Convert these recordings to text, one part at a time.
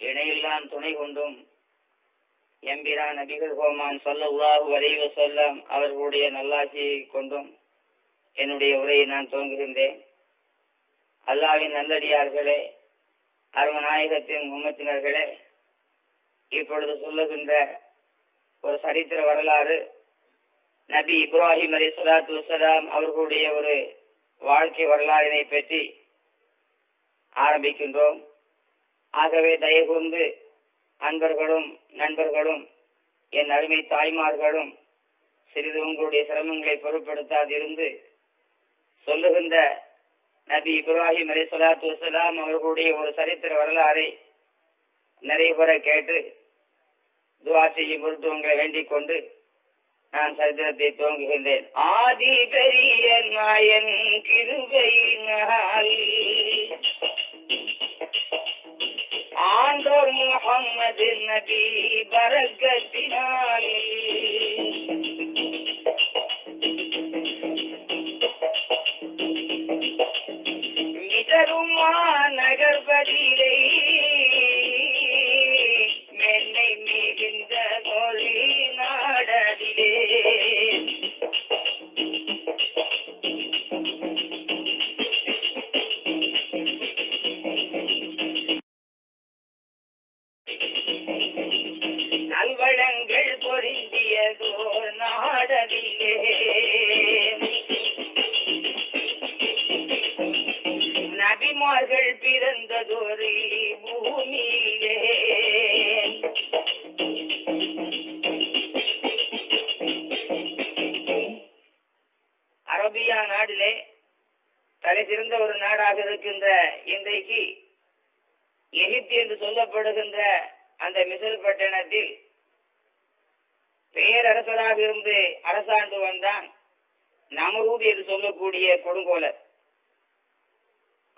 இணையெல்லாம் துணை கொண்டும் எம்பிரா நபிகள் கோமான் சொல்லல்லாஹு வரைவ சொல்லம் அவர்களுடைய நல்லாட்சியை கொண்டும் என்னுடைய உரையை நான் துவங்குகின்றேன். அல்லாவின் நல்லடியார்களே அருமநாயகத்தின் உம்மத்தினர்களே இப்பொழுது சொல்லுகின்ற ஒரு சரித்திர வரலாறு நபி இப்ராஹிம் அலி சலாத்து வசலாம் அவர்களுடைய ஒரு வாழ்க்கை வரலாறினை பற்றி ஆரம்பிக்கின்றோம். ஆகவே தயவுந்து அன்பர்களும் நண்பர்களும் என் அருமை தாய்மார்களும் சிறிது உங்களுடைய சிரமங்களை பொருட்படுத்தாதிருந்து சொல்லுகின்ற நபி இப்ராஹிம் அலி சொலாத்து வசலாம் அவர்களுடைய ஒரு சரித்திர வரலாறை நிறைவுற கேட்டு துவா செய்யும் பொருட்டு உங்களை வேண்டிக் கொண்டு நான் சரித்திரத்தை துவங்குகின்றேன். ஆதி பெரிய நாயன் கிருபையினால் ஆண்டோர் முகம்மது நபி பரகத்தினாலே மிதருமா நகர்பதியிலே பிறந்ததொரு பூமியிலே. அரபியா நாடிலே தலை சிறந்த ஒரு நாடாக இருக்கின்ற இன்றைக்கு எகிப்து என்று சொல்லப்படுகின்ற அந்த மிசல் பட்டணத்தில் பேரரசராக இருந்து அரசாண்டு வந்தான் நமரூத் என்று சொல்லக்கூடிய கொடுங்கோலர்.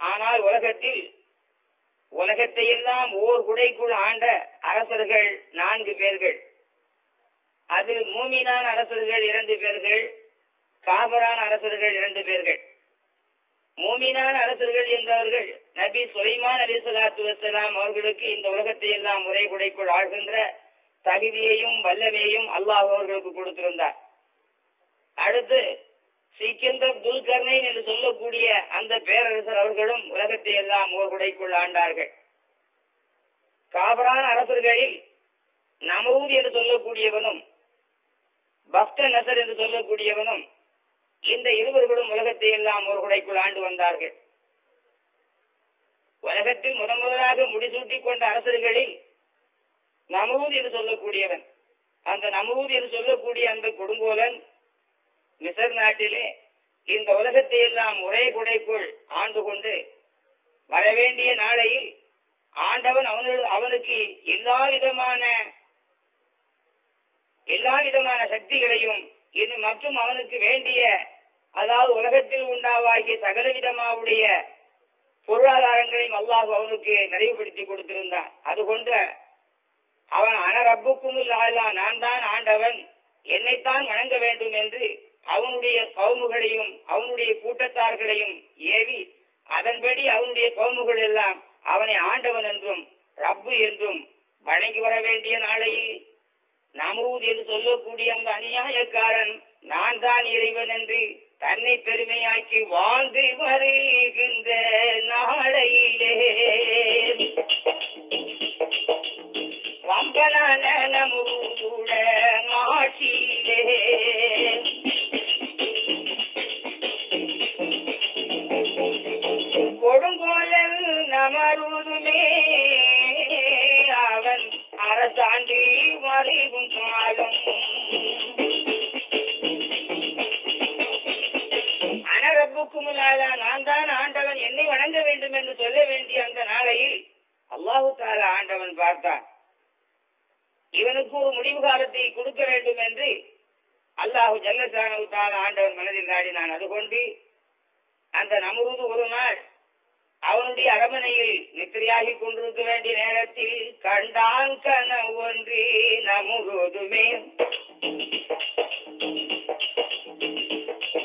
ஆனால் உலகத்தில் உலகத்தை எல்லாம் ஓர் குடைக்குள் ஆண்ட அரசர்கள் நான்கு பேர்கள். அதில் மூமினான அரசர்கள் இரண்டு பேர்கள் காபரான அரசர்கள் இரண்டு பேர்கள். மூமினான அரசர்கள் என்றவர்கள் நபி சுலைமான் அலி சலாத்து வசலாம் அவர்களுக்கு இந்த உலகத்தை எல்லாம் முறை குடைக்குள் ஆழ்கின்ற தகுதியையும் வல்லமையையும் அல்லாஹ் அவர்களுக்கு கொடுத்திருந்தார். அடுத்து சிக்கந்தர் துல்கர்னைன் என்று சொல்லக்கூடிய அந்த பேரரசர் அவர்களும் உலகத்தை எல்லாம் ஓர் குடைக்குள் ஆண்டார்கள். காபரான அரசர்களில் நமூத் என்று சொல்லக்கூடியவனும் பக்த நசர் என்று சொல்லக்கூடியவனும் இந்த இருவர்களும் உலகத்தை எல்லாம் ஒரு குடைக்குள் ஆண்டு வந்தார்கள். உலகத்தில் முதன் முதலாக முடிசூட்டிக் கொண்ட அரசர்களில் நமூர் என்று சொல்லக்கூடியவன் அந்த நமூர் என்று சொல்லக்கூடிய அந்த கொடுங்கோலன் மிசர் நாட்டிலே இந்த உலகத்தை எல்லாம் ஒரே குடைக்குள் ஆண்டு கொண்டு வரவேண்டிய நாளையில் ஆண்டவன் அவனு அவனுக்கு எல்லா விதமான எல்லா விதமான சக்திகளையும் இது மற்றும் அவனுக்கு வேண்டிய அதாவது உலகத்தில் உண்டாவாகிய சகல விதமாவுடைய பொருளாதாரங்களையும் அல்லாஹ் அவனுக்கு நிறைவுபடுத்தி கொடுத்திருந்தான். அது கொண்ட அவன் அனரப்புக்கும் இல்லாதா நான் தான் ஆண்டவன். என்னைத்தான் வணங்க வேண்டும் என்று அவனுடைய கவுமுகளையும் அவனுடைய கூட்டத்தார்களையும் ஏவி அதன்படி அவனுடைய கவுமுகள் எல்லாம் அவனை ஆண்டவன் என்றும் ரப்பு என்றும் வணங்கி வர வேண்டிய நாளையில் நமூத் என்று சொல்லக்கூடிய அந்த அநியாயக்காரன் நான் தான் இறைவன் என்று தன்னை பெருமையாக்கி வாழ்ந்து வருகின்ற நாளையிலே. வம்பனான நமூதுட மாட்சியிலே கொடுங்கோலல் அவன் அரசாண்டி மறைவும் காலம் அனரப்புக்கும் நான் தான் ஆண்டவன் என்னை வணங்க வேண்டும் என்று சொல்ல வேண்டிய அந்த நாளையில் அல்லாஹு தாலா ஆண்டவன் பார்த்தான். இவனுக்கு ஒரு முடிவு காலத்தை கொடுக்க வேண்டும் என்று அல்லாஹு ஜல்லசானு தாலா ஆண்டவன் மனதில் நாடினான். அது கொண்டு அந்த நமருது ஒரு நாள் அவனுடைய அரமனையில் நித்திரையாகி கொண்டிருக்க வேண்டிய நேரத்தில் கண்டான் கன ஒன்றி நமுகோதுமே.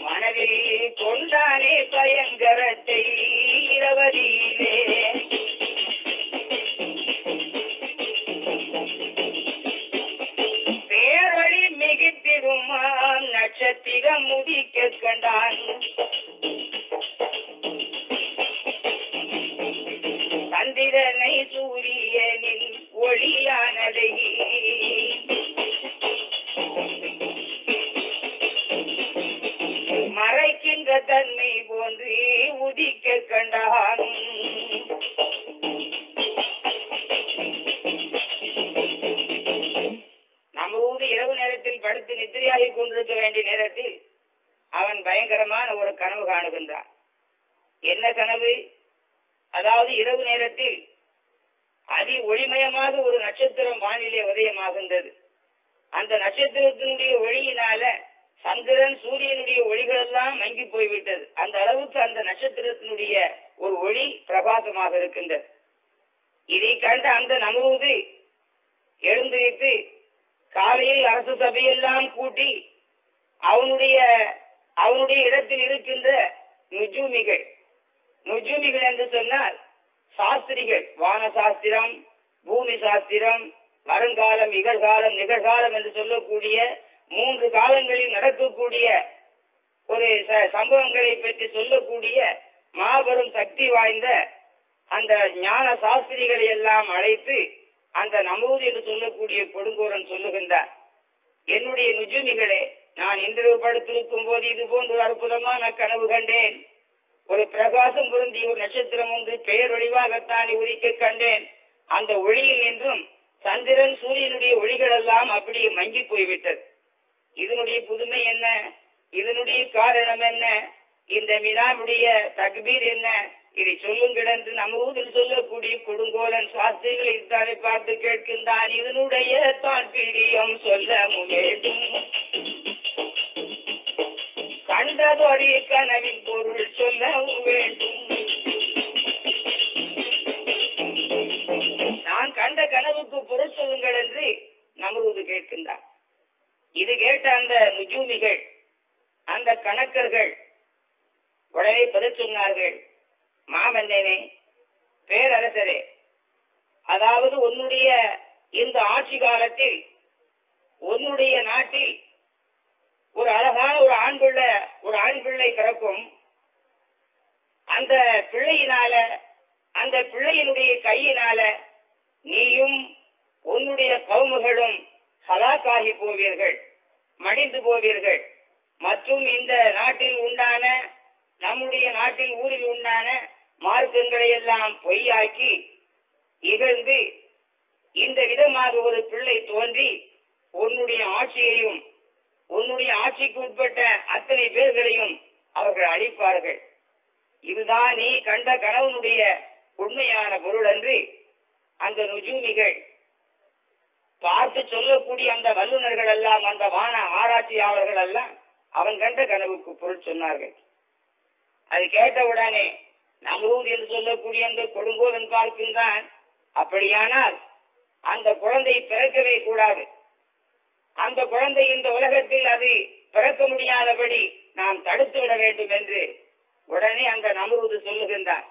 மனதில் கொண்டானே பயங்கரத்தை இரவதியிலே. பேரொளி மிகுத்திருமான் நட்சத்திரம் முதிக்க கண்டான். Yeah, and he, he சாஸ்திரிகளை எல்லாம் அழைத்து அந்த நமூது என்று சொல்லக்கூடிய கொடுங்கோரன் சொல்லுகின்றார். என்னுடைய நுஜுமிகளே நான் இன்று படுத்திருக்கும் போது இது போன்ற ஒரு அற்புதமான கனவு கண்டேன். ஒரு பிரகாசம் பொருந்திய ஒரு நட்சத்திரம் ஒன்று பெயர் ஒளிவாகத்தான் உதிக்க கண்டேன். அந்த ஒளியில் நின்றும் சந்திரன் சூரியனுடைய ஒளிகள் எல்லாம் அப்படியே மங்கி போய்விட்டது. இதனுடைய புதுமை என்ன? இதனுடைய காரணம் என்ன? இந்த வினாவுடைய தக்பீர் என்ன? வான எல்லாம் அவன் கண்ட கனவுக்கு பொருள் சொன்னார்கள். அது கேட்டவுடனே நமரூர் என்று சொல்லக்கூடிய அந்த கொடுங்கோலன் தான் அப்படியானால் அந்த குழந்தை பிறக்கவே கூடாது. அந்த குழந்தை இந்த உலகத்தில் அது பிறக்க முடியாதபடி நாம் தடுத்து விட வேண்டும் என்று உடனே அந்த நமரூது சொல்லுகின்றார்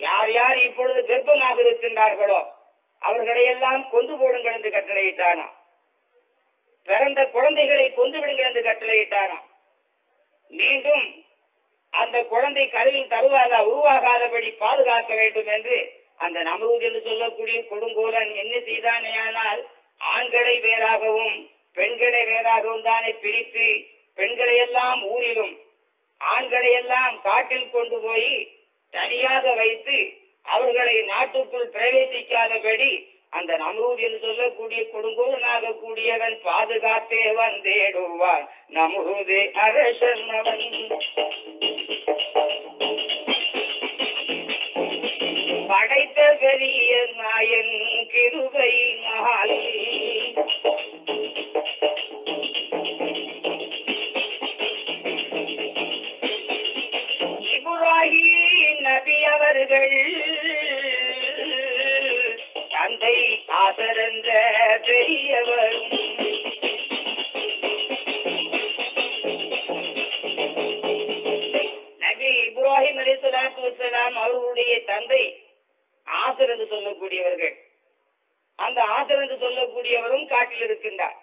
யார் யார் இப்பொழுது கர்ப்பமாக இருக்கின்றார்களோ அவர்களை எல்லாம் கொண்டு போடுங்கள் என்று கட்டளையிட்டானா பிறந்த குழந்தைகளை கொண்டு விடுங்கள் என்று கட்டளையிட்டாராம். மீண்டும் அந்த குழந்தை கருவில் தருவாதா உருவாகாதபடி பாதுகாக்க வேண்டும் என்று அந்த நமரூத் என்று சொல்லக்கூடிய கொடுங்கோலன் என்ன செய்தானேயானால் ஆண்களை வேறாகவும் பெண்களை வேறாகவும் தானே பிரித்து பெண்களை எல்லாம் ஊரிலும் ஆண்களை எல்லாம் காட்டில் கொண்டு போய் தனியாக வைத்து அவர்களை நாட்டுக்குள் பிரவேசிக்காதபடி அந்த நம்ரூத் என்று சொல்லக்கூடிய கொடுங்கோனாக கூடியவன் பாதுகாத்தே வந்தேடுவான். நமூதே அரசன் அவன் படைத்த பெரிய நாயன் கிருபை மாலை இப்ராஹிம் நபி அவர்கள் தந்தை ஆசரந்த பெரியவரும் நபி இப்ராஹிம் அலி சலாத்து வலாம் அவர்களுடைய தந்தை ஆசர் என்று சொல்லக்கூடியவர்கள். அந்த ஆசர் என்று சொல்லக்கூடியவரும் காட்டில் இருக்கின்றார்.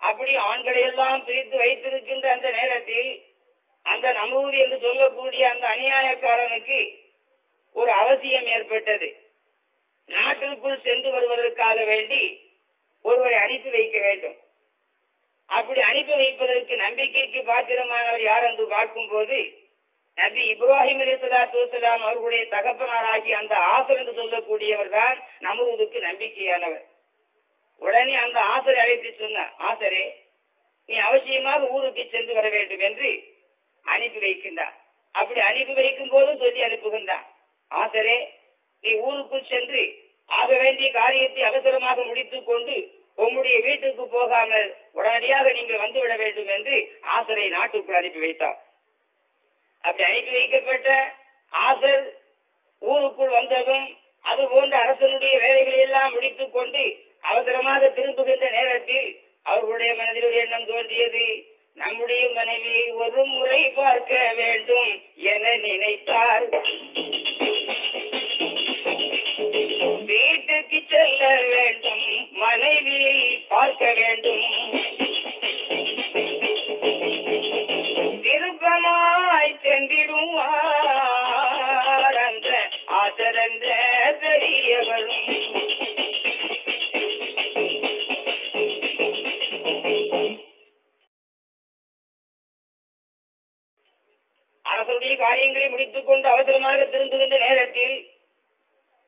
அப்படி ஆண்களை எல்லாம் பிரித்து வைத்திருக்கின்ற அந்த நேரத்தில் அந்த நமூரி என்று சொல்லக்கூடிய அந்த அநியாயக்காரனுக்கு ஒரு அவசியம் ஏற்பட்டது. நாட்டிற்குள் சென்று வருவதற்காக வேண்டி ஒருவரை அனுப்பி வைக்க வேண்டும். அப்படி அனுப்பி வைப்பதற்கு நம்பிக்கைக்கு பாத்திரமானவர் யார் என்று பார்க்கும்போது நபி இப்ராஹிம் அலி சலாத்து அவர்களுடைய தகப்பனாராகி அந்த ஆசர் என்று சொல்லக்கூடியவர் தான் நமதுக்கு நம்பிக்கையானவர். உடனே அந்த ஆசரை அழைத்து சொன்ன ஆசரே நீ அவசியமாக ஊருக்கு சென்று வர வேண்டும் என்று அனுப்பி வைக்கின்றார் அப்படி அனுப்பி வைக்கும் போது சொல்லி அனுப்புகின்றான். ஆசரே நீ ஊருக்குள் சென்று ஆக வேண்டிய காரியத்தை அவசரமாக முடித்துக் கொண்டு உம்முடைய வீட்டுக்கு போகாமல் உடனடியாக நீங்கள் வந்துவிட வேண்டும் என்று ஆசரை நாட்டுக்குள் அனுப்பி வைத்தார். அப்படி அனுப்பி வைக்கப்பட்ட ஆசர் ஊருக்குள் வந்ததும் அது போன்ற அரசனுடைய வேலைகளை எல்லாம் முடித்துக் கொண்டு அவசரமாக திரும்புகின்ற நேரத்தில் அவர்களுடைய மனதில் ஒரு எண்ணம் தோன்றியது. நம்முடைய மனைவியை ஒரு முறை பார்க்க வேண்டும் என நினைத்தார். வீட்டுக்கு செல்ல வேண்டும். மனைவியை பார்க்க வேண்டும். திருப்பமாய் சென்றிடுவார் அந்த ஆதரந்த பெரியவரும் அரசுடைய காரியங்களை முடித்துக் கொண்டு அவசரமாக திருந்துகின்ற நேரத்தில்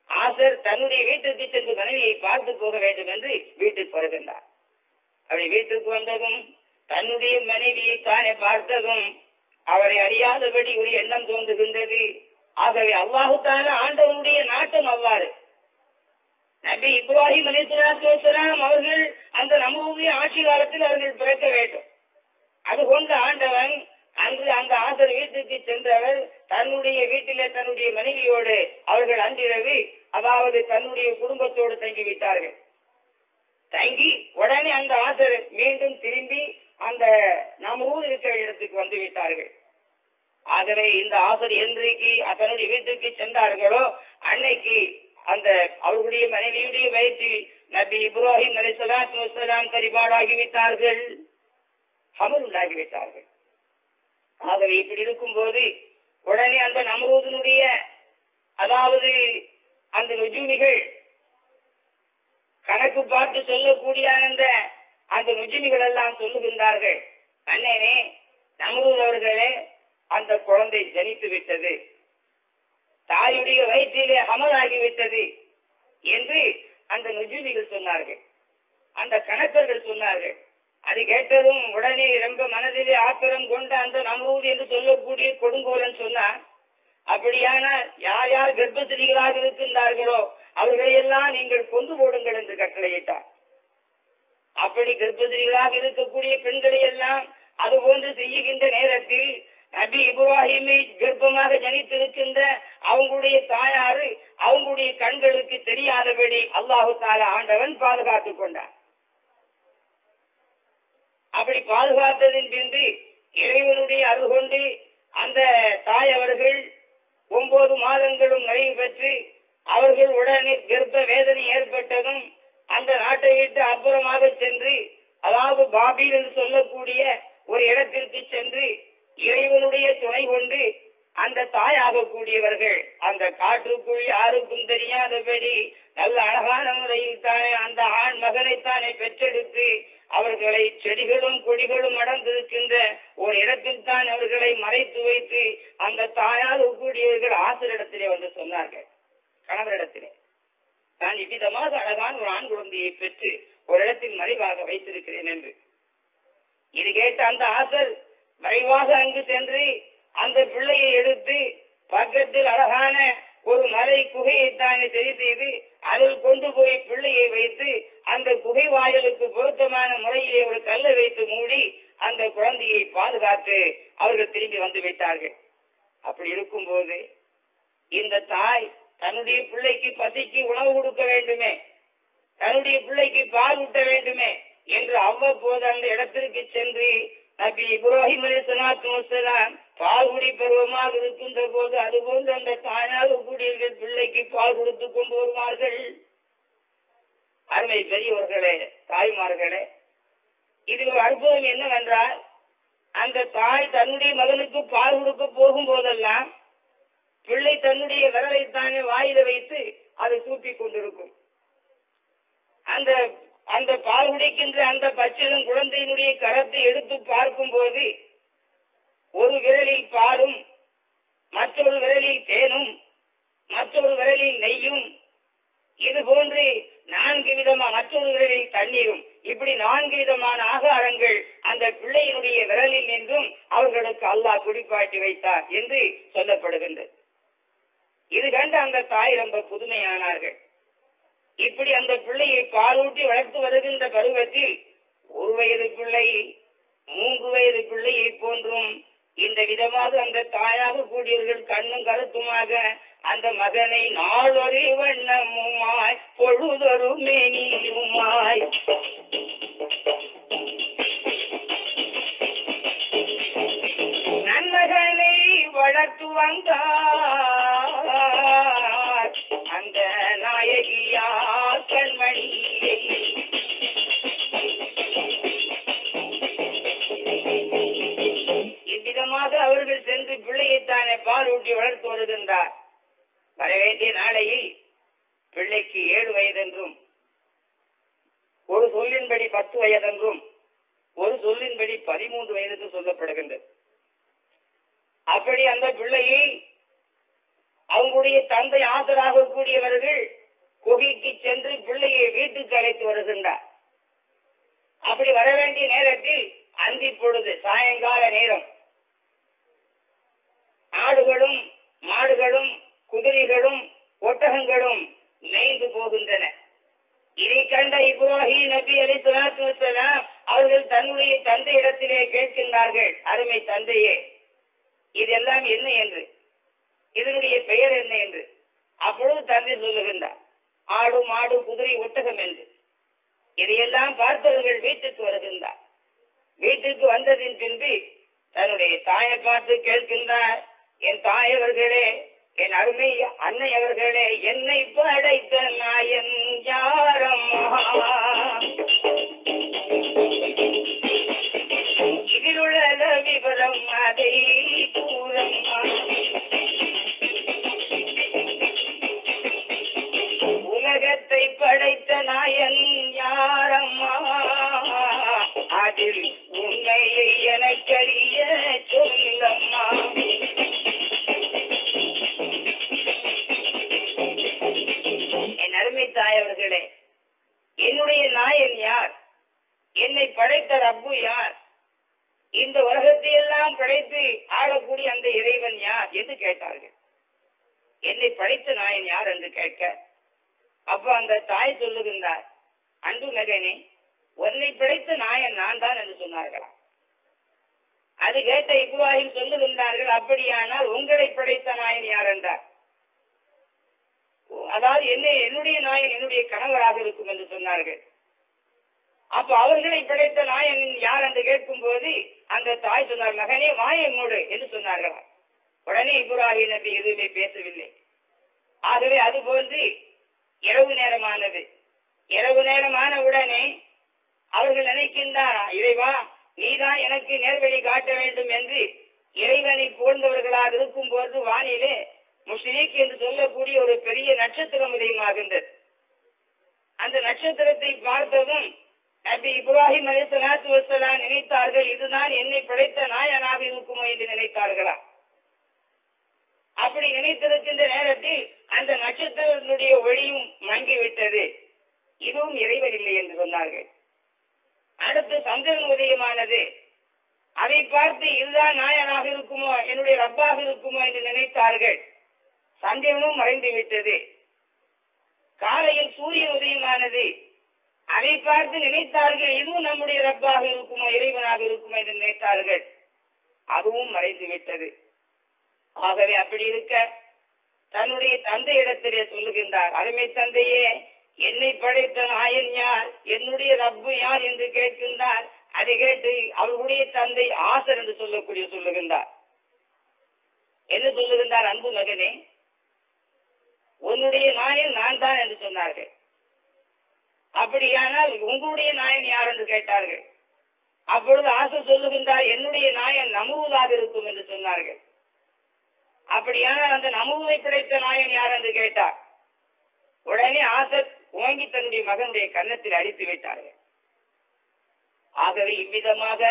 ஆசர் தன்னுடைய வீட்டிற்கு சென்று மனைவியை பார்த்து போக வேண்டும் என்று வீட்டுக்கு வருகின்றார். அப்படி வீட்டுக்கு வந்ததும் தன்னுடைய மனைவியை தானே பார்த்ததும் அவரை அறியாதபடி ஒரு எண்ணம் தோன்றுகின்றது. ஆகவே அல்லாஹு ஆண்டவனுடைய நாட்டம் அவ்வாறு. நபி இப்ராஹிம் அலிசுலாம் அவர்கள் அந்த நம்முடைய ஆட்சி காலத்தில் அவர்கள் பிறக்க வேண்டும். அது கொண்டு ஆண்டவன் அன்று அந்த ஆசர் வீட்டுக்கு சென்றவர் தன்னுடைய வீட்டிலே தன்னுடைய மனைவியோடு அவர்கள் அன்றிரவு அதாவது தன்னுடைய குடும்பத்தோடு தங்கிவிட்டார்கள். தங்கி உடனே அந்த ஆசர் மீண்டும் திரும்பி அந்த நம்ம ஊர் இருக்கிற இடத்துக்கு வந்து விட்டார்கள். ஆகவே இந்த ஆசர் என்றைக்கு தன்னுடைய வீட்டுக்கு சென்றார்களோ அன்னைக்கு அந்த அவர்களுடைய மனைவியுடைய வயிற்று நபி இப்ராஹிம் அலி சலாத்து வசலாம் பரிபாடாகிவிட்டார்கள் அமல் உண்டாகிவிட்டார்கள் ஆகவே இப்படி இருக்கும் போது உடனே அந்த நமரூதனுடைய அதாவது அந்த ருஜுமிகள் கணக்கு பார்த்து சொல்லக்கூடிய அந்த அந்த ருஜுமிகள் எல்லாம் சொல்லுகின்றார்கள். அண்ணனே நமரூத் அவர்களே அந்த குழந்தை ஜனித்து விட்டது. தாயுடைய வயிற்றிலே அமலாகிவிட்டது என்று அந்த நுஜுமிகள் சொன்னார்கள். அந்த கணக்கர்கள் சொன்னார்கள். அது கேட்டதும் உடனே ரொம்ப மனதிலே ஆத்திரம் கொண்ட அந்த நமூது என்று சொல்லக்கூடிய கொடுங்கோலன் சொன்னார் அப்படியான யார் யார் கர்ப்பத்திரிகளாக இருக்கின்றார்களோ அவர்களையெல்லாம் நீங்கள் கொண்டு போடுங்கள் என்று கட்டளையிட்டார். அப்படி கர்ப்பத்திரிகளாக இருக்கக்கூடிய பெண்களை எல்லாம் அது போன்று செய்யுகின்ற நேரத்தில் நபி இப்ராஹிமை கர்ப்பமாக ஜனித்திருக்கின்ற அவங்களுடைய தாயாரு அவங்களுடைய கண்களுக்கு தெரியாதபடி அல்லாஹு தாலா ஆண்டவன் பாதுகாத்துக் கொண்டார் அப்படி பாதுகாத்ததின் பின்பு இறைவனுடைய அருள் கொண்டு அந்த தாய் அவர்கள் ஒன்பது மாதங்களும் நிறைவு பெற்று அவர்கள் உடனே கர்ப்ப வேதனை ஏற்பட்டதும் அந்த நாட்டை விட்டு அப்புறமாக சென்று அதாவது பாபில் என்று சொல்லக்கூடிய ஒரு இடத்திற்கு சென்று இறைவனுடைய துணை கொண்டு அந்த தாயாகக்கூடியவர்கள் அந்த காற்றுக்குள் யாருக்கும் தெரியாதபடி நல்ல அழகான முறையில் தானே அந்த ஆண் மகனைத்தானே பெற்றெடுத்து அவர்களை செடிகளும் கொடிகளும் அடர்ந்திருக்கின்ற ஒரு இடத்தில் தான் அவர்களை மறைத்து வைத்து அந்த தாயாக கூடியவர்கள் ஆசிரியரிடத்திலே வந்து சொன்னார்கள். கணவரிடத்திலே. நான் இவ்விதமாக அழகான ஒரு ஆண் குழந்தையை பெற்று ஒரு இடத்தில் மறைவாக வைத்திருக்கிறேன் என்று. இது கேட்ட அந்த ஆசர் மறைவாக அங்கு சென்று அந்த பிள்ளையை எடுத்து பக்கத்தில் அழகான ஒரு மலை குகையை தானே சரி செய்து அதில் கொண்டு போய் பிள்ளையை வைத்து அந்த குகை வாயிலுக்கு பொருத்தமான முறையிலே ஒரு கல்லை வைத்து மூடி அந்த குழந்தையை பாதுகாத்து அவர்கள் திரும்பி வந்து விட்டார்கள். அப்படி இருக்கும்போது இந்த தாய் தன்னுடைய பிள்ளைக்கு பசிக்கு உணவு கொடுக்க வேண்டுமே தன்னுடைய பிள்ளைக்கு பால் ஊட்ட வேண்டுமே என்று அவ்வப்போது அந்த இடத்திற்கு சென்று நபி இப்ராஹிம் அலி சலாத்து வசலாம் பால் குடி பருவமாக இருக்கின்ற போது அதுபோன்று அந்த தாயாக கூடிய பிள்ளைக்கு பால் கொடுத்து கொண்டு வருவார்கள். அருமை பெரியவர்களே தாய்மார்களே இது ஒரு அற்புதம் என்னவென்றால் அந்த தாய் தன்னுடைய மகனுக்கு பால் கொடுக்க போகும் போதெல்லாம் பிள்ளை தன்னுடைய விரலை தானே வாயில வைத்து அதை தூக்கி கொண்டிருக்கும். அந்த அந்த பால் குடிக்கின்ற அந்த பச்சிலும் குழந்தையினுடைய கரத்தை எடுத்து பார்க்கும்போது ஒரு விரலில் பாலும் மற்றொரு விரலில் தேனும் மற்றொரு விரலில் நெய்யும் இது போன்று நான்கு விதமா மற்றொரு விரலில் தண்ணீரும் இப்படி நான்கு விதமான ஆகாரங்கள் அந்த பிள்ளையினுடைய விரலில் நின்றும் அவர்களுக்கு அல்லாஹ் குடிப்பாட்டி வைத்தார் என்று சொல்லப்படுகின்றது. இது கண்டு அந்த தாய் ரொம்ப புதுமையானார்கள். இப்படி அந்த பிள்ளையை பாலூட்டி வளர்த்து வருகின்ற பருவத்தில் ஒரு வயது பிள்ளை மூன்று வயது பிள்ளையை போன்றும் இந்த விதமாக அந்த தாயாக கூடியவர்கள் கண்ணும் கருத்துமாக அந்த மகனை நாளொரு வண்ணமுமாய் பொழுதொரு மேனியுமாய் நன்மகனை வளர்த்து வந்தார். நாயகியா கண்மணியை இவ்விதமாக அவர்கள் சென்று பிள்ளையைத்தானே பால் ஊட்டி வளர்த்து வருகின்றார். வரவேண்டிய நாளையில் பிள்ளைக்கு ஏழு வயதென்றும் ஒரு சொல்லின்படி பத்து வயதென்றும் ஒரு சொல்லின்படி பதிமூன்று வயதுக்கு சொல்லப்படுகின்றது. அப்படி அந்த பிள்ளையை அவங்களுடைய தந்தை ஆசராக கூடியவர்கள் குகைக்கு சென்று பிள்ளையை வீட்டுக்கு அழைத்து வருகின்றார். அப்படி வர வேண்டிய நேரத்தில் அந்தி பொழுது சாயங்கால நேரம். ஆடுகளும் மாடுகளும் குதிரைகளும் ஒட்டகங்களும் மேய்ந்து போகின்றன. இதை கண்ட இப்ராஹிம் நபி அலி சலாத்து அவர்கள் தன்னுடைய தந்தை இடத்திலே கேட்கின்றார்கள் அருமை தந்தையே இதெல்லாம் என்ன என்று? இதனுடைய பெயர் என்ன என்று? அப்பொழுது தந்தை சொல்லுகின்றார் ஆடு மாடு குதிரை ஒட்டகம் என்று. இதையெல்லாம் பார்த்தவர்கள் வீட்டுக்கு வருகின்றார். வீட்டுக்கு வந்ததின் பின்பு தன்னுடைய தாயை பார்த்து கேட்கின்றார் என் தாயவர்களே என் அருமை அன்னை அவர்களே என்னை படைத்த நாயன் யாரம்மா? இதிலுள்ள விவரம் அதை கூறம்மா. நாயன் யாரம்மா? அதில் உண்மையை எனக்கறிய சொல்லம்மா என் அருமை தாயவர்களே என்னுடைய நாயன் யார்? என்னை படைத்த ரப்பு யார்? இந்த உலகத்தை எல்லாம் படைத்து ஆளக்கூடிய அந்த இறைவன் யார் என்று கேட்டார்கள். என்னை படைத்த நாயன் யார் என்று கேட்க அப்ப அந்த தாய் சொல்லுகின்றார் அன்பு மகனே உன்னை பிழைத்த நாயன் நான் தான் என்று சொன்னார்களாம். அது கேட்ட இப்ராஹிம் சொல்லுகின்றார்கள் அப்படியானால் உங்களை பிழைத்த நாயன் யார்? என்றார். அதாவது என்ன என்னுடைய நாயன் என்னுடைய கணவராக இருக்கும் என்று சொன்னார்கள். அப்ப அவர்களை பிழைத்த நாயன் யார் என்று கேட்கும் போது அந்த தாய் சொன்னார் மகனே வாயை மூடு என்று சொன்னார்களா உடனே இப்ராஹிம் நபி எதுவுமே பேசவில்லை. ஆகவே அது போன்று இரவு நேரமானது. இரவு நேரமான உடனே அவர்கள் நினைக்கின்றாரா இறைவா நீதான் எனக்கு நேர்வழி காட்ட வேண்டும் என்று இறைவனை போன்றவர்களாக இருக்கும் போது வானிலே முஸ்லீக் என்று சொல்லக்கூடிய ஒரு பெரிய நட்சத்திரம் உதயமாகின்றது. அந்த நட்சத்திரத்தை பார்த்ததும் நபி இப்ராஹிம் அலி சலாத்து வசலாம் நினைத்தார்கள் இதுதான் என்னை படைத்த நாயனாக இருக்குமோ என்று நினைத்தார்களா அப்படி நினைத்திருக்கின்ற நேரத்தில் அந்த நட்சத்திரத்தினுடைய ஒளியும் மங்கிவிட்டது. இதுவும் இறைவன் இல்லை என்று சொன்னார்கள். அடுத்து சந்திரன் உதயமானது. அதை பார்த்து இதுதான் நாயனாக இருக்குமோ என்னுடைய ரப்பாக இருக்குமோ என்று நினைத்தார்கள். சந்திரனும் மறைந்து விட்டது. காலையில் சூரியன் உதயமானது. அதை பார்த்து நினைத்தார்கள் இதுவும் நம்முடைய ரப்பாக இருக்குமோ இறைவனாக இருக்குமோ என்று நினைத்தார்கள். அதுவும் மறைந்து விட்டது. ஆகவே அப்படி இருக்க தன்னுடைய தந்தையிடத்திலே சொல்லுகின்றார் அருமை தந்தையே என்னை படைத்த நாயன் யார்? என்னுடைய ரப்பு யார் என்று கேட்கின்றார். அதை கேட்டு அவர்களுடைய தந்தை ஆசர் என்று சொல்லக்கூடிய சொல்லுகின்றார். என்ன சொல்லுகின்றார் அன்பு மகனே? உன்னுடைய நாயன் நான் தான் என்று சொன்னார்கள். அப்படியானால் உங்களுடைய நாயன் யார் என்று கேட்டார்கள். அப்பொழுது ஆசை சொல்லுகின்றார் என்னுடைய நாயன் நமுவதாக இருக்கும் என்று சொன்னார்கள். அப்படியான அந்த நமுவை கிடைத்த நாயன் யார் என்று கேட்டார். உடனே ஆசத் ஓங்கி தன்னுடைய மகனுடைய கன்னத்தில் அடித்து விட்டார்கள் ஆகவே இவ்விதமாக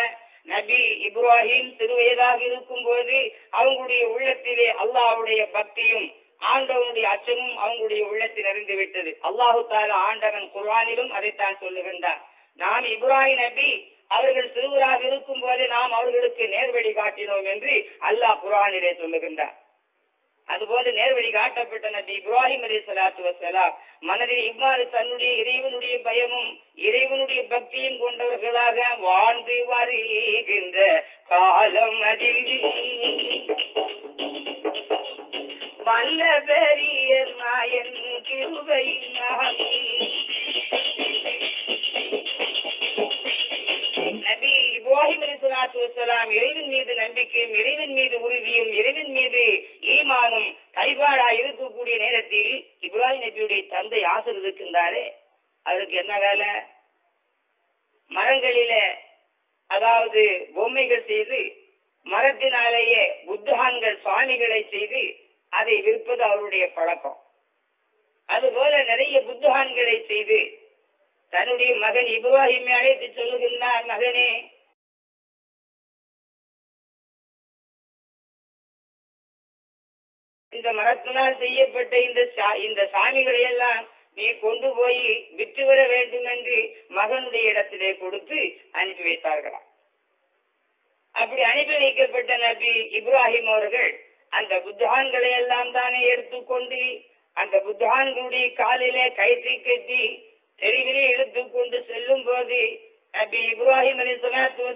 நபி இப்ராஹிம் சிறுவயதாக இருக்கும் போது அவங்களுடைய உள்ளத்திலே அல்லாஹ்வுடைய பக்தியும் ஆண்டவனுடைய அச்சமும் அவங்களுடைய உள்ளத்தில் அறிந்து விட்டது. அல்லாஹு தால ஆண்டவன் குர்வானிலும் அதைத்தான் சொல்லுகின்றார் நாம் இப்ராஹிம் நபி அவர்கள் சிறுவராக இருக்கும் போதே நாம் அவர்களுக்கு நேர்வழி காட்டினோம் என்று அல்லாஹ் குர்ஆனிலே சொல்லுகின்றார் அதுபோல நேர்வழி காட்டப்பட்ட நபி இப்ராஹிம் அலி சலாத்து வசலாம் மனதில் இவ்வாறு தன்னுடைய இறைவனுடைய பயமும் இறைவனுடைய பக்தியும் கொண்டவர்களாக வாழ்ந்து வருகின்ற காலம் அதில். வல்ல பெரிய நாயன் கிருபை நபி இப்ராஹிம் அலி சலாத்து வசலாம் இறைவன் மீது நம்பிக்கையும் இறைவன் மீது உறுதியும் இறைவன் மீது ஈமானும் கைபாடா இருக்கக்கூடிய நேரத்தில் இப்ராஹிம் நபியுடைய தந்தை ஆசர் இருக்கின்றாரே. அதற்கு என்ன வேலை? மரங்களில அதாவது பொம்மைகள் செய்து மரத்தினாலேயே புத்தகான்கள் சுவாமிகளை செய்து அதை விற்பது அவருடைய பழக்கம். அதுபோல நிறைய புத்தகான்களை செய்து தன்னுடைய மகன் இப்ராஹிமை அழைத்து சொல்லுகின்றார் மகனே இந்த மரத்தினால் செய்யப்பட்ட இந்த இந்த சாமிகளை எல்லாம் நீ கொண்டு போய் விற்று வர வேண்டும் என்று மகனுடைய இடத்திலே கொடுத்து அனுப்பி வைத்தார்களாம். அப்படி அனுப்பி வைக்கப்பட்ட நபி இப்ராஹிம் அவர்கள் அந்த புத்தகான்களை எல்லாம் தானே எடுத்துக்கொண்டு அந்த புத்தகான்களுடைய காலிலே கயிற்றை கட்டி தெருவிலே எடுத்துக்கொண்டு செல்லும் போது நபி இப்ராஹிம் அலி சலாத்து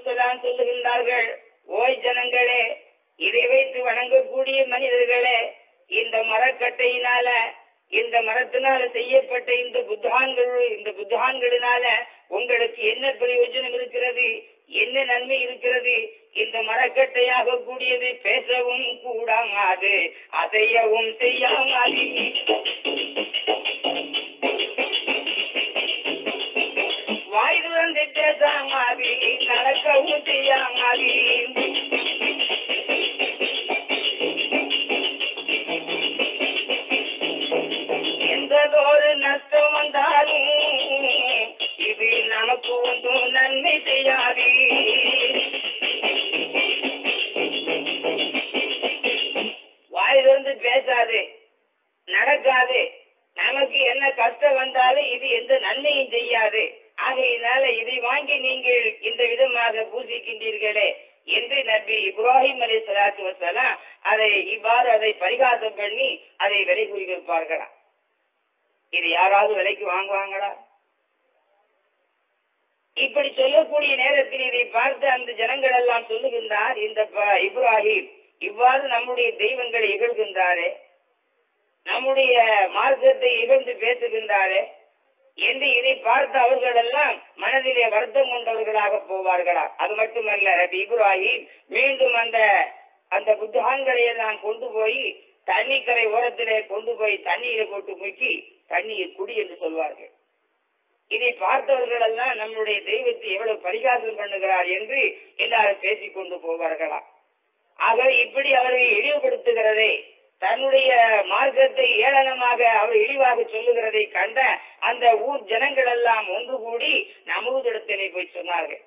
சொல்லுகின்றார்கள் ஓய் ஜனங்களே இதை வைத்து வணங்கக்கூடிய மனிதர்களே இந்த மரக்கட்டையினால இந்த மரத்தினால செய்யப்பட்ட இந்த புத்தான்கள் இந்த புத்தான்களினால உங்களுக்கு என்ன பிரயோஜனம் இருக்கிறது? என்ன நன்மை இருக்கிறது? இந்த மரக்கட்டையாக கூடியது பேசவும் கூடாது அதையவும் செய்யாமல். வாய் திறந்து பேசாமாதி நடக்கவும் செய்யாமாதி வந்தாரே. வந்தாலும் இது நமக்கு ஒன்றும் நன்மை செய்யாதே. வாயிலிருந்து பேசாது. நடக்காது. நமக்கு என்ன கஷ்டம் வந்தாலும் இது எந்த நன்மையும் செய்யாது. ஆகையினால இதை வாங்கி நீங்கள் இந்த விதமாக பூசிக்கின்றீர்களே என்று நபி இப்ராஹிம் அலி சலாத்து வசலாம் அதை இவ்வாறு அதை பரிகாசம் பண்ணி அதை விலை கூறி இது யாராவது விலைக்கு வாங்குவாங்களா? இப்படி சொல்லக்கூடிய நேரத்தில் இதை பார்த்து அந்த ஜனங்கள் எல்லாம் சொல்லுகின்றார் இந்த இப்ராஹிம் இவ்வாறு நம்முடைய தெய்வங்களை இகழ்கின்றாரே நம்முடைய மார்க்கத்தை இகழ்ந்து பேசுகின்றாரே என்று இதை பார்த்து அவர்கள் எல்லாம் மனதிலே வருத்தம் கொண்டவர்களாக போவார்களா? அது மட்டுமல்ல ரபி இப்ராஹிம் மீண்டும் அந்த அந்த புத்தகங்களை எல்லாம் கொண்டு போய் தண்ணி கரை ஓரத்திலே கொண்டு போய் தண்ணீரை போட்டு முக்கி தண்ணீர் குடி என்று சொல்வார்கள். இதை பார்த்தவர்கள் எல்லாம் நம்முடைய தெய்வத்தை எவ்வளவு பரிகாசம் பண்ணுகிறார் என்று எல்லாரும் பேசிக் கொண்டு போவார்களா ஆக இப்படி அவரை இழிவுபடுத்துகிறதே தன்னுடைய மார்க்கத்தை ஏளனமாக அவர் இழிவாக சொல்லுகிறதை கண்ட அந்த ஊர் ஜனங்கள் எல்லாம் ஒன்று கூடி நமூதிடத்திலே போய் சொன்னார்கள்.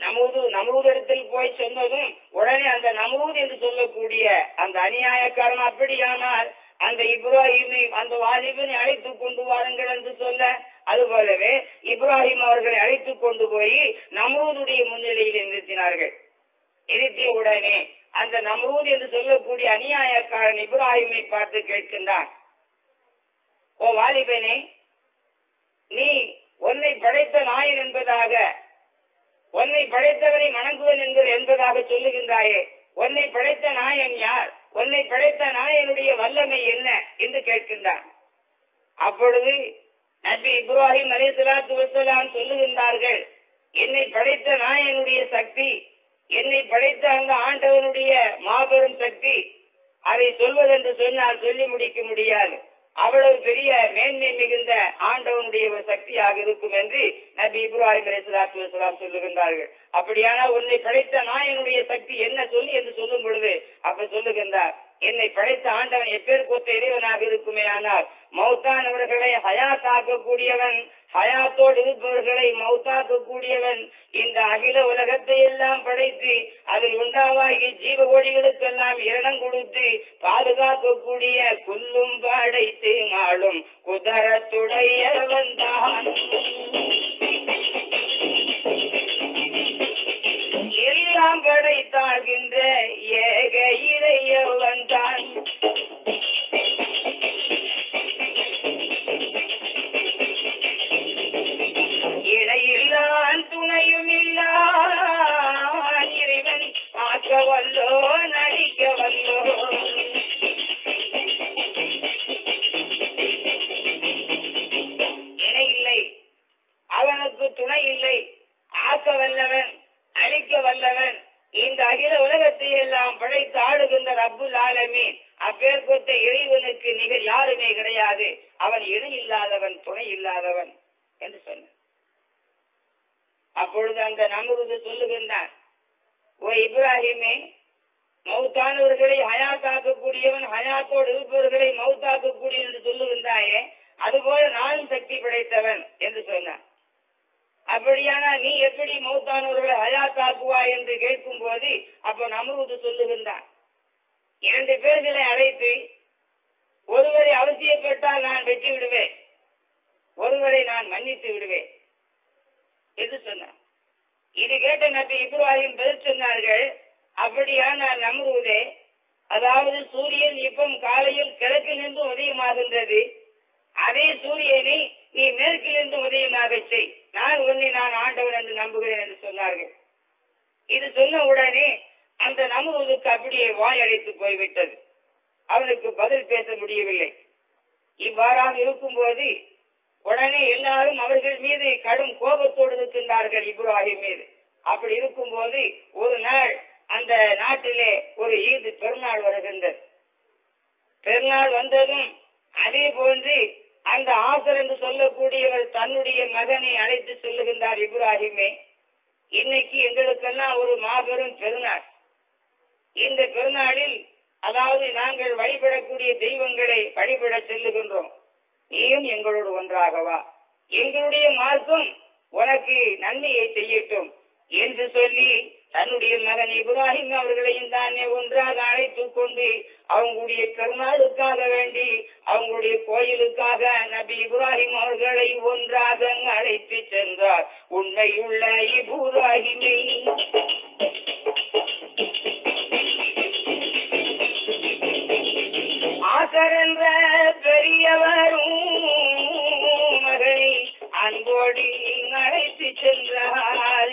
நமூது நமூதிடத்தில் போய் சொன்னதும் உடனே அந்த நமூது என்று சொல்லக்கூடிய அந்த அநியாயக்காரன் அப்படியானால் அந்த இப்ராஹிமை அந்த வாலிபனை அழைத்து கொண்டு வாருங்கள் என்று சொல்ல அதுபோலவே இப்ராஹிம் அவர்களை அழைத்து கொண்டு போய் நம்ரூதுடைய முன்னிலையில் நிறுத்தினார்கள். நிறுத்திய உடனே அந்த நம்ரூத் என்று சொல்லக்கூடிய அநியாயக்காரன் இப்ராஹிமை பார்த்து கேட்கின்றான் ஓ வாலிபனே நீ உன்னை படைத்த நாயன் என்பதாக உன்னை படைத்தவனை வணங்குவன் என்பது என்பதாக சொல்லுகின்றாயே உன்னை படைத்த நாயன் யார்? உன்னை படைத்த நாயனுடைய வல்லமை என்ன என்று கேட்கின்றான். அப்பொழுது நபி இப்ராஹிம் அலிசலாத்து வசலாம் சொல்லுகின்றார்கள் என்னை படைத்த நாயனுடைய சக்தி என்னை படைத்த அந்த ஆண்டவனுடைய மாபெரும் சக்தி அதை சொல்வதென்று சொன்னால் சொல்லி முடிக்க முடியாது. அவ்வளவு பெரிய மேன்மை மிகுந்த ஆண்டவனுடைய ஒரு சக்தியாக இருக்கும் என்று நபி இப்ராஹிம் அலைஹிஸ்ஸலாத்து சொல்லுகின்றார்கள். அப்படியானா உன்னை படைத்த நாயனுடைய சக்தி என்ன சொல்லி என்று சொல்லும் பொழுது அப்ப சொல்லுகின்றார் என்னை படைத்த ஆண்டவன் எப்பேர் கொத்த இறைவனாக இருக்குமே ஆனால் மௌத்தானவர்களை ஹயாத்தாக்கக்கூடியவன் ஹயாத்தோடு இருப்பவர்களை மௌத்தாக்கக்கூடியவன் இந்த அகில உலகத்தை எல்லாம் படைத்து அதில் உண்டாவாகி ஜீவ கோடிகளுக்கெல்லாம் இரணம் கொடுத்து பாதுகாக்கக்கூடிய குல்லும் படைத்து மாளும் குதரத்துடையவன் தான். எல்லாம் படைத்தாகின்ற ஏக இறையவன் தான். இணையில்லான் துணையும் இல்லான் இறைவன் வல்லோ நடிக்க வல்லோ இணை இல்லை. அவனுக்கு துணை இல்லை. ஆக்க வல்லவன் அழிக்க வல்லவன். இந்த அகில உலகத்தை எல்லாம் படைத்து ஆடுகின்ற ரப்புல் ஆலமே அப்பேற்பட்ட இறைவனுக்கு நிகர் யாருமே கிடையாது அவன் இணை இல்லாதவன் துணை இல்லாதவன் என்று சொன்னான் அப்பொழுது அந்த நமுருது சொல்லுகின்றார். ஓ இப்ராஹிமே மௌத்தானவர்களை ஹயாத்தாக்கக்கூடியவன் ஹயாத்தோடு இருப்பவர்களை மௌத்தாக்கக்கூடிய என்று சொல்லுகின்றாயே அதுபோல நானும் சக்தி படைத்தவன் என்று சொன்னான் அப்படியானா நீ எப்படி மௌத்தானவர்களை ஹயாத்தாக்குவாய் என்று கேட்கும் போது அப்ப நமருது சொல்லுகின்றான் இரண்டு பேர்களை அழைத்து ஒருவரை அவசியப்பட்டால் நான் வெட்டி விடுவேன் ஒருவரை நான் மன்னித்து விடுவேன் என்று சொன்னார். இது கேட்ட நபி இப்ராஹிம் பதில் சொன்னார்கள் அப்படியா நான் நம்புவதே அதாவது சூரியன் இப்பம் காலையில் கிழக்கிலிருந்து உதயமாகின்றது. அதே சூரியனை நீ மேற்கிலிருந்து உதயமாக செய். நான் உன்னை நான் ஆண்டவன் என்று நம்புகிறேன் என்று சொன்னார்கள். இது சொன்ன உடனே அந்த நமுவதுக்கு அப்படியே வாய் அடைத்து போய்விட்டது. அவனுக்கு பதில் பேச முடியவில்லை. இவ்வாறாக இருக்கும்போது உடனே எல்லாரும் அவர்கள் மீது கடும் கோபத்தோடு இருக்கின்றார்கள் இப்ராஹிம் மீது. அப்படி இருக்கும் போது ஒரு நாள் அந்த நாட்டிலே ஒரு ஈது பெருநாள் வருகின்றது. பெருநாள் வந்ததும் அதே போன்று அந்த ஆசர் என்று சொல்லக்கூடியவர் தன்னுடைய மகனை அழைத்து சொல்லுகின்றார் இப்ராஹிமே. இன்னைக்கு எங்களுக்கெல்லாம் ஒரு மாபெரும் பெருநாள். இந்த பெருநாளில் அதாவது நாங்கள் வழிபடக்கூடிய தெய்வங்களை வழிபட செல்லுகின்றோம். நீயும் எங்களோடு ஒன்றாகவா? எங்களுடைய மார்க்கம் உனக்கு நன்மையை செய்யட்டும் என்று சொல்லி தன்னுடைய மகன் இப்ராஹிம் அவர்களையும் தானே ஒன்றாக அழைத்துக் கொண்டு அவங்களுடைய கருணாளுக்காக வேண்டி அவங்களுடைய கோயிலுக்காக நபி இப்ராஹிம் அவர்களை ஒன்றாக அழைத்து சென்றார். உண்மையுள்ள இப்ராஹிமை பெரியவர் என்ற பெரியவரும் மகனை அன்போடு அழைத்து சென்றார்.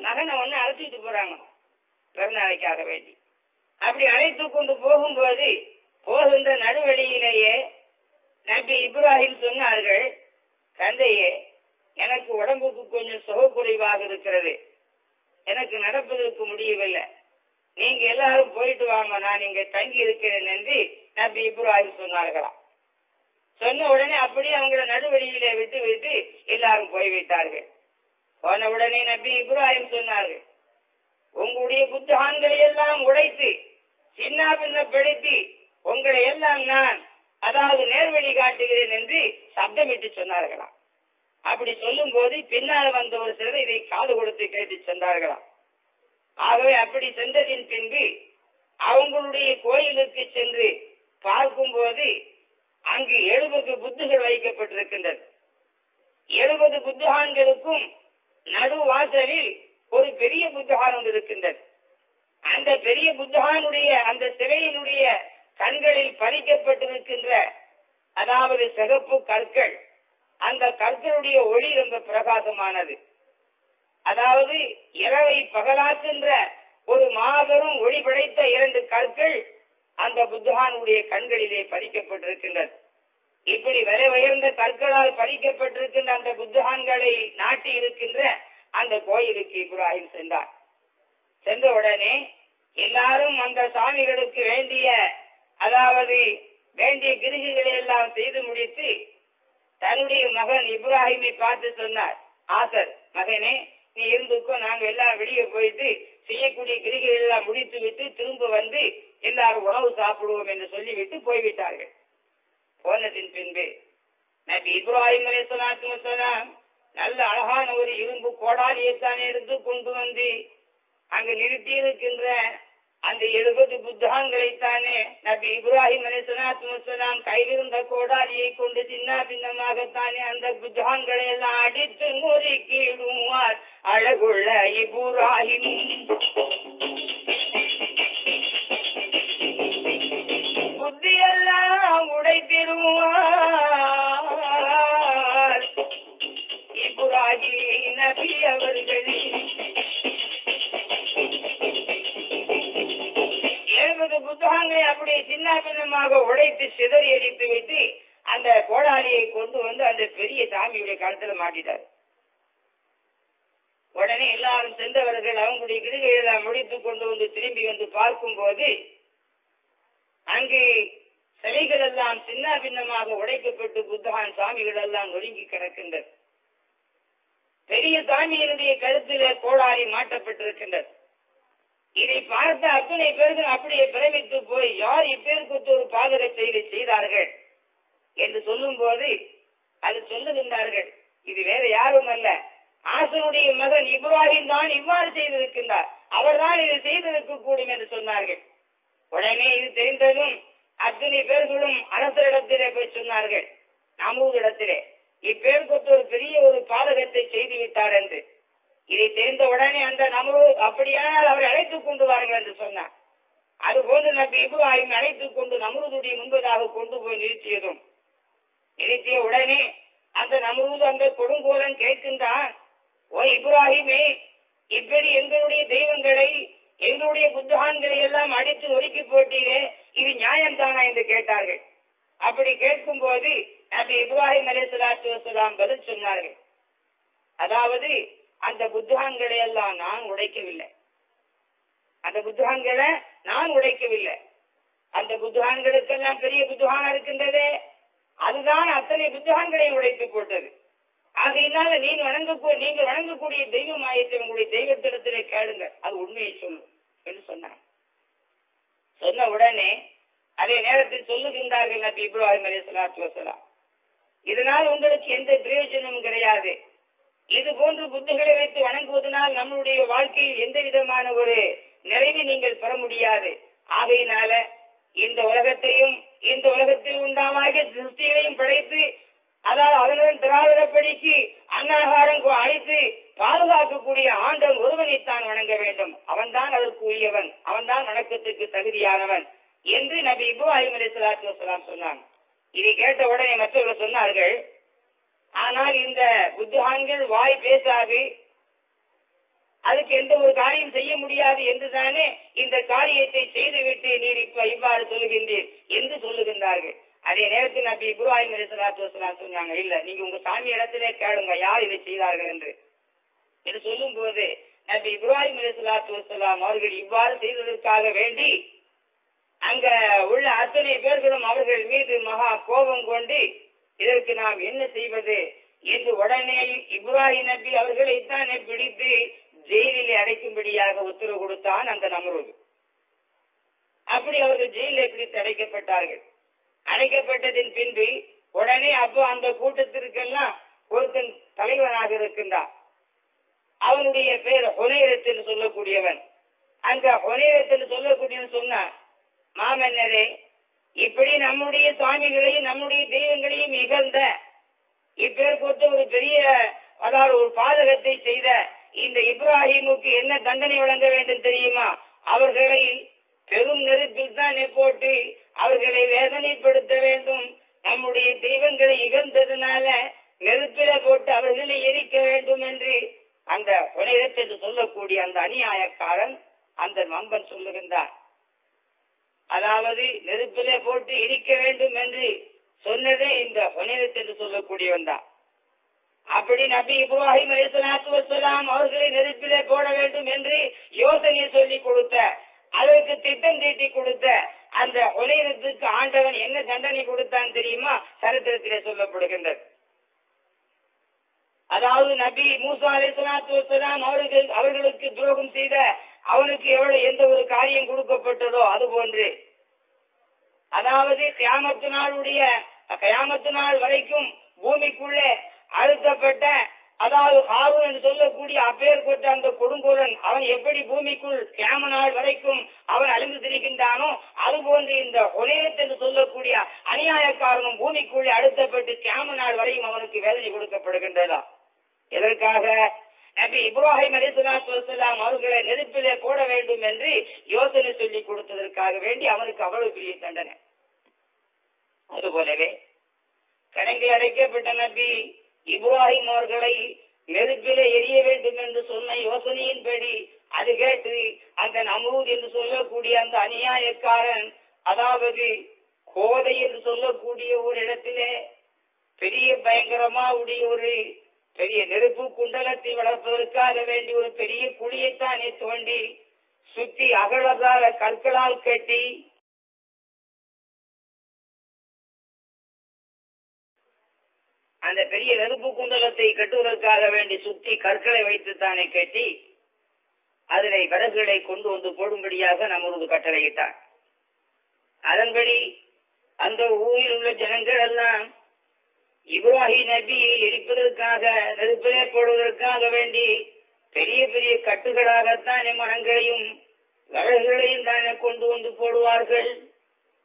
மகனை ஒண்ணு அழைச்சிட்டு போறாங்க. பிறநாளைக்காக வேண்டி. அப்படி அழைத்து கொண்டு போகும்போது போகின்ற நடுவழியிலேயே நபி இப்ராஹிம் சொன்னார்கள் தந்தையே எனக்கு உடம்புக்கு கொஞ்சம் சுகக்குறைவாக இருக்கிறது. எனக்கு நடப்பதற்கு முடியவில்லை. நீங்க எல்லாரும் போயிட்டு வாங்க நான் இங்க தங்கி இருக்கிறேன் என்று நபி இப்ராஹிம் சொன்னார்களாம். சொன்ன உடனே அப்படியே அவங்கள நடுவழியிலே விட்டு விட்டு எல்லாரும் போய்விட்டார்கள். போன உடனே நபி இப்ராஹிம் சொன்னார்கள் உங்களுடைய புத்தகங்களை எல்லாம் உடைத்து சின்ன பின்னப்படுத்தி உங்களை எல்லாம் நான் அதாவது நேர்வழி காட்டுகிறேன் என்று சப்தமிட்டு சொன்னார்களாம். அப்படி சொல்லும் போது பின்னால் வந்த ஒரு சிலர் இதை காது கொடுத்து கேட்டு சென்றார்களாம். ஆகவே அப்படி சென்றதின் பின்பு அவங்களுடைய கோயிலுக்கு சென்று பார்க்கும்போது அங்கு எழுபது புத்துகள் வைக்கப்பட்டிருக்கின்றது. எழுபது புத்தகான்களுக்கும் நடு வாசலில் ஒரு பெரிய புத்தகான் ஒன்று இருக்கின்றது. அந்த பெரிய புத்தகானுடைய அந்த சிலையினுடைய கண்களில் பதிக்கப்பட்டிருக்கின்ற அதாவது சிகப்பு கற்கள் அந்த கற்களுடைய ஒளி ரொம்ப பிரகாசமானது. அதாவது இரவை பகலாக்குகின்ற ஒரு மாபெரும் ஒளி படைத்த இரண்டு கற்கள் அந்த புத்தகானுடைய கண்களிலே பதிக்கப்பட்டிருக்கின்றது. இப்படி வரை உயர்ந்த கற்களால் பதிக்கப்பட்டிருக்கின்ற அந்த புத்தகான்களை நாட்டி இருக்கின்ற அந்த கோயிலுக்கு இப்ராஹிம் சென்றார். சென்ற உடனே எல்லாரும் அந்த சாமிகளுக்கு வேண்டிய அதாவது வேண்டிய கிருகிகளை எல்லாம் செய்து முடித்து தன்னுடைய மகன் இப்ராஹிமை பார்த்து சொன்னார் ஆசர் மகனே நீ நாங்க எல்லாம் வெளியே போயிட்டு செய்யக்கூடிய கிரிகைகள் எல்லாம் முடித்து விட்டு திரும்ப வந்து எல்லாரும் உணவு சாப்பிடுவோம் என்று சொல்லிவிட்டு போய்விட்டார்கள். போனதின் பின்பு நபி இப்ராஹிம் அலைஹிஸ்ஸலாத்து நல்ல அழகான ஒரு இரும்பு கோடாலியைத்தான் எடுத்து கொண்டு வந்து அங்கு நிறுத்தி இருக்கின்ற அந்த எழுபது புத்தகங்களைத்தானே நபி இப்ராஹிம் அலைஹிஸ்ஸலாத்து வஸலாம் கையிலிருந்த கோடாலியை கொண்டு சின்ன பின்னமாகத்தானே அந்த புத்தகங்களை எல்லாம் அடித்து நொறுக்கிடுவார் அழகுள்ள இப்ராஹிம். புத்தியெல்லாம் உடைத்திடுவார். இப்ராஹிம் நபி அவர்களே. எழுபது புத்தகங்களை அப்படியே சின்னாபின்னமாக உடைத்து சிதறி அடித்து விட்டு அந்த கோடாலியை கொண்டு வந்து அந்த பெரிய சாமியுடைய கழுத்துல மாட்டிட்டார். உடனே எல்லாரும் சென்றவர்கள் அவங்களுடைய கிருகைகளை முடித்து கொண்டு வந்து திரும்பி வந்து பார்க்கும்போது அங்கே சிலைகள் எல்லாம் சின்ன பின்னமாக உடைக்கப்பட்டு புத்தகான் சாமிகள் எல்லாம் ஒழுங்கி கிடக்கின்றது பெரிய சாமியினுடைய கழுத்துல கோடாரி மாட்டப்பட்டிருக்கின்றது. இதை பார்த்த அத்தனை பேர்கள் அப்படியே பிரமித்து போய் யார் இப்பேருக்கு ஒரு பாதக செயலை செய்தார்கள்? என்று சொல்லும் போது அது சொல்லுகின்றார்கள் இது வேற யாரும் அல்ல. ஆசனுடைய மகன் இப்ராஹிம் தான் இவ்வாறு செய்திருக்கின்றார். அவர்தான் இதை செய்திருக்க கூடும் என்று சொன்னார்கள். உடனே இது தெரிந்ததும் அத்தனை பேர்களும் அரசரிடத்திலே போய் சொன்னார்கள் நமூரிடத்திலே இப்பேருக்கு ஒரு பெரிய ஒரு பாதகத்தை செய்து விட்டார் என்று. இதை தெரிந்த உடனே அந்த நமரு அப்படியானால் அவரை அழைத்துக் கொண்டு வாருங்கள் என்று சொன்னார். அதுபோன்று நபி இப்ராஹிம் அழைத்துக் கொண்டு நமருதுடைய முன்பதாக கொண்டு போய் நிறுத்தியதும் நிறுத்திய உடனே அந்த நமருது அந்த கொடுங்கோலன் கேட்கின்றான் ஓ இப்ராஹிமே இப்படி எங்களுடைய தெய்வங்களை எங்களுடைய புத்தகான்களை எல்லாம் அடித்து ஒதுக்கி போட்டீரே இது நியாயம் தானா என்று கேட்டார்கள். அப்படி கேட்கும் போது நபி இப்ராஹிம் அலைஹிஸ்ஸலாத்து வஸலாம் பதில் சொன்னார்கள். அதாவது அந்த புத்தகங்களை எல்லாம் நான் உடைக்கவில்லை. அந்த புத்தகங்களை நான் உடைக்கவில்லை. அந்த புத்தகங்களுக்கெல்லாம் பெரிய புத்தகம் இருக்கின்றதே. அதுதான் அத்தனை புத்தகங்களையும் உடைத்து போட்டது. ஆகையினால நீ வணங்க நீங்கள் வணங்கக்கூடிய தெய்வம் ஆயத்தை உங்களுடைய தெய்வத்திடத்திலே கேளுங்க அது உண்மையை சொல்லும் என்று சொன்னார். சொன்ன உடனே அதே நேரத்தில் சொல்லுகின்றார்கள் நபி இப்ராஹிம் அலி சலாத்து வசலாம். இதனால் உங்களுக்கு எந்த பிரயோஜனமும் கிடையாது. இது போன்று புத்திகளை வைத்து வணங்குவதனால் நம்மளுடைய வாழ்க்கையில் எந்த விதமான ஒரு நிறைவை நீங்கள் பெற முடியாது. ஆகையினால இந்த உலகத்தையும் இந்த உலகத்தில் உண்டாமாகிய திருஷ்டிகளையும் படைத்து அதாவது அதனுடன் திராவிடப்படிக்கு அன்னாகாரம் அழைத்து பாதுகாக்கக்கூடிய ஆண்டன் ஒருவனைத்தான் வணங்க வேண்டும். அவன்தான் அதற்கு உரியவன். அவன்தான் வணக்கத்துக்கு தகுதியானவன் என்று நபி இப்ராஹிம் அலி சலாத்து வசலாம் சொன்னாங்க. இதை கேட்ட உடனே மற்றவர்கள் சொன்னார்கள் ஆனால் இந்த புத்தகான்கள் வாய் பேசாது. அதுக்கு எந்த ஒரு காரியம் செய்ய முடியாது என்றுதானே இந்த காரியத்தை செய்துவிட்டு நீர் இப்ப இவ்வாறு சொல்லுகின்றீர் என்று சொல்லுகின்றார்கள். அதே நேரத்தில் நபி இப்ராஹிம் அலி சொன்னாங்க இல்ல நீங்க உங்க சாமி இடத்திலே கேளுங்க யார் இதை செய்தார்கள் என்று. என்று சொல்லும் போது நபி இப்ராஹிம் அலிசலாத்து வசலாம் அவர்கள் இவ்வாறு செய்ததற்காக வேண்டி அங்க உள்ள அத்தனை பேர்களும் அவர்கள் மீது மகா கோபம் கொண்டு இதற்கு நாம் என்ன செய்வது? என்று உடனே இப்ராஹிம் நபி அவர்களைத்தானே பிடித்து ஜெயிலிலே அடைக்கும்படியாக உத்தரவு கொடுத்தான் அந்த நமருது. அப்படி அவர்கள் ஜெயிலே பிடித்து அடைக்கப்பட்டார்கள். அடைக்கப்பட்டதின் பின்பு உடனே அப்போ அந்த கூட்டத்திற்கெல்லாம் ஒருத்தன் தலைவனாக இருக்கின்றான். அவனுடைய பேர் ஹொனேரத்தில் சொல்லக்கூடியவன். அந்த ஹொனேரத்தில் சொல்லக்கூடியவன் சொன்ன மாமன்னரே இப்படி நம்முடைய சுவாமிகளையும் நம்முடைய தெய்வங்களையும் இகழ்ந்த இப்பேர் ஒரு பெரிய அதாவது ஒரு பாதகத்தை செய்த இந்த இப்ராஹிமுக்கு என்ன தண்டனை வழங்க வேண்டும் தெரியுமா? அவர்களை பெரும் நெருப்பில் தான் போட்டு அவர்களை வேதனைப்படுத்த வேண்டும். நம்முடைய தெய்வங்களை இகழ்ந்ததுனால நெருப்பில போட்டு அவர்களை எரிக்க வேண்டும் என்று அந்த புனிதத்தை சொல்லக்கூடிய அந்த அநியாயக்காரன் அந்த நம்பன் சொல்லுகின்றான் அதாவது நெருப்பிலே போட்டு இடிக்க வேண்டும் என்று சொன்னதே இந்த புனிதத்தை சொல்லக்கூடியவன் தான். அப்படி நபி இப்ராஹிம் அலிஸ்லாத்து வசலாம் அவர்களை நெருப்பிலே போட வேண்டும் என்று யோசனை சொல்லி கொடுத்த அதற்கு திட்டம் தீட்டி கொடுத்த அந்த உலகத்துக்கு ஆண்டவன் என்ன தண்டனை கொடுத்தான் தெரியுமா? சரித்திரத்திலே சொல்லப்படுகின்றது. அதாவது நபி மூசா அலிஸ்லாத்து வசலாம் அவர்கள் அவர்களுக்கு துரோகம் செய்த அவனுக்கு எவ்வளவு எந்த ஒரு காரியம் கொடுக்கப்பட்டதோ அது போன்று. அதாவது கியாமத்து நாளுடைய கியாமத்து நாள் வரைக்கும் பூமிக்குள்ளே அழுத்தப்பட்ட அதாவது ஹாரூன் என்று சொல்லக்கூடிய அப்பேற்பட்ட அந்த கொடுங்கோலன் அவன் எப்படி பூமிக்குள் கேம நாள் வரைக்கும் அவன் அழிந்து திரிகின்றானோ அதுபோன்று இந்த ஒலேத் என்று சொல்லக்கூடிய அநியாயக்காரனும் பூமிக்குள்ளே அழுத்தப்பட்டு கேம நாள் வரையும் அவனுக்கு வேதனை கொடுக்கப்படுகின்றதா? எதற்காக? நபி இப்ராஹிம் அலிசுலாம் அவர்களை நெருப்பிலே போட வேண்டும் என்று யோசனை சொல்லி கொடுத்ததற்காக வேண்டி அவனுக்கு அவ்வளவு பெரிய தண்டனை. அதுபோலவே கணக்கில் அடைக்கப்பட்ட நபி இப்ராஹிம் அவர்களை நெருப்பிலே எரிய வேண்டும் என்று சொன்ன யோசனையின்படி அது கேட்டு அந்த நம்ரூத் என்று சொல்லக்கூடிய அந்த அநியாயக்காரன் அதாவது கோதை என்று சொல்லக்கூடிய ஒரு இடத்திலே பெரிய பயங்கரமா உடைய ஒரு பெரிய நெருப்பு குண்டலத்தை வளர்ப்பதற்காக வேண்டி ஒரு பெரிய குழியைத்தானே தோண்டி சுத்தி அகழ்வதாக கற்களால் கட்டி அந்த பெரிய நெருப்பு குண்டலத்தை கட்டுவதற்காக வேண்டி சுத்தி கற்களை வைத்து தானே கட்டி அதனை விறகுகளை கொண்டு வந்து போடும்படியாக நமது கட்டளையிட்டார். அதன்படி அந்த ஊரில் உள்ள ஜனங்கள் எல்லாம் இப்ராஹி நபியை எரிப்பதற்காக நெருப்பிலே போடுவதற்காக வேண்டி பெரிய பெரிய கட்டுகளாகத்தானே மரங்களையும் விறகுகளையும் தானே கொண்டு வந்து போடுவார்கள்.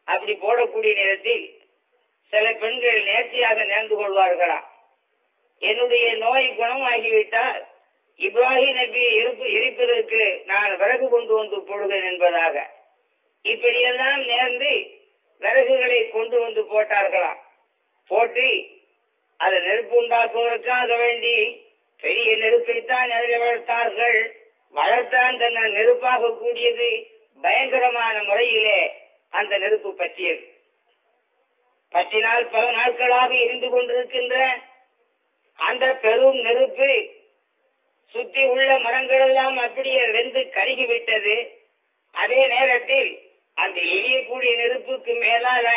அப்படி போடக்கூடிய நேரத்தில் சில பெண்கள் நேர்த்தியாக நேர்ந்து கொள்வார்களா? என்னுடைய நோய் குணமாகிவிட்டால் இப்ராஹிம் நபியை எரிப்பு எரிப்பதற்கு நான் விறகு கொண்டு வந்து போடுவேன் என்பதாக. இப்படியெல்லாம் நேர்ந்து விறகுகளை கொண்டு வந்து போட்டார்களாம் போட்டு அதை நெருப்பு உண்டாக்குவதற்காக வேண்டி. பெரிய நெருப்பைத்தான் அதில் வளர்த்தார்கள். வளர்த்தான் தன்னை நெருப்பாக கூடியது பயங்கரமான முறையிலே அந்த நெருப்பு பற்றியது. பற்றினால் பல நாட்களாக இருந்து கொண்டிருக்கின்ற அந்த பெரும் நெருப்பு சுத்தி உள்ள மரங்கள் எல்லாம் அப்படியே வெந்து கருகிவிட்டது. அதே நேரத்தில் அந்த எரியக்கூடிய நெருப்புக்கு மேலால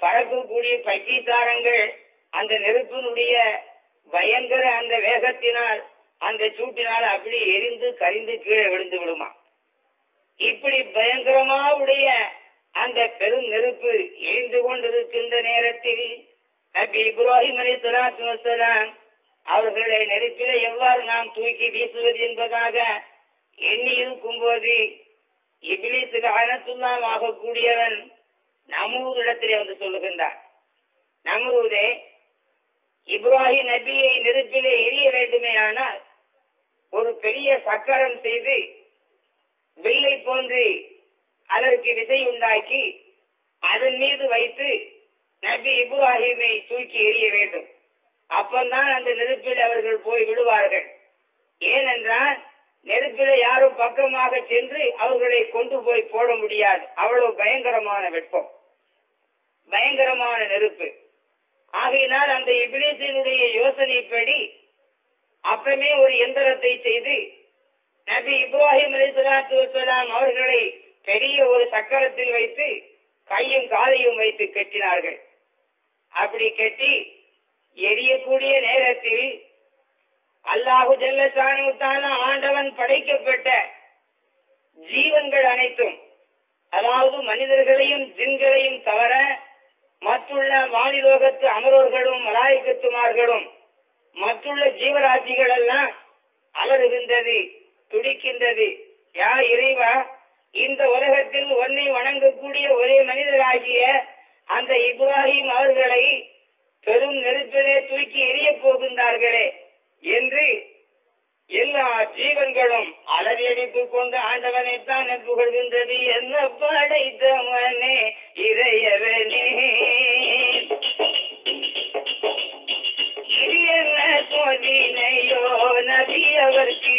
பறக்கக்கூடிய பச்சை தாரங்கள் அந்த நெருப்பினுடைய பயங்கர அந்த வேகத்தினால் அந்த சூட்டினால் அப்படி எரிந்து கரிந்து கீழே விழுந்து விடுமா? இப்படி பயங்கரமா உடைய அந்த பெரும் நெருப்பு எரிந்து கொண்டிருக்கின்ற நேரத்தில் நபி இப்ராஹிம் அலி சலாத்து வசலாம் அவர்களை நெருப்பில எவ்வாறு நாம் தூக்கி வீசுவது என்பதாக எண்ணி இருக்கும் போது இபிலிசுக்கு அனத்துலாம் ஆகக்கூடியவன் நமூரிடத்திலே வந்து சொல்லுகின்றான். நமூரே இப்ராஹிம் நபியை நெருப்பிலே எரிய வேண்டுமே ஆனால் ஒரு பெரிய சக்கரம் செய்து வில்லை போன்று அதற்கு விதை உண்டாக்கி அதன் மீது வைத்து நபி இப்ராஹிமை தூக்கி எறிய வேண்டும். அப்பந்தான் அந்த நெருப்பில் அவர்கள் போய் விடுவார்கள். ஏனென்றால் நெருப்பில் யாரும் பக்கமாக சென்று அவர்களை கொண்டு போய் போட முடியாது. அவ்வளவு பயங்கரமான வெப்பம் பயங்கரமான நெருப்பு. ஆகையினால் அந்த இபிலிசினுடைய யோசனைப்படி அப்பமே ஒரு எந்திரத்தை செய்து நபி இப்ராஹிம் அலி சலாத்து வசலாம் அவர்களை பெரிய ஒரு சக்கரத்தில் வைத்து கையும் காலையும் வைத்து கட்டினார்கள். அப்படி கட்டி எரியக்கூடிய நேரத்தில் அல்லாஹு ஜல்லசானுத்தான ஆண்டவன் படைக்கப்பட்ட ஜீவன்கள் அனைத்தும் அதாவது மனிதர்களையும் ஜின்களையும் தவிர மற்றுள்ள வானிலோகத்து அமரோர்களும் மலாய்க்கத்துமார்களும் மற்றுள்ள ஜீவராசிகள் எல்லாம் அலறுகின்றது துடிக்கின்றது. யா இறைவா இந்த உலகத்தில் ஒன்னை வணங்கக்கூடிய ஒரே மனிதராகிய அந்த இப்ராஹிம் அவர்களை பெரும் நெருப்பிலே தூக்கி எரிய போகின்றார்களே என்று எல்லா ஜீவன்களும் அலறியடித்துக் கொண்டு ஆண்டவனைத்தான் புகழ்கின்றது என்ன படைத்தவனே இறையவனே இது என்ன சோதினையோ நபி அவர்க்கு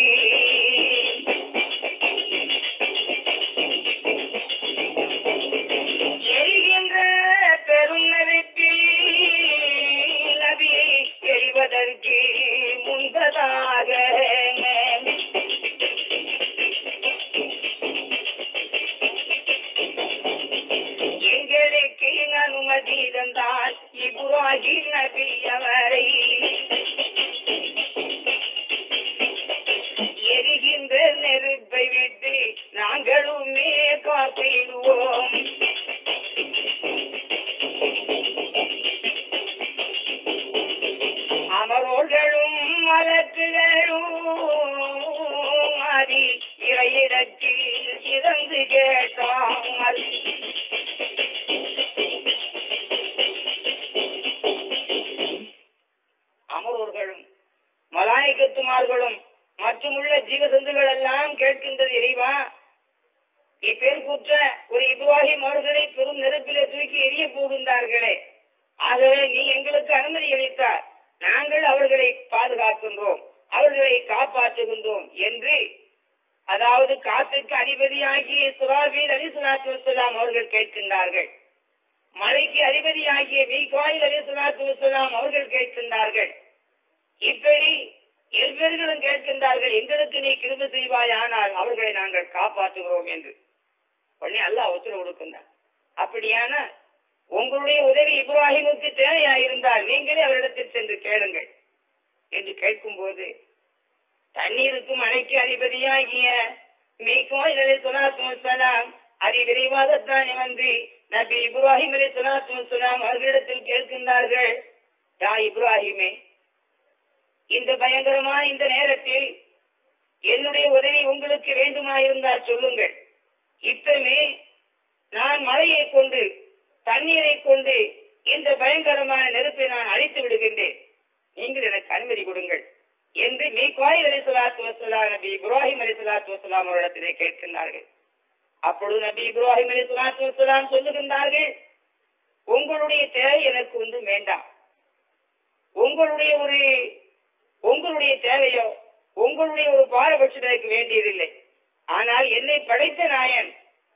இப்ராஹிம் நபி எரிகின்ற நெருப்பை விட்டு நாங்களுமே காத்திடுவோம். அமரோர்களும் மலக்குகளும் அதி இறையிடத்தில் இறந்து கேட்டாமல் மலாய்க்கத்துமார்களும் மற்றுமுள்ள ஜீவசந்துகள் எல்லாம் கேட்கின்றது இறைவா? இப்பேர் குற்ற ஒரு இப்ராஹிம் அவர்களை பெரும் நெருப்பிலே தூக்கி எரிய போகின்றார்களே. ஆகவே நீ எங்களுக்கு அனுமதி அளித்தார் நாங்கள் அவர்களை பாதுகாக்கின்றோம் அவர்களை காப்பாற்றுகின்றோம் என்று அதாவது காத்துக்கு அதிபதியாகிய சுராபீர் அலி சுலாத்து வசலாம் அவர்கள் கேட்கின்றார்கள். மழைக்கு அதிபதியாகிய மீகாயில் அலி சுலாத்து வசலாம் அவர்கள் கேட்கின்றார்கள் இப்படி எவ்வேர்களும் கேட்கின்றார்கள் எங்களுக்கு நீ கிருப செய்வாயானால் அவர்களை நாங்கள் காப்பாற்றுகிறோம் என்று உடனே அல்லாஹ் உத்தரவு கொடுக்கின்றார் அப்படியான உங்களுடைய உதவி இப்ராஹிமுக்கு தேவையாயிருந்தால் நீங்களே அவரிடத்தில் சென்று கேளுங்கள் என்று கேட்கும்போது தண்ணீருக்கும் மழைக்கு அதிபதியாகிய மீகோய் அலி சொலாத்து வசலாம் மாதத்தானே வந்து நபி இப்ராஹிம் அலி சலாத்து சொல்லாம் அவர்களிடத்தில் கேட்கின்றார்கள். யா இப்ராஹிமே இந்த பயங்கரமான இந்த நேரத்தில் என்னுடைய உதவி உங்களுக்கு வேண்டுமா இருந்தால் சொல்லுங்கள். இப்பமே நான் மழையை கொண்டு தண்ணீரை கொண்டு இந்த பயங்கரமான நெருப்பை நான் அழித்து விடுகின்றேன். நீங்கள் எனக்கு அனுமதி கொடுங்கள் என்று மீ கோயில் அலி சலாத்து வசலாம் நபி இப்ராஹிம் அலி சலாத்து வசலாம் அவரிடத்திலே கேட்கின்றார்கள். அப்பொழுது நபி இப்ராஹிம் அலி சுலாத்து வசலாம் சொல்லுகின்றார்கள் உங்களுடைய தேவை எனக்கு ஒன்றும் வேண்டாம். உங்களுடைய ஒரு உங்களுடைய தேவையோ உங்களுடைய ஒரு பாரபட்சம் எனக்கு வேண்டியதில்லை. ஆனால் என்னை படைத்த நாயன்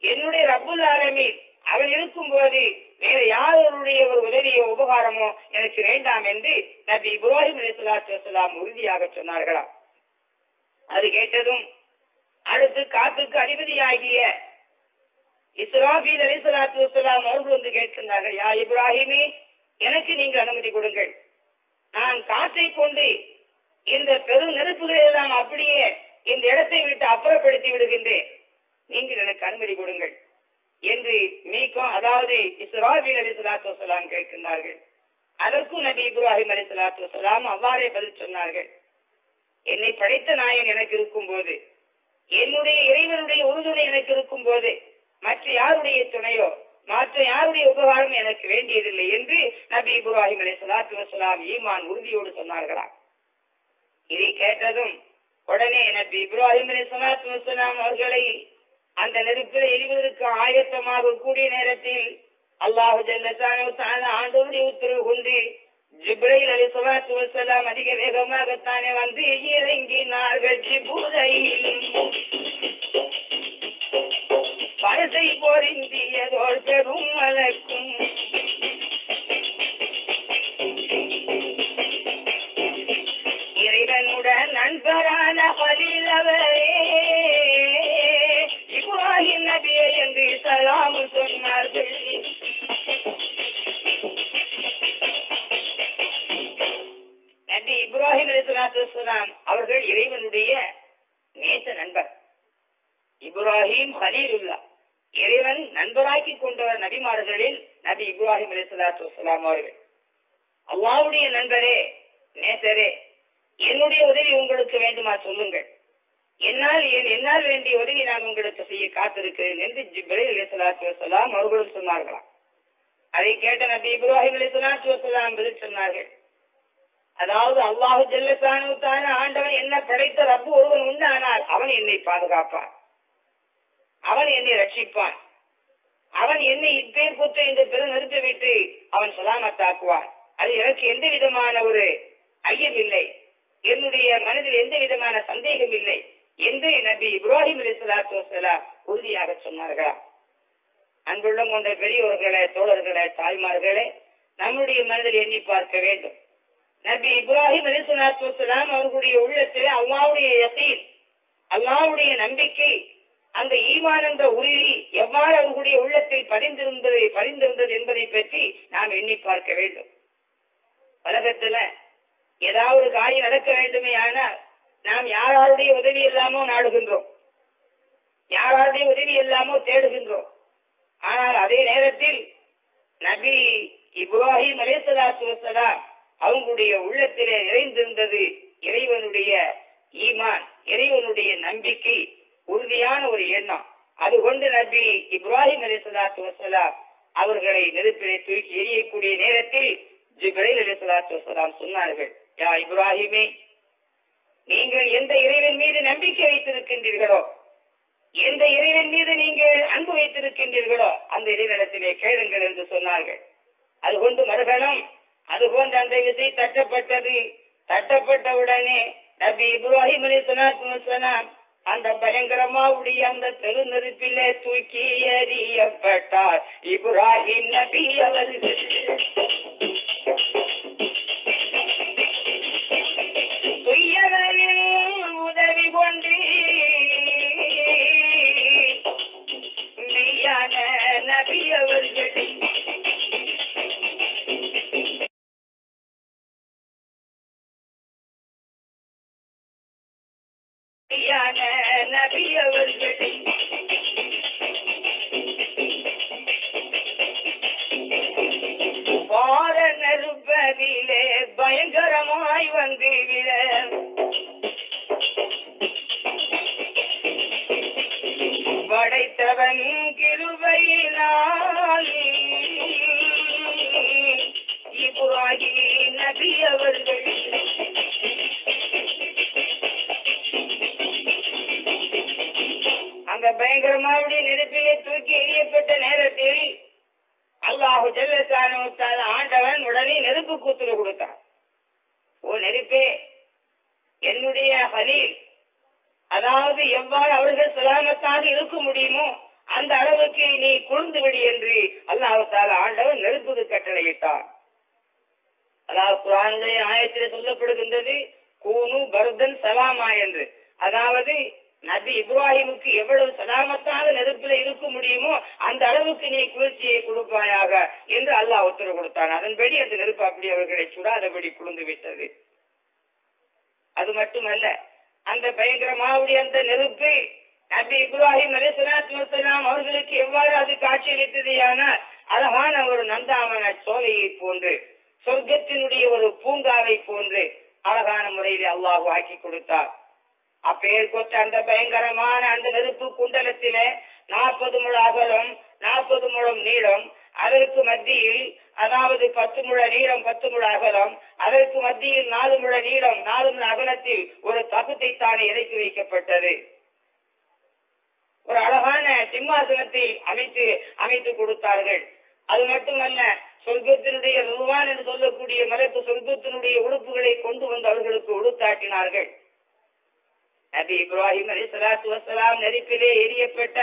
என்னுடைய ரப்புல் ஆலமீன் அவன் இருக்கும் போது வேற யாருடைய ஒரு உதவியோ உபகாரமோ எனக்கு வேண்டாம் என்று நபி இப்ராஹிம் அலிஸ்லாத்து வசலாம் உறுதியாக சொன்னார்களாம். அது கேட்டதும் அடுத்து காத்துக்கு அதிபதியாகிய இஸ்ராபீல் அலிஸ்லாத்து வசலாம் அவர்கள் வந்து கேட்கின்றார்கள் யா இப்ராஹிமே எனக்கு நீங்கள் அனுமதி கொடுங்கள். நான் காற்றை கொண்டு இந்த பெரும் நெருப்புகளை எல்லாம் அப்படியே இந்த இடத்தை விட்டு அப்புறப்படுத்தி விடுகின்றேன். நீங்கள் எனக்கு அனுமதி கொடுங்கள் என்று மீக்கும் அதாவது இஸ்ராபீல் அலி சலாத்து வசலாம் கேட்கின்றார்கள். அதற்கும் நபி இப்ராஹிம் அலி சலாத்து வசலாம் அவ்வாறே பதில் சொன்னார்கள். என்னை படைத்த நாயன் எனக்கு இருக்கும் போது என்னுடைய இறைவனுடைய உறுதுணை எனக்கு இருக்கும் போது மற்ற யாருடைய துணையோ மற்ற யாருடைய உபகாரம் எனக்கு வேண்டியதில்லை என்று நபி இப்ராஹிம் அலி சலாத்து வசலாம் ஈமான் உறுதியோடு சொன்னார்களா இதை கேட்டதும் உடனே நபி இப்ராஹிம் அலி சலாத்து வசலாம் அவர்களை அந்த நெருப்பில் எரிவதற்கு ஆயத்தமாக கூடிய நேரத்தில் அல்லாஹு ஜல்லத்தான ஆண்டோருடைய உத்தரவு கொண்டு ஜிப்ரையில் அலி சலாத்து வசலாம் அதிக வேகமாகத்தானே வந்து இறங்கினார்கள். ஜிபுரையில் பழசை பொருந்தியதோர் பெரும் மலக்கும் இறைவனுடன் நண்பரான பலிலவரே இப்ராஹிம் நபியே என்று சலாம் சொன்னார்கள். நன்றி இப்ராஹிம் அலிஸ்லாம் அவர்கள் இறைவனுடைய நேச நண்பர். இப்ராஹிம் ஹலீலுல்லா. இறைவன் நண்பராக்கி கொண்டவர் நபிமார்களில் நபி இப்ராஹிம் அலிஸ்லாத்துலாம் அவர்கள். அல்லாவுடைய நண்பரே நேசரே என்னுடைய உதவி உங்களுக்கு வேண்டுமா சொல்லுங்கள். என்னால் என் என்னால் வேண்டிய உதவி நான் உங்களுக்கு செய்ய காத்திருக்கிறேன் என்று ஜிப்ரேல் அலிஸ்லாத்து வசலாம் அவர்களும் சொன்னார்களாம். அதை கேட்ட நபி இப்ராஹிம் அலிஸ்லாத்து வசலாம் பதில் சொன்னார்கள். அதாவது அல்லாஹு ஜல்லசானுத்தான ஆண்டவன் என்ன படைத்த ரப்பு ஒருவன் உண்டானால் அவன் என்னை பாதுகாப்பான். அவன் என்னை ரட்சிப்பான். அவன் என்னை இப்பேர் குற்ற இந்த பெரு நிறுத்தி விட்டு அவன் சலாமத்தாக்குவான். அது எனக்கு எந்த விதமான ஒரு ஐயம் இல்லை. என்னுடைய மனதில் எந்த விதமான சந்தேகம் இல்லை என்று நபி இப்ராஹிம் அலி சலாத்து வசலாம் உறுதியாக சொன்னார்களா? அன்புள்ளம் கொண்ட பெரியோர்களே தோழர்களே தாய்மார்களே நம்முடைய மனதில் எண்ணி பார்க்க வேண்டும். நபி இப்ராஹிம் அலி சலாத்து வலாம் அவர்களுடைய உள்ளத்திலே அல்லாவுடைய யசீன் அல்லாவுடைய நம்பிக்கை அந்த ஈமான் என்ற உறுதி எவ்வாறு அவர்களுடைய உள்ளத்தில் பதிந்திருந்தது பதிந்திருந்தது என்பதை பற்றி நாம் எண்ணி பார்க்க வேண்டும். உலகத்துல ஏதாவது ஒரு காரியம் நடக்க வேண்டுமே ஆனால் நாம் யாராருடைய உதவி இல்லாமோ நாடுகின்றோம். யாராருடைய உதவி இல்லாமோ தேடுகின்றோம். ஆனால் அதே நேரத்தில் நபி இப்ராஹிம் அலேசலாத்து வசலாம் அவங்களுடைய உள்ளத்திலே நிறைந்திருந்தது இறைவனுடைய ஈமான் இறைவனுடைய நம்பிக்கை உறுதியான ஒரு எண்ணம். அது கொண்டு நபி இப்ராஹிம் அலிசலாத்து வசலாம் அவர்களை நெருப்பிலே தூக்கி எரியக்கூடிய நேரத்தில் ஜிப்ரைல் அலிசலாத்து வசலாம் சொன்னார்கள் யா இப்ராஹிமே நீங்கள் எந்த இறைவன் மீது நம்பிக்கை வைத்திருக்கின்றீர்களோ எந்த இறைவன் மீது நீங்கள் அன்பு வைத்திருக்கின்றீர்களோ அந்த இறைவனத்திலே கேளுங்கள் என்று சொன்னார்கள். அது கொண்டு மறுகணம் அதுபோன்ற அந்த விசை தட்டப்பட்டது தட்டப்பட்டவுடனே நபி இப்ராஹிம் அலி சலாத்து அந்த பயங்கரமாவுடைய அந்த தெரு நெருப்பிலே தூக்கி எறியப்பட்டார் இப்ராஹிம் நபி அவர்கள் உதவி கொண்டு நபி அவர்கள் நபி அவர்கள் பார நெருப்பதிலே பயங்கரமாய் வந்து விட படைத்தவன் கிருபையினால். இப்ராஹி நபி அவர்கள் அந்த பயங்கரமாவுடைய நெருப்பிலே தூக்கி எரியப்பட்ட நேரத்தில் அல்லாஹு ஜல்லத்தான ஆண்டவன் உடனே நெருப்பு கூத்துரு கொடுத்தான். ஓ நெருப்பே என்னுடைய ஹலீல் அதாவது எவ்வாறு அவர்கள் சலாமத்தாக இருக்க முடியுமோ அந்த அளவுக்கு நீ குளிர்ந்து விடு என்று அல்லாஹால ஆண்டவன் நெருப்புக்கு கட்டளையிட்டான். அதாவது குரான்களின் ஆயத்திலே சொல்லப்படுகின்றது கூனு பர்தன் சலாமா என்று. அதாவது நபி இப்ராஹிமுக்கு எவ்வளவு சதாமத்தான நெருப்புல இருக்க முடியுமோ அந்த அளவுக்கு நீ குளிர்ச்சியை கொடுப்பாயாக என்று அல்லாஹ் உத்தரவு கொடுத்தான். அதன்படி அந்த நெருப்பு அப்படி அவர்களை சுடாதபடி குளிர்ந்து விட்டது. அது மட்டுமல்ல அந்த பயங்கரமாவுடைய அந்த நெருப்பு நபி இப்ராஹிம் அலிசலாத்துலாம் அவர்களுக்கு எவ்வாறு அது காட்சியளித்ததையானால் அழகான ஒரு நந்தாமன சோலையை போன்று சொர்க்கத்தினுடைய ஒரு பூங்காவை போன்று அழகான முறையில் அல்லாஹ் ஆக்கி கொடுத்தார் அப்பேர் கொத்த அந்த பயங்கரமான அந்த நெருப்பு குண்டலத்திலே நாற்பது முழ அகலம் நாற்பது முழம் நீளம் அதற்கு மத்தியில் அதாவது பத்து முழ நீளம் பத்து முழ அகலம் அதற்கு மத்தியில் நாலு முழ நீளம் நாலு முழ அகலத்தில் ஒரு தகுத்தை தானே இறக்கி வைக்கப்பட்டது. ஒரு அழகான சிம்மாசனத்தை அமைத்து அமைத்து கொடுத்தார்கள். அது மட்டுமல்ல சொர்க்கத்தினுடைய ருவான் என்று சொல்லக்கூடிய மலக்கு சொர்க்கத்தினுடைய உடுப்புகளை கொண்டு வந்து அவர்களுக்கு உடுத்தாட்டினார்கள் நபி இப்ராஹிம் அலி சலாத்து வசலாம் நெருப்பிலே எரியப்பட்ட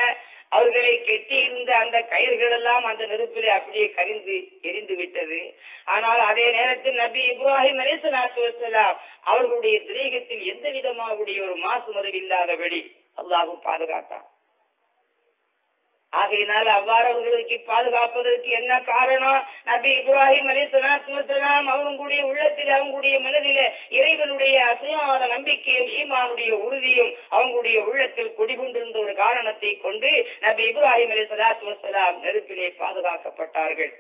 அவர்களை கெட்டியிருந்த அந்த கயிர்கள் எல்லாம் அந்த நெருப்பிலே அப்படியே கரிந்து எரிந்து விட்டது. ஆனால் அதே நேரத்தில் நபி இப்ராஹிம் அலி சலாத்து வசலாம் அவர்களுடைய திரேகத்தில் எந்த விதமாக ஒரு மாசு மறுவில்லாதபடி அல்லாஹு பாதுகாத்தான். ஆகையினால் அவ்வாறு அவர்களுக்கு பாதுகாப்பதற்கு என்ன காரணம்? நபி இப்ராஹிம் அலி சலாத்துலாம் அவங்களுடைய உள்ளத்தில் அவங்களுடைய மனதில இறைவனுடைய அசையாத நம்பிக்கையும் ஈமானுடைய உறுதியும் அவங்களுடைய உள்ளத்தில் குடிகொண்டிருந்த ஒரு காரணத்தை கொண்டு நபி இப்ராஹிம் அலி சலாத்து வசலாம் நெருப்பிலே பாதுகாக்கப்பட்டார்கள்.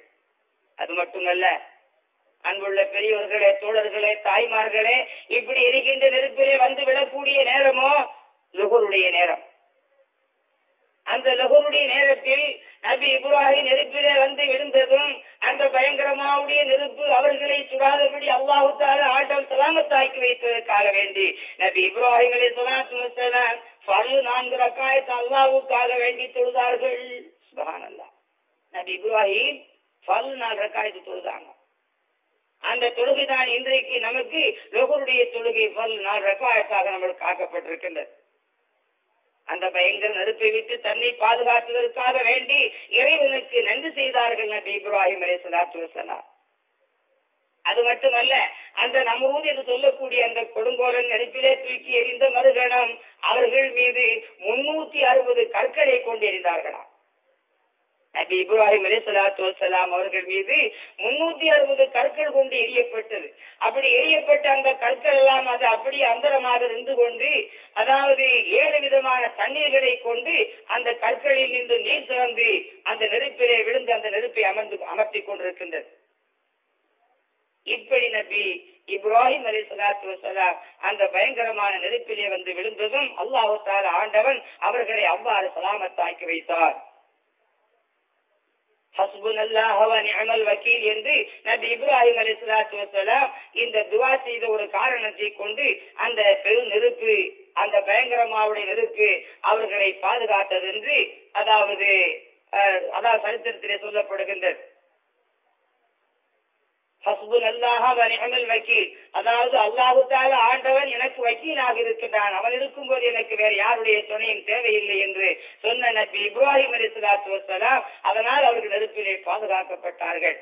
அது மட்டுமல்ல அன்புள்ள பெரியவர்களே தோழர்களே தாய்மார்களே இப்படி இருக்கின்ற நெருப்பிலே வந்து விடக்கூடிய நேரமோ? லுகருடைய நேரம். அந்த லகுருடைய நேரத்தில் நபி இப்ராஹிம் நெருப்பிலே வந்து விழுந்ததும் அந்த பயங்கரமாவுடைய நெருப்பு அவர்களை சுடாதபடி அல்லாஹு ஆட்டம் சலாமத்தாக்கி வைத்ததற்காக வேண்டி நபி இப்ராஹிம் அலி சலாத்து பழு நான்கு ரக்காயத்து அல்லாவுக்காக வேண்டி தொழுதார்கள். சுபகானல்லா நபி இப்ராஹிம் பழு நாலு ரக்காயத்து தொழுதாங்க. அந்த தொழுகை தான் இன்றைக்கு நமக்கு லோகருடைய தொழுகை பல் நாலு ரக்காயத்தாக நம்மளுக்கு காக்கப்பட்டிருக்கின்றது அந்த பயங்கர நெருப்பை விட்டு தன்னை பாதுகாத்ததற்காக வேண்டி இறைவனுக்கு நன்றி செய்தார்கள் நபி இப்ராஹிம் அலை சலாத்து வசலாம் அது மட்டுமல்ல அந்த நம்ரூத் என்று சொல்லக்கூடிய அந்த கொடுங்கோலன் நெருப்பிலே தூக்கி எறிந்த மறுகணம் அவர்கள் மீது முன்னூத்தி அறுபது கற்களை கொண்டு எறிந்தார்களாம். நபி இப்ராஹிம் அலி சலாத்து வசலாம் அவர்கள் மீது முன்னூத்தி அறுபது கற்கள் கொண்டு எரியப்பட்டது அப்படி எரியப்பட்ட அந்த கற்கள் எல்லாம் அது அப்படியே அந்தரமாக இருந்து கொண்டு அதாவது ஏழு விதமான தண்ணீர்களை கொண்டு அந்த கற்களில் நின்று நீர் திறந்து அந்த நெருப்பிலே விழுந்து அந்த நெருப்பை அமர்ந்து அமர்த்தி கொண்டிருக்கின்றது. இப்படி நபி இப்ராஹிம் அலி சலாத்து வசலாம் அந்த பயங்கரமான நெருப்பிலே வந்து விழுந்ததும் அல்லாஹால ஆண்டவன் அவர்களை அவ்வாறு சலாமத்தாக்கி வைத்தார். வக்கீல் என்று நபி இப்ராஹிம் அலி சலாத்து வசலாம் இந்த துவா செய்த ஒரு காரணத்தை கொண்டு அந்த பெரு நெருப்பு அந்த பயங்கரமாவுடைய நெருப்பு அவர்களை பாதுகாத்தது என்று அதாவது அதாவது சரித்திரத்திலே சொல்லப்படுகின்றது ஹஸ்புன் அல்லாஹ் வ நிஅமல் வக்கீல் அதாவது அல்லாஹு தால ஆண்டவன் எனக்கு வக்கீலாக இருக்கின்றான். அவன் இருக்கும்போது எனக்கு வேற யாருடைய துணையும் தேவையில்லை என்று சொன்ன நபி இப்ராஹிம் அலி சலாத்து வசலாம் அதனால் அவர்கள் நெருப்பிலே பாதுகாக்கப்பட்டார்கள்.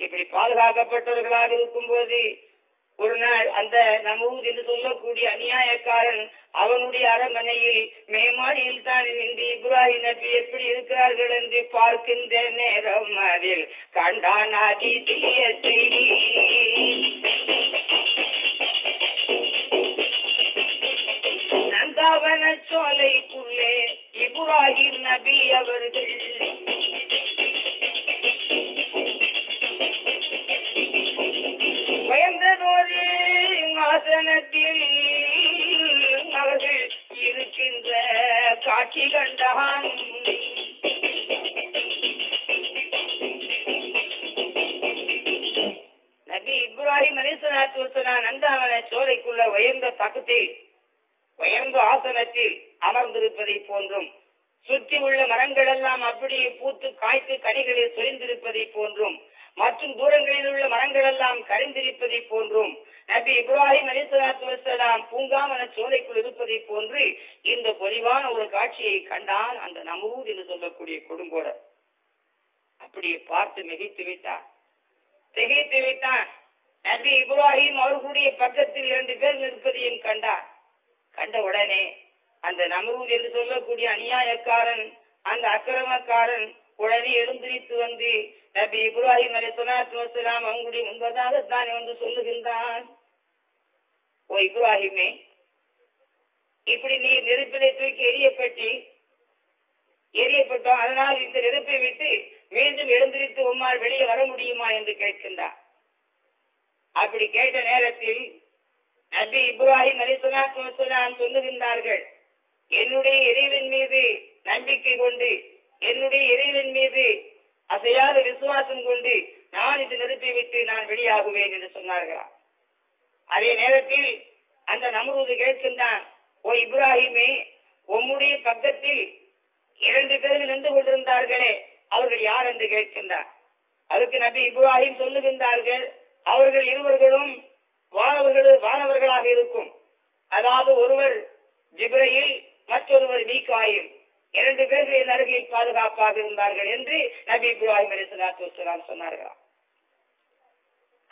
இப்படி பாதுகாக்கப்பட்டவர்களாக இருக்கும் போது ஒரு நாள் அந்த நமூத் என்று சொல்லக்கூடிய அநியாயக்காரன் அவனுடைய அரண்மனையில் மேமாடியில் தான் நின்று இப்ராஹிம் நபி எப்படி இருக்கிறார்கள் என்று பார்க்கின்ற நேரம் அதில் கண்டான் அதிசய செய்தி நந்தாவன சோலைக்குள்ளே இப்ராஹிம் நபி அவர்கள் ஆசனத்தில் அவர்கள் இருக்கின்ற காட்சி கண்டான். நபி இப்ராஹிம் அலிசலாத்து வசலாம் நந்தாவன சோலைக்குள்ள உயர்ந்த தகுத்தில் உயர்ந்த ஆசனத்தில் அமர்ந்திருப்பதை போன்றும் சுற்றி உள்ள மரங்கள் எல்லாம் அப்படியே பூத்து காய்த்து கனிகளில் சுழிந்திருப்பதை போன்றும் மற்றும் தூரங்களில் உள்ள மரங்கள் எல்லாம் கரிந்திருப்பதை போன்றும் நபி இப்ராஹிம் அலிசலாத்து வசலாம் பூங்காவன சோலைக்குள் இருப்பதை போன்று இந்த பொலிவான ஒரு காட்சியை கண்டான் அந்த நமூர் என்று சொல்லக்கூடிய கொடுங்கோடர். அப்படியே பார்த்து மிகைத்து விட்டான். திகைத்து விட்டான். நபி இப்ராஹிம் அவர்களுடைய பக்கத்தில் இரண்டு பேர் நிற்பதையும் கண்டான். கண்ட உடனே அந்த நம்ரூத் என்று சொல்லக்கூடிய அநியாயக்காரன் அந்த அக்கிரமக்காரன் உடனே எழுந்திரித்து வந்து நபி இப்ராஹிம் அலி சொலாத்து வசலாம் அவங்களுடைய முன்பதாக தான் வந்து சொல்லுகின்றான். ஓ இப்ராஹிமே இப்படி நீ நெருப்பிலே தூக்கி எரியப்பட்டு எரியப்பட்டோம் அதனால் இந்த நெருப்பை விட்டு மீண்டும் எழுந்திரித்து உம்மால் வெளியே வர முடியுமா என்று கேட்கின்றார். அப்படி கேட்ட நேரத்தில் நபி இப்ராஹிம் அலிசலாத்து வசலாம் சொல்லுகின்றார்கள் என்னுடைய இறைவன் மீது நம்பிக்கை கொண்டு என்னுடைய இறைவன் மீது அசையாத விசுவாசம் கொண்டு நான் இந்த நெருப்பை விட்டு நான் வெளியாகுவேன் என்று சொன்னார்களாம் அதே நேரத்தில் அந்த நம்ரூது கேட்கின்றான் ஓ இப்ராஹிமே உம்முடைய பக்கத்தில் இரண்டு பேர் நின்று கொண்டிருந்தார்களே அவர்கள் யார்? என்று கேட்கின்றார் அதுக்கு நபி இப்ராஹிம் சொல்லுகின்றார்கள் அவர்கள் இருவர்களும் வானவர்கள் வானவர்களாக இருக்கும். அதாவது ஒருவர் ஜிப்ரையில் மற்றொருவர் மீகாயில் இரண்டு பேர் என் பாதுகாப்பாக இருந்தார்கள் என்று நபி இப்ராஹிம் அலி சலாத்து வசலாம் சொன்னார்களாம்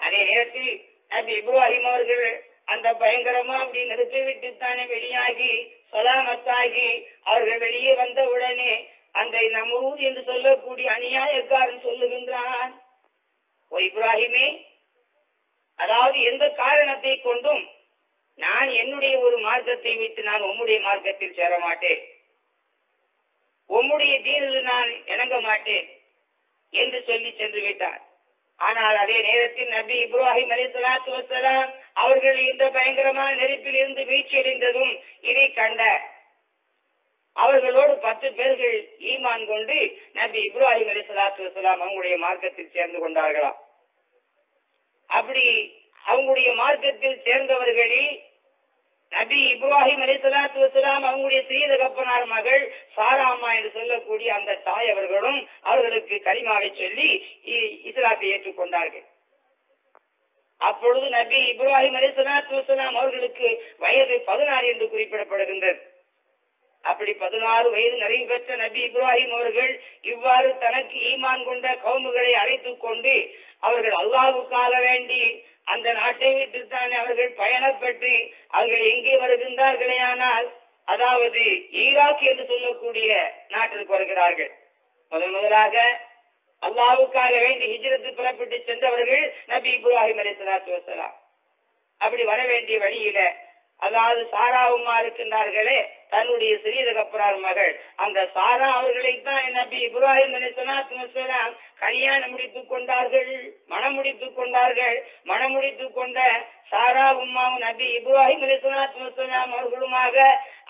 அதே நேரத்தில் நபி இப்ராஹிம் அவர்கள் அந்த பயங்கரமா அப்படி நிறுத்தி விட்டு தானே வெளியாகி சொலாமத்தாகி அவர்கள் வெளியே வந்த உடனே அந்த நமூத் என்று சொல்லக்கூடிய அநியாயக்காரன் சொல்லுகின்றான் ஓ இப்ராஹிமே அதாவது எந்த காரணத்தை கொண்டும் நான் என்னுடைய ஒரு மார்க்கத்தை விட்டு நான் உம்முடைய மார்க்கத்தில் சேர மாட்டேன் உம்முடைய தீனில் நான் இணங்க மாட்டேன் என்று சொல்லி சென்று விட்டார். ஆனால் அதே நேரத்தில் நபி இப்ராஹிம் அலி சலாத்து வசலாம் அவர்கள் இந்த பயங்கரமான நெருப்பில் இருந்து வீழ்ச்சியடைந்ததும் இதை கண்ட அவர்களோடு பத்து பேர்கள் ஈமான் கொண்டு நபி இப்ராஹிம் அலி சலாத்து வசலாம் அவங்களுடைய மார்க்கத்தில் சேர்ந்து கொண்டார்களாம். அப்படி அவங்களுடைய மார்க்கத்தில் சேர்ந்தவர்களில் நபி இப்ராஹிம் அலி சலாத்து வசலாம் அவங்களுடைய சிறிய கப்பனார் மகள் சாராமா என்று சொல்லக்கூடிய அந்த தாய் அவர்களும் அவர்களுக்கு கரிமாவை சொல்லி இ- இஸ்லாத்தை ஏற்றுக்கொண்டார்கள். அப்பொழுது நபி இப்ராஹிம் அலி சலாத்து வசலாம் அவர்களுக்கு வயது பதினாறு என்று குறிப்பிடப்படுகின்றது. அப்படி பதினாறு வயது நிறைவு பெற்ற நபி இப்ராஹிம் அவர்கள் இவ்வாறு தனக்கு ஈமான் கொண்ட கவுமுகளை அழைத்துக் கொண்டு அவர்கள் அல்லாவுக்காக வேண்டி அந்த நாட்டை விட்டுத்தான் அவர்கள் பயணப்பட்டு அவர்கள் எங்கே வருகின்றார்களே ஆனால் அதாவது ஈராக் என்று சொல்லக்கூடிய நாட்டிற்கு வருகிறார்கள். முதன் முதலாக அல்லாவுக்காக வேண்டி ஹிஜ்ரத்து புறப்பட்டு சென்றவர்கள் நபி இப்ராஹிம் அலி சலாத்து வசலாம் அப்படி வர வேண்டிய வழியில அதாவது சாரா இருக்கின்றார்களே தன்னுடைய சிறிய தகப்பனார் மகள். அந்த சாரா அவர்களை தான் நபி இப்ராஹிம் அலி சலாத்து வசலாம் கல்யாணம் முடித்துக் கொண்டார்கள் மனம் முடித்துக் கொண்டார்கள். மனம் முடித்துக் கொண்ட சாரா உம்மாவும் நபி இப்ராஹிம் அலி அவர்களுமாக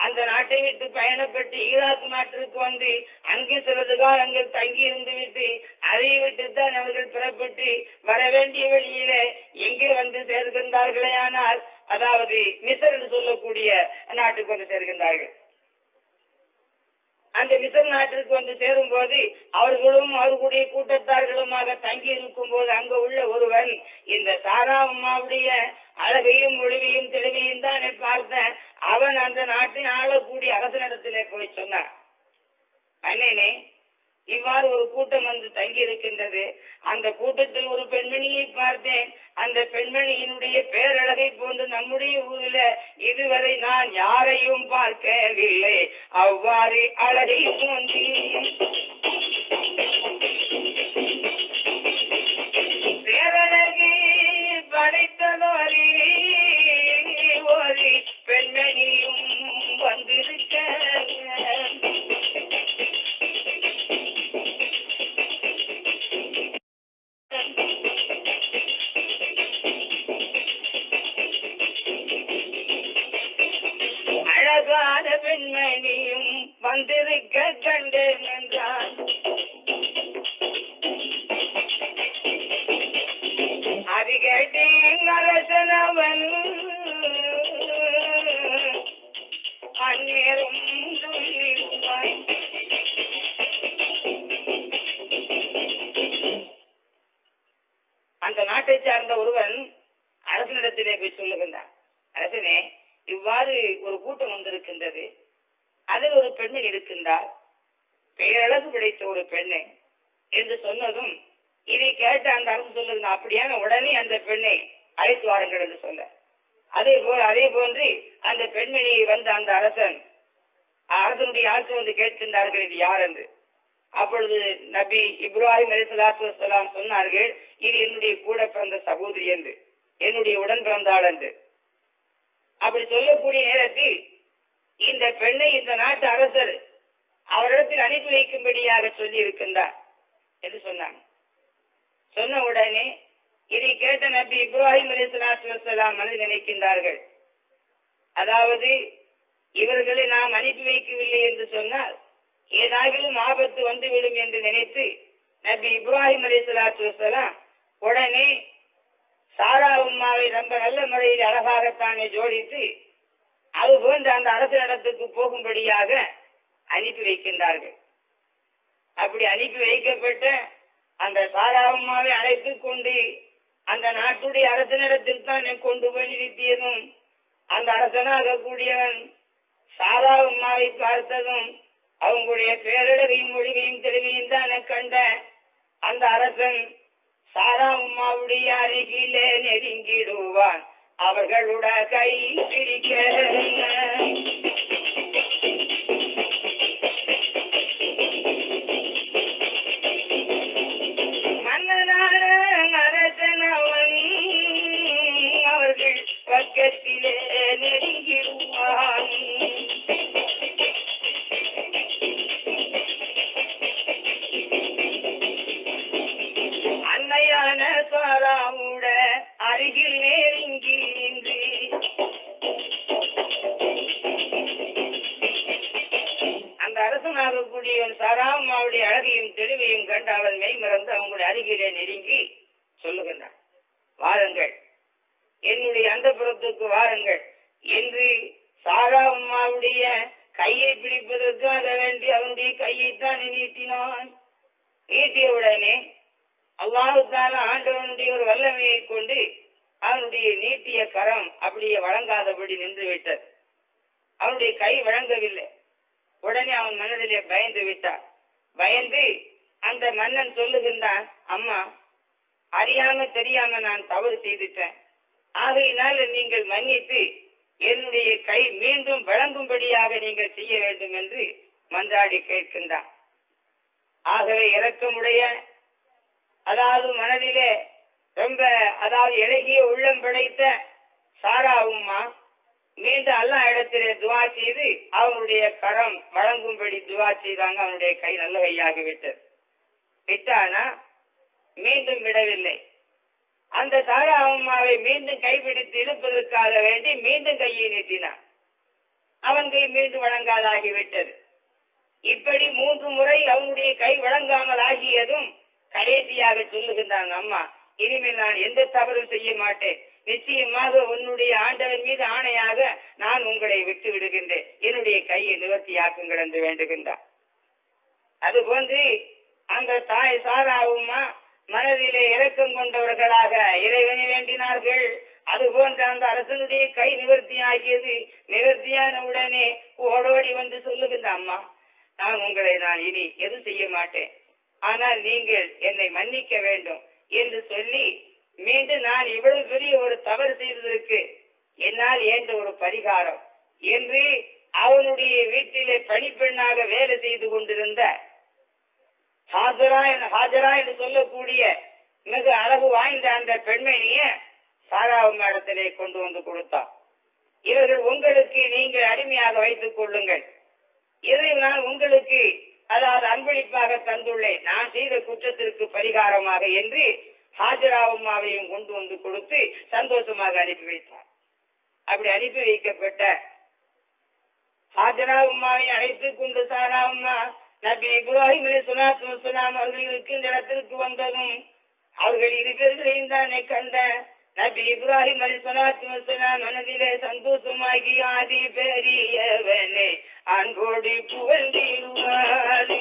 அந்த நாட்டை விட்டு பயணப்பட்டு ஈராக் நாட்டிற்கு வந்து அங்கே சிறிது காலங்கள் தங்கி இருந்து விட்டு அதை விட்டு தான் அவர்கள் புறப்பட்டு வர வேண்டிய வழியிலே எங்கே வந்து சேர்கின்றார்களே ஆனால் அதாவது மிசர் என்று சொல்லக்கூடிய நாட்டுக்கு வந்து சேர்கின்றார்கள். அந்த மிசர் நாட்டிற்கு வந்து சேரும் போது அவர்களும் அவர்களுடைய கூட்டத்தார்களுமாக தங்கி இருக்கும் போது அங்க உள்ள ஒருவன் இந்த சாரா அம்மாவுடைய அழகையும் ஒளிவையும் தெளிவையும் தான் பார்த்த அவன் அந்த நாட்டை ஆளக்கூடிய அரசனிடத்திலே போய் சொன்னான். அண்ணனே இவ்வாறு ஒரு கூட்டம் வந்து தங்கி இருக்கின்றது. அந்த கூட்டத்தில் ஒரு பெண்மணியை பார்த்தேன். அந்த பெண்மணியினுடைய பேரழகை போன்று நம்முடைய ஊரில் இதுவரை நான் யாரையும் பார்க்கவில்லை. அவ்வாறு அழகை தோன்றி பேரழகை படைத்ததோரி வந்திருக்க கண்டேன் என்றான் அது கேட்டேன் அரசனவன் அந்நேரம் அந்த நாட்டை சார்ந்த ஒருவன் அரசனிடத்திலே போய் சொல்லுகின்றான். அரசனே இவ்வாறு ஒரு கூட்டம் வந்திருக்கின்றது. அதில் ஒரு பெண்ணை இருக்கின்றார் பெயரழகு பிடித்த ஒரு பெண்ணை என்று சொன்னதும் இதை கேட்ட அந்த அரசு சொல்லுது அப்படியான உடனே அந்த பெண்ணை அழைத்து வாருங்கள் என்று சொல்ல அதே போல் அதே போன்று அந்த பெண்மணியை வந்த அந்த அரசன் அரசனுடைய ஆட்சி வந்து கேட்கின்றார்கள் இது யார் என்று. அப்பொழுது நபி இப்ராஹிம் அலி சலாத்து வலாம் சொன்னார்கள் இது என்னுடைய கூட பிறந்த சகோதரி என்று என்னுடைய உடன் பிறந்தாள் என்று. அப்படி சொல்லக்கூடிய நேரத்தில் இந்த பெண்ணை இந்த நாட்டு அரசர் அவரிடத்தில் அனுப்பி வைக்கும்படியாக சொல்லி இருக்கின்றார் என்று சொன்னாங்க. சொன்ன உடனே இதை கேட்ட நபி இப்ராஹிம் அலி சலாத்து வலாம் மனதில் நினைக்கின்றார்கள். அதாவது இவர்களை நாம் அனுப்பி வைக்கவில்லை என்று சொன்னால் ஏதாகிலும் ஆபத்து வந்துவிடும் என்று நினைத்து நபி இப்ராஹிம் அலி சலாத்து உடனே சாரா உம்மாவை ரொம்ப நல்ல முறையில் அழகாகத்தானே ஜோடித்து அது போன்ற அந்த அரசு இடத்துக்கு போகும்படியாக அனுப்பி வைக்கின்றார்கள். அப்படி அனுப்பி வைக்கப்பட்ட அந்த சாரா உம்மாவை அழைத்து கொண்டு அந்த நாட்டுடைய அரசனிடத்தில் தான் கொண்டு போய் நிறுத்தியதும் அந்த அரசனாக கூடியவன் சாரா உம்மாவை பார்த்ததும் அவங்களுடைய பேரழகையும் மொழிகையும் தெளிவையும் தானே கண்ட அந்த அரசன் சாரா உம்மாவுடைய அருகிலே நெருங்கிடுவான். அவர்களுட கை பிடிக்க. மன்னனான அரசனவன் அவர்கள் பக்கத்திலே நெருங்கிடுவான். அன்னையான சாராவுட அருகில் அரசனாக சாராமாவுடைய அழகையும் தெளிவையும் கண்டு அவன் மெய்மறந்து அவங்களுடைய அருகிலே நெருங்கி சொல்லுகின்றான் வாருங்கள் என்னுடைய அந்த புறத்துக்கு வாருங்கள். என்று சாராமாவுடைய கையை பிடிப்பதற்காக வேண்டி அவனுடைய கையைத்தான் நீட்டினான். நீட்டிய உடனே அவ்வாறுதான ஆண்டவனுடைய ஒரு வல்லமையை கொண்டு அவனுடைய நீட்டிய கரம் அப்படியே வழங்காதபடி நின்று விட்டது அவனுடைய கை வழங்கவில்லை. உடனே அவன் மனதிலே பயந்து விட்டார் பயந்து அந்த மன்னன் சொல்லுகின்றான் அம்மா அறியாம தெரியாம நான் தவறு செய்துட்டேன். ஆகையினால் நீங்கள் மன்னித்து என்னுடைய கை மீண்டும் வழங்கும்படியாக நீங்கள் செய்ய வேண்டும் என்று மன்றாடி கேட்கின்றான். ஆகவே இறக்கமுடைய அதாவது மனதிலே ரொம்ப அதாவது இலகிய உள்ளம் படைத்த சாரா உம்மா மீண்டும் அல்லா இடத்திலே துவா செய்து அவனுடைய கரம் வழங்கும்படி துவா செய்தாங்க அவனுடைய கை நல்ல கையாகிவிட்டது. விட்டானா? மீண்டும் விடவில்லை. அந்த சாரா அம்மாவை மீண்டும் கைப்பிடித்து இழுப்பதற்காக வேண்டி மீண்டும் கையை நீட்டினான். அவன் கை மீண்டும் வழங்காதாகிவிட்டது. இப்படி மூன்று முறை அவனுடைய கை வழங்காமல் ஆகியதும் கடைசியாக சொல்லுகின்றாங்க அம்மா இனிமேல் நான் எந்த தவறும் செய்ய மாட்டேன். நிச்சயமாக உன்னுடைய ஆண்டவன் மீது ஆணையாக நான் உங்களை விட்டு விடுகின்றேன். என்னுடைய கையை நிவர்த்தியாக்குங்கள் என்று வேண்டுகின்றார். அதுபோன்று அந்த தாய் சாராவுமா மனதிலே இறக்கம் கொண்டவர்களாக இறைவனை வேண்டினார்கள். அதுபோன்று அந்த அரசனுடைய கை நிவர்த்தி ஆகியது நிவர்த்தியான உடனே ஓடோடி வந்து சொல்லுகின்ற அம்மா நான் உங்களை நான் இனி எதுவும் செய்ய மாட்டேன். ஆனால் நீங்கள் என்னை மன்னிக்க வேண்டும் என்று சொல்லி மீண்டும் நான் இவ்வளவு பெரிய ஒரு தவறு செய்ததற்கு என்னால் ஏன்ற ஒரு பரிகாரம். என்று அவனுடைய வீட்டிலே பணிப்பெண்ணாக வேலை செய்து கொண்டிருந்த ஹாஜரா ஹாஜரா என்று சொல்லக்கூடிய மிக அழகு வாய்ந்த அந்த பெண்மணிய சாராவும் இடத்திலே கொண்டு வந்து கொடுத்தான். இவர்கள் உங்களுக்கு நீங்கள் அடிமையாக வைத்துக் கொள்ளுங்கள். இதை நான் உங்களுக்கு அதாவது அன்பளிப்பாக தந்துள்ளேன். நான் செய்த குற்றத்திற்கு பரிகாரமாக என்று ஹாஜரா உமாவையும் கொண்டு வந்து கொடுத்து சந்தோஷமாக அனுப்பி வைத்தார். அப்படி அனுப்பி வைக்கப்பட்ட ஹாஜரா உமாவை அழைத்து கொண்டு சாரா உம்மா நபி இப்ராஹிம் அலைஹிஸ்ஸலாத்து வஸ்ஸலாம் அவர்கள் இருக்கின்ற இடத்திற்கு வந்ததும் அவர்கள் இருவர்களையும் தானே கண்ட நபி இப்ராஹிம் அலைஹிஸ்ஸலாத்து வஸ்ஸலாம் மனதிலே சந்தோஷமாகி ஆதி பெரியவனே அன்போடு புகழ்ந்திடுவார்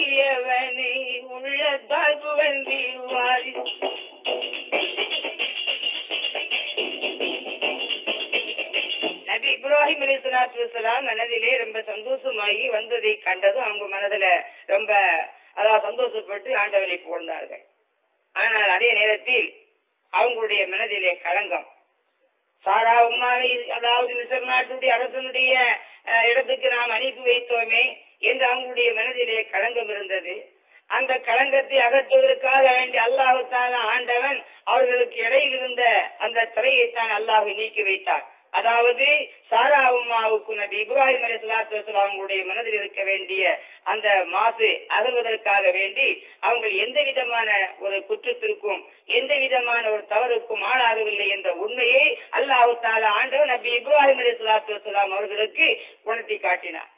பெரியவனை உள்ளத்தால் புகழ்ந்திடுவார் நபி இப்ராஹிம் அலி சலாத்து மனதிலே ரொம்ப சந்தோஷமாகி வந்ததை கண்டதும் அவங்க மனதுல ரொம்ப அதாவது சந்தோஷப்பட்டு ஆண்டவரை புகழ்ந்தார்கள். ஆனால் அதே நேரத்தில் அவங்களுடைய மனதிலே களங்கம். சாரா உம்மாவை அதாவது மிசர் நாட்டுடைய அரசனுடைய இடத்துக்கு நாம் அனுப்பி வைத்தோமே என்று அவங்களுடைய மனதிலே களங்கம் இருந்தது. அந்த களங்கத்தை அகற்றுவதற்காக வேண்டி அல்லாஹுத்தான ஆண்டவன் அவர்களுக்கு இடையில் இருந்த அந்த திரையை தான் அல்லாஹ் நீக்கி வைத்தார். அதாவது சாரா உம்மாவுக்கு நபி இப்ராஹிம் அலி சலாத்து வசலாம் அவங்களுடைய மனதில் இருக்க வேண்டிய அந்த மாசு அகல்வதற்காக வேண்டி அவங்க எந்த விதமான ஒரு குற்றத்திற்கும் எந்த விதமான ஒரு தவறுக்கும் ஆளாகவில்லை என்ற உண்மையை அல்லாஹு தாலா ஆண்டவன் நபி இப்ராஹிம் அலி சலாத்து வசலாம் அவர்களுக்கு உணர்த்தி காட்டினார்.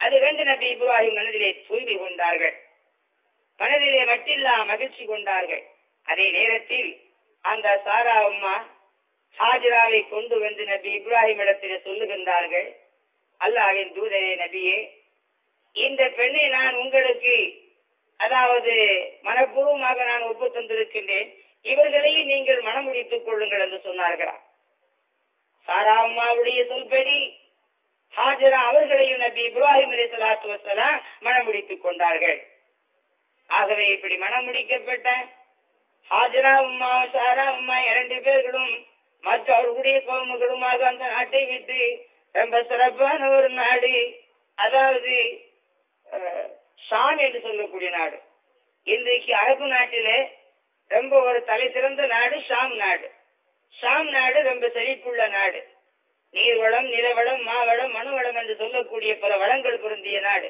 அது கண்டு நபி இப்ராஹிம் மனதிலே தூய்மை கொண்டார்கள். மனதிலே மட்டில்லா மகிழ்ச்சி கொண்டார்கள். அதே நேரத்தில் அந்த சாரா அம்மா ஹாஜிராவை கொண்டு வந்து நபி இப்ராஹிம் இடத்திலே சொல்லுகின்றார்கள் அல்லாஹ்வின் தூதரே நபியே இந்த பெண்ணை நான் உங்களுக்கு அதாவது மனப்பூர்வமாக நான் ஒப்பு தந்திருக்கின்றேன். இவர்களையும் நீங்கள் மனமுடித்துக் கொள்ளுங்கள் என்று சொன்னார்களா சாரா அம்மாவுடைய சொல்படி ஹாஜரா அவர்களையும் நபி இப்ராஹிம் அலி சலாத்து வசலாம் மனம் முடித்துக் கொண்டார்கள். ஆகவே இப்படி மனம் முடிக்கப்பட்ட ஹாஜரா உம்மா சாரா உம்மா இரண்டு பேர்களும் மற்ற அவர்களுடைய கோமுகளுமாக அந்த நாட்டை விட்டு ரொம்ப சிறப்பான ஒரு நாடு அதாவது அஹ், ஷாம் என்று சொல்லக்கூடிய நாடு. இன்றைக்கு அரபு நாட்டிலே ரொம்ப ஒரு தலை சிறந்த நாடு ஷாம் நாடு. ஷாம் நாடு ரொம்ப செழிப்புள்ள நாடு. நீர்வளம் நிலவளம் மாவளம் மனுவளம் என்று சொல்லக்கூடிய பல வளங்கள் பொருந்திய நாடு.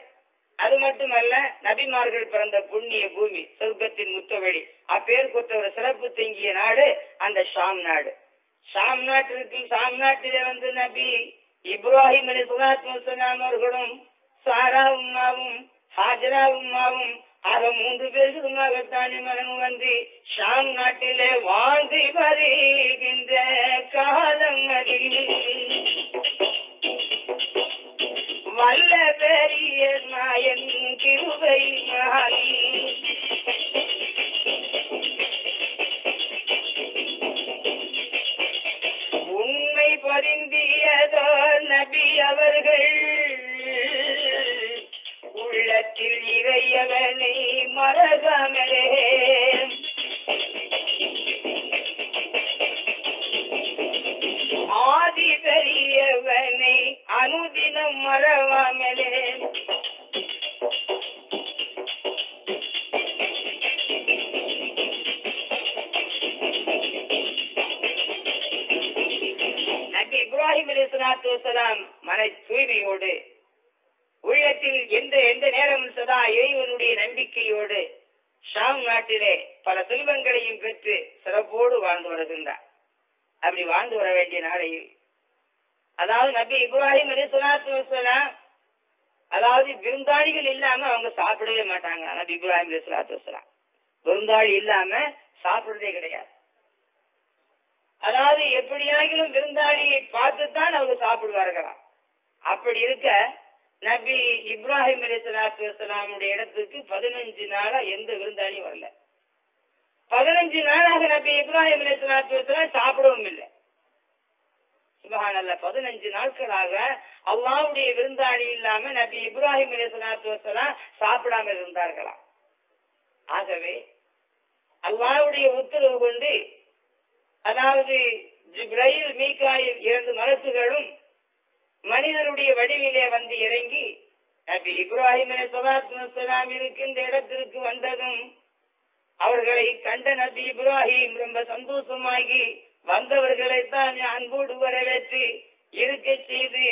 அது மட்டுமல்ல நபிமார்கள் பிறந்த புண்ணிய பூமி சொர்க்கத்தின் முத்தவழி. அப்பேர் கொத்த ஒரு சிறப்பு தங்கிய நாடு அந்த ஷாம் நாடு. ஷாம் நாட்டிற்கு ஷாம் நாட்டிலே வந்து நபி இப்ராஹிம் அலி சுலாத் முசலாம் அவர்களும் சாரா உம்மாவும் ஹாஜரா உம்மாவும் அவ மூன்று பேர்களுமாகத்தானே மகன் வந்து ஷாம் நாட்டிலே வாழ்ந்து வருகின்ற காலங்களில். வல்ல பெரிய நாயன் கிருபை மாறி. உண்மை பொருந்தியதோ நபி அவர்கள் உள்ளத்தில் இறையவனை மறகாமலே ஆதி பெரியவனை அனுதினம் மறவாமலே. இப்ராஹிம் அலி சலாத்து வலாம் மன தூய்மையோடு உள்ளத்தில் எந்த எந்த நேரம் சதா இறைவனுடைய நம்பிக்கையோடு ஷாம் நாட்டிலே பல செல்வங்களையும் பெற்று சிறப்போடு வாழ்ந்து வருகின்றார். அப்படி வாழ்ந்து வர வேண்டிய நாளையில் அதாவது நபி இப்ராஹிம் அலி சலாத்து வசலாம் அதாவது விருந்தாளிகள் இல்லாம அவங்க சாப்பிடவே மாட்டாங்க நபி இப்ராஹிம் அலி சலாத்து வசலாம் விருந்தாளி இல்லாம சாப்பிடுறதே கிடையாது. அதாவது எப்படியாகிலும் விருந்தாளியை பார்த்துத்தான் அவங்க சாப்பிடுவார்களாம். அப்படி இருக்க நபி இப்ராஹிம் அலி சலாத்து வசலாமுடைய இடத்துக்கு பதினஞ்சு நாளா எந்த விருந்தாளியும் வரல. பதினஞ்சு நாளாக நபி இப்ராஹிம் அலி சலாத்து வலாம் சாப்பிடவும் இல்லை. சுபகானல்ல பதினஞ்சு நாட்களாக அல்லாவுடைய விருந்தாளி இல்லாம நபி இப்ராஹிம் அலி சலாத்து வலாம் சாப்பிடாம இருந்தார்களாம் ஆகவே அல்லாவுடைய உத்தரவு கொண்டு அதாவது ஜிப்ரையில் மீகாயில் இரண்டு மரத்துகளும் மனிதருடைய வடிவிலே வந்து இறங்கி நபி இப்ராஹிம் சலாத்துலாம் இருக்கின்ற இடத்திற்கு வந்ததும் அவர்களை கண்ட நபி இப்ராஹிம் ரொம்ப சந்தோஷமாகி வந்தவர்களை தான் அன்போடு வரவேற்று இருக்க செய்து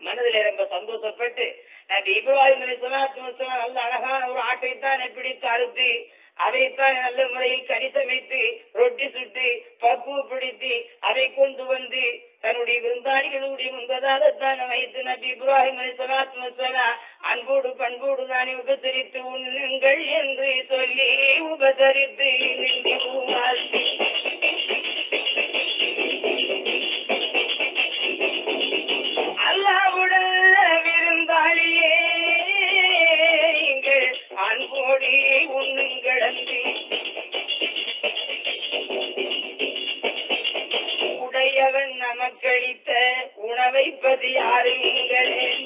மனதில் ரொம்ப சந்தோஷப்பட்டு நபி இப்ராஹிம் அலி சலாத்து நல்ல அழகான ஒரு ஆட்டை தான் பிடித்து அறுத்து அதைத்தான் நல்ல முறையில் கரிசமைத்து ரொட்டி சுட்டு பக்குவப்படுத்தி அதை கொண்டு வந்து தன்னுடைய விருந்தாளிகளுடைய முன்பதாகத்தான் வைத்து நபி இப்ராஹிம் அலி அன்போடு பண்போடு தானே உபசரித்து உண்ணுங்கள் என்று சொல்லி உபசரித்து நின்று உணவை பதி யாருங்களே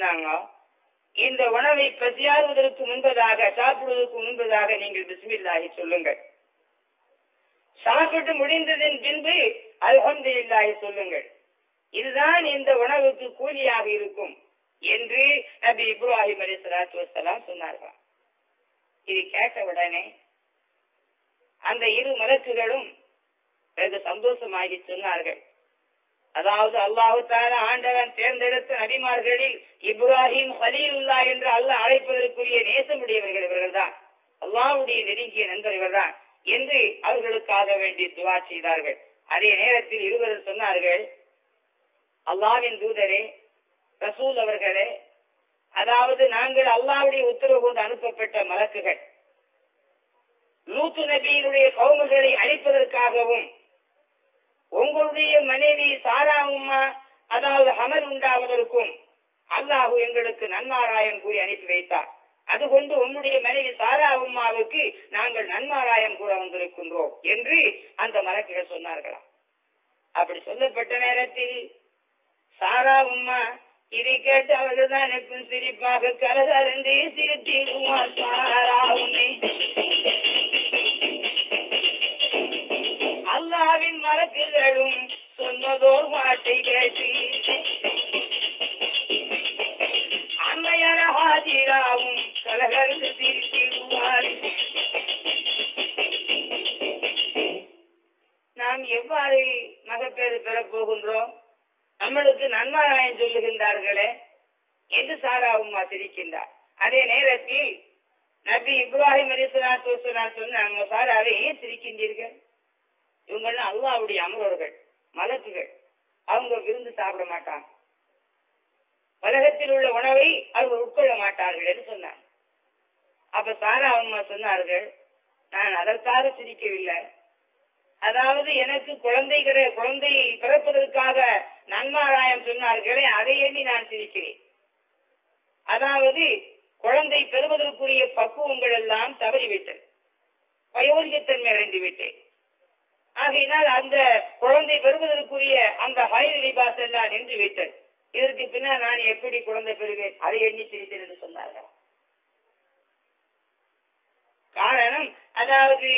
சொன்னாங்க. இந்த உணவை பசியாறுவதற்கு முன்பதாக சாப்பிடுவதற்கு முன்பதாக நீங்கள் பிஸ்மில்லாஹி சொல்லுங்கள். சாப்பிட்டு முடிந்ததன் பின்பு அல்ஹம்துலில்லாஹி சொல்லுங்கள். இதுதான் இந்த உணவுக்கு கூலியாக இருக்கும் என்று நபி இப்ராஹிம் அலி சலாத்து வசலாம் சொன்னார்கள். இது கேட்ட உடனே அந்த இரு மலக்குகளும் வெகு சந்தோஷமாகி சொன்னார்கள். அதாவது அல்லாஹு தால ஆண்டவன் தேர்ந்தெடுத்த நபிமார்களில் இப்ராஹிம் ஹலீலுல்லா என்று அல்லாஹ் அழைப்பதற்குரிய நேசமுடையவர்கள் இவர்கள்தான். அல்லாவுடைய நெருங்கிய நண்பர் இவர்தான் என்று அவர்களுக்காக வேண்டி துவா செய்தார்கள். அதே நேரத்தில் இருவர் சொன்னார்கள் அல்லாவின் தூதரே ரசூல் அவர்களே அதாவது நாங்கள் அல்லாவுடைய உத்தரவு கொண்டு அனுப்பப்பட்ட மலக்குகள். லூத்து நபியினுடைய கவுமுகளை அழிப்பதற்காகவும் உங்களுடைய மனைவி சாரா அதாவது ஹமர் உண்டாவதற்கும் அல்லாஹு எங்களுக்கு நன்மாராயம் கூறி அனுப்பி வைத்தார். அதுகொண்டு உன்னுடைய மனைவி சாரா உம்மாவுக்கு நாங்கள் நன்மாராயம் கூட வந்திருக்கின்றோம் என்று அந்த மலக்குகள் சொன்னார்களாம். அப்படி சொல்லப்பட்ட நேரத்தில் சாரா உம்மா இதை கேட்டு அவர்கள் தான் எப்பவும் சிரிப்பாக கலகலந்து சிரித்திடுவார் சாரா உன்னை அல்லாவின் மலக்குகளும் சொன்னதோர் வார்த்தை கேட்டு ஹாஜிராவும் கலகலந்து சிரித்திடுவார் நாம் எவ்வாறு மகப்பேறு பெறப் போகின்றோம்? நம்மளுக்கு நன்மாராயன் சொல்லுகின்றார்களே என்று சாரா உம்மா சிரிக்கின்றார். அதே நேரத்தில் நபி இப்ராஹிம் அலிஸ்லாத்து சொன்னாங்க சாராவை ஏன் சிரிக்கின்றீர்கள்? இவங்கெல்லாம் அல்லாவுடைய அமரர்கள் மலக்குகள். அவங்க விருந்து சாப்பிட மாட்டாங்க. உலகத்தில் உள்ள உணவை அவர்கள் உட்கொள்ள சொன்னாங்க. அப்ப சாரா அம்மா சொன்னார்கள் நான் அதற்காக சிரிக்கவில்லை. அதாவது எனக்கு குழந்தை கிடை குழந்தை பிறப்பதற்காக நன்மாராயம் சொன்னார்களே அதை எண்ணி நான் சிரிக்கிறேன். அதாவது குழந்தை பெறுவதற்குரிய பக்குவங்கள் எல்லாம் தவறிவிட்டது. வயோதிகத்தன்மை அடைந்து விட்டேன். ஆகையினால் அந்த குழந்தை பெறுவதற்குரிய அந்த ஹைர் லிபாஸ் எல்லாம் நின்று விட்டது. இதற்கு பின்னால் நான் எப்படி குழந்தை பெறுவேன்? அதை எண்ணி சிரித்தேன் என்று சொன்னார்கள். காரணம் அதாவது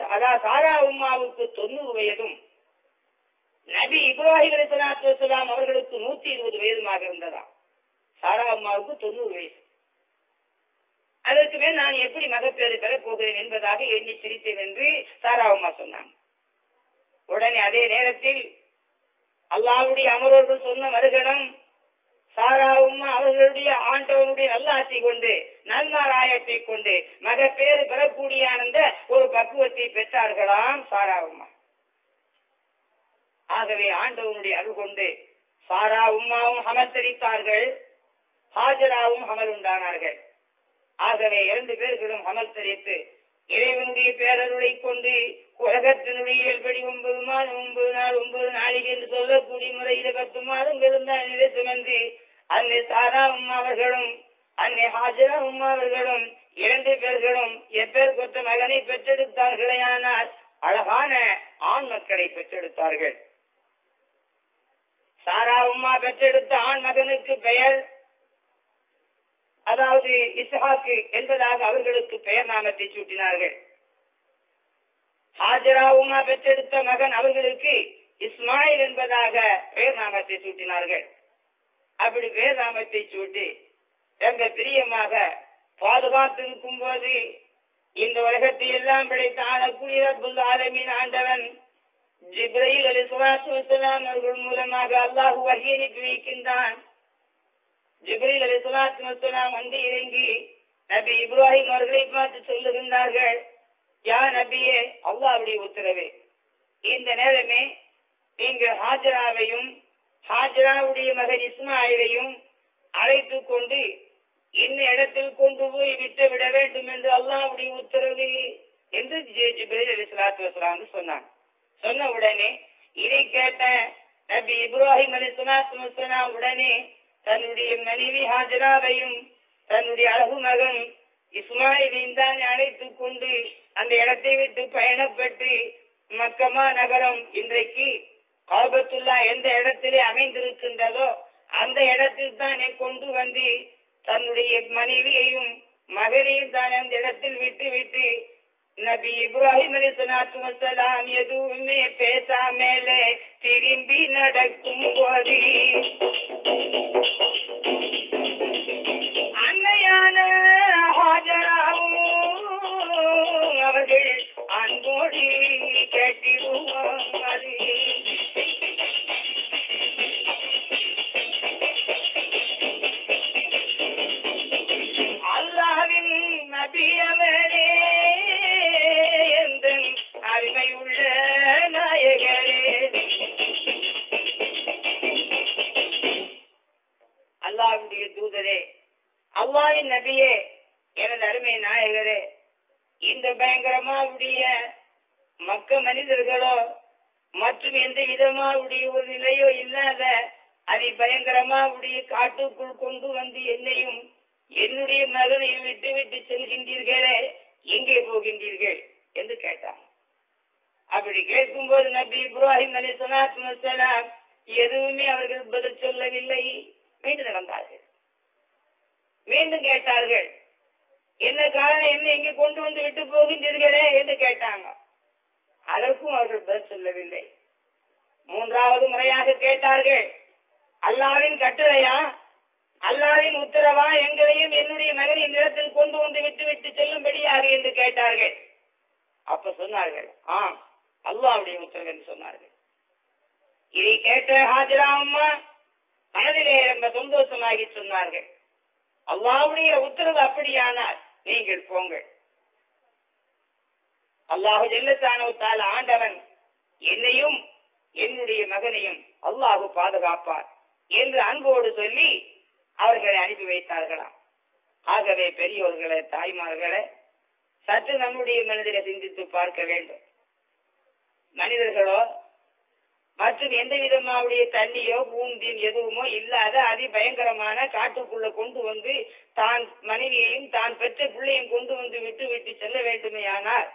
அதாவது சாரா உமாவுக்கு தொண்ணூறு வயதும் நபி இப்ராஹிம் அலிசலாத்து அவர்களுக்கு நூத்தி இருபது வயதுமாக இருந்ததா சாரா அம்மாவுக்கு தொண்ணூறு வயது அதற்கு மேல் நான் எப்படி மகப்பேறு பெறப் போகிறேன் என்பதாக எண்ணி சிரித்தேன் என்று சாரா அம்மா சொன்னாங்க உடனே அதே நேரத்தில் அல்லாவுடைய அமரோடு சொன்ன மறுகணம் சாரா உம்மா அவர்களுடைய ஆண்டவனுடைய நல்லாட்சி கொண்டு நன்மாராயத்தை கொண்டு மகப்பேறு பெறக்கூடிய அந்த ஒரு பக்குவத்தை பெற்றார்களாம் சாரா உம்மா ஆகவே ஆண்டவனுடைய அருள் கொண்டு சாரா உம்மாவும் அமர்த்தரித்தார்கள் ஹாஜராவும் அமல் உண்டானார்கள். ஆகவே இரண்டு பேர்களும் அமல் தெரித்து இறைவனுடைய பேரருளை கொண்டு உலகத்தினுடைய இயல்படி ஒன்பது மாதம் ஒன்பது நாள் ஒன்பது நாளைக்கு என்று சொல்லக்கூடிய முறையில பத்து மாதம் இருந்தால் நிலை சுமந்து அன்னை சாரா உம்மா அவர்களும் அன்னை ஹாஜரா உம்மா அவர்களும் இரண்டு பேர்களும் எப்பேர் கொத்த மகனை பெற்றெடுத்தார்களே ஆனால் அழகான ஆண் மக்களை பெற்றெடுத்தார்கள். சாரா உம்மா பெற்றெடுத்த ஆண் மகனுக்கு பெயர் அதாவது இஸ்ஹாக்கு என்பதாக அவர்களுக்கு பெயர் நாமத்தை சூட்டினார்கள். ஹாஜராவுமா பெற்றெடுத்த மகன் அவர்களுக்கு இஸ்மாயில் என்பதாக பேர் நாமத்தை சூட்டினார்கள். அப்படி பேர் நாமத்தை சூட்டி ரொம்ப பிரியமாக பாதுகாத்திருக்கும் போது இந்த உலகத்தை எல்லாம் படைத்த ஆளக்கூடிய அப்துல் ஆலமின் ஆண்டவன் ஜிப்ரயில் அலி சுலாத்து அவர்கள் மூலமாக அல்லாஹு வகி வைக்கின்றான் ஜிப்ரீல் அலி சுலாத்து வந்து இறங்கி நபி இப்ராஹிம் அவர்களை பார்த்து சொல்லுகின்றார்கள் யா நபியே அல்லாவுடைய உத்தரவு. இந்த நேரமே நீங்கள் ஹாஜராவையும் ஹாஜராவுடைய மகன் இஸ்மாயிலையும் அழைத்து கொண்டு இந்த இடத்தில் கொண்டு போய் விட்டு விட வேண்டும் என்று அல்லாவுடைய உத்தரவு என்று ஜிப்ரீல் அலி சுலாத்து வசலாம் சொன்னான் சொன்ன உடனே இதை கேட்ட நபி இப்ராஹிம் அலி சுலாத்து வசலாம் உடனே தன்னுடைய மனைவி ஹாஜராவையும் தன்னுடைய அழகு மகன் இஸ்மாயிலின் தான் அழைத்துக் கொண்டு அந்த இடத்தை விட்டு பயணப்பட்டு மக்கமா நகரம் இன்றைக்கு ஆபத்துல்லா எந்த இடத்திலே அமைந்திருக்கின்றதோ அந்த இடத்தில் தானே கொண்டு வந்து தன்னுடைய மனைவியையும் மகனையும் தான் அந்த இடத்தில் விட்டு விட்டு நபி இப்ராஹிம் அலி சலாத்து வசலாம் எதுவுமே பேசாமலே திரும்பி நடக்கும் போது அன்னையான அவர்கள் அன்போடு கேட்டிருவாங்க அல்லாவின் நபியே எனது அருமை நாயகரே இந்த பயங்கரமாவுடைய மக்க மனிதர்களோ மற்றும் எந்த விதமாவுடைய ஒரு நிலையோ இல்லாத அதை பயங்கரமாவுடைய காட்டுக்குள் கொண்டு வந்து என்னையும் என்னுடைய மகனையும் விட்டு விட்டு செல்கின்றீர்களே எங்கே போகின்றீர்கள்? என்று கேட்டான். அப்படி கேட்கும்போது நபி இப்ராஹிம் அலி சலாத் எதுவுமே அவர்கள் பதில் சொல்லவில்லை மீண்டு நடந்தார்கள். மீண்டும் கேட்டார்கள். என்ன காரணம் என்ன இங்கே கொண்டு வந்து விட்டு போகின்றீர்களே என்று கேட்டாங்க. அதற்கும் அவர்கள் பதில் சொல்லவில்லை. மூன்றாவது முறையாக கேட்டார்கள் அல்லாவின் கட்டளையா? அல்லாவின் உத்தரவா? எங்களையும் என்னுடைய மகனின் நிலத்தில் கொண்டு வந்து விட்டு விட்டு செல்லும்படியாக? என்று கேட்டார்கள். அப்ப சொன்னார்கள் ஆம் அல்லாவுடைய உத்தரவு என்று சொன்னார்கள். இதை கேட்ட ஹாஜிரா அம்மா மனதிலே ரொம்ப சந்தோஷமாகி சொன்னார்கள். அல்லாவுடைய உத்தரவு அப்படியானால் நீங்கள் போங்கள். அல்லாஹு ஜெல்லத்தானவத்தால் ஆண்டவன் என்னையும் என்னுடைய மகனையும் அல்லாஹு பாதுகாப்பார் என்று அன்போடு சொல்லி அவர்களை அனுப்பி வைத்தார்களாம். ஆகவே பெரியோர்களே தாய்மார்களே சற்று நம்முடைய மனிதரை சிந்தித்து பார்க்க வேண்டும். மனிதர்களோ மற்றும் எந்த விதமாவுடைய தண்ணியோ பூந்தின் எதுவுமோ இல்லாத அதிபயங்கரமான காட்டுக்குள்ள கொண்டு வந்து தான் மனைவியையும் தான் பெற்ற பிள்ளையும் கொண்டு வந்து விட்டு விட்டு செல்ல வேண்டுமே ஆனார்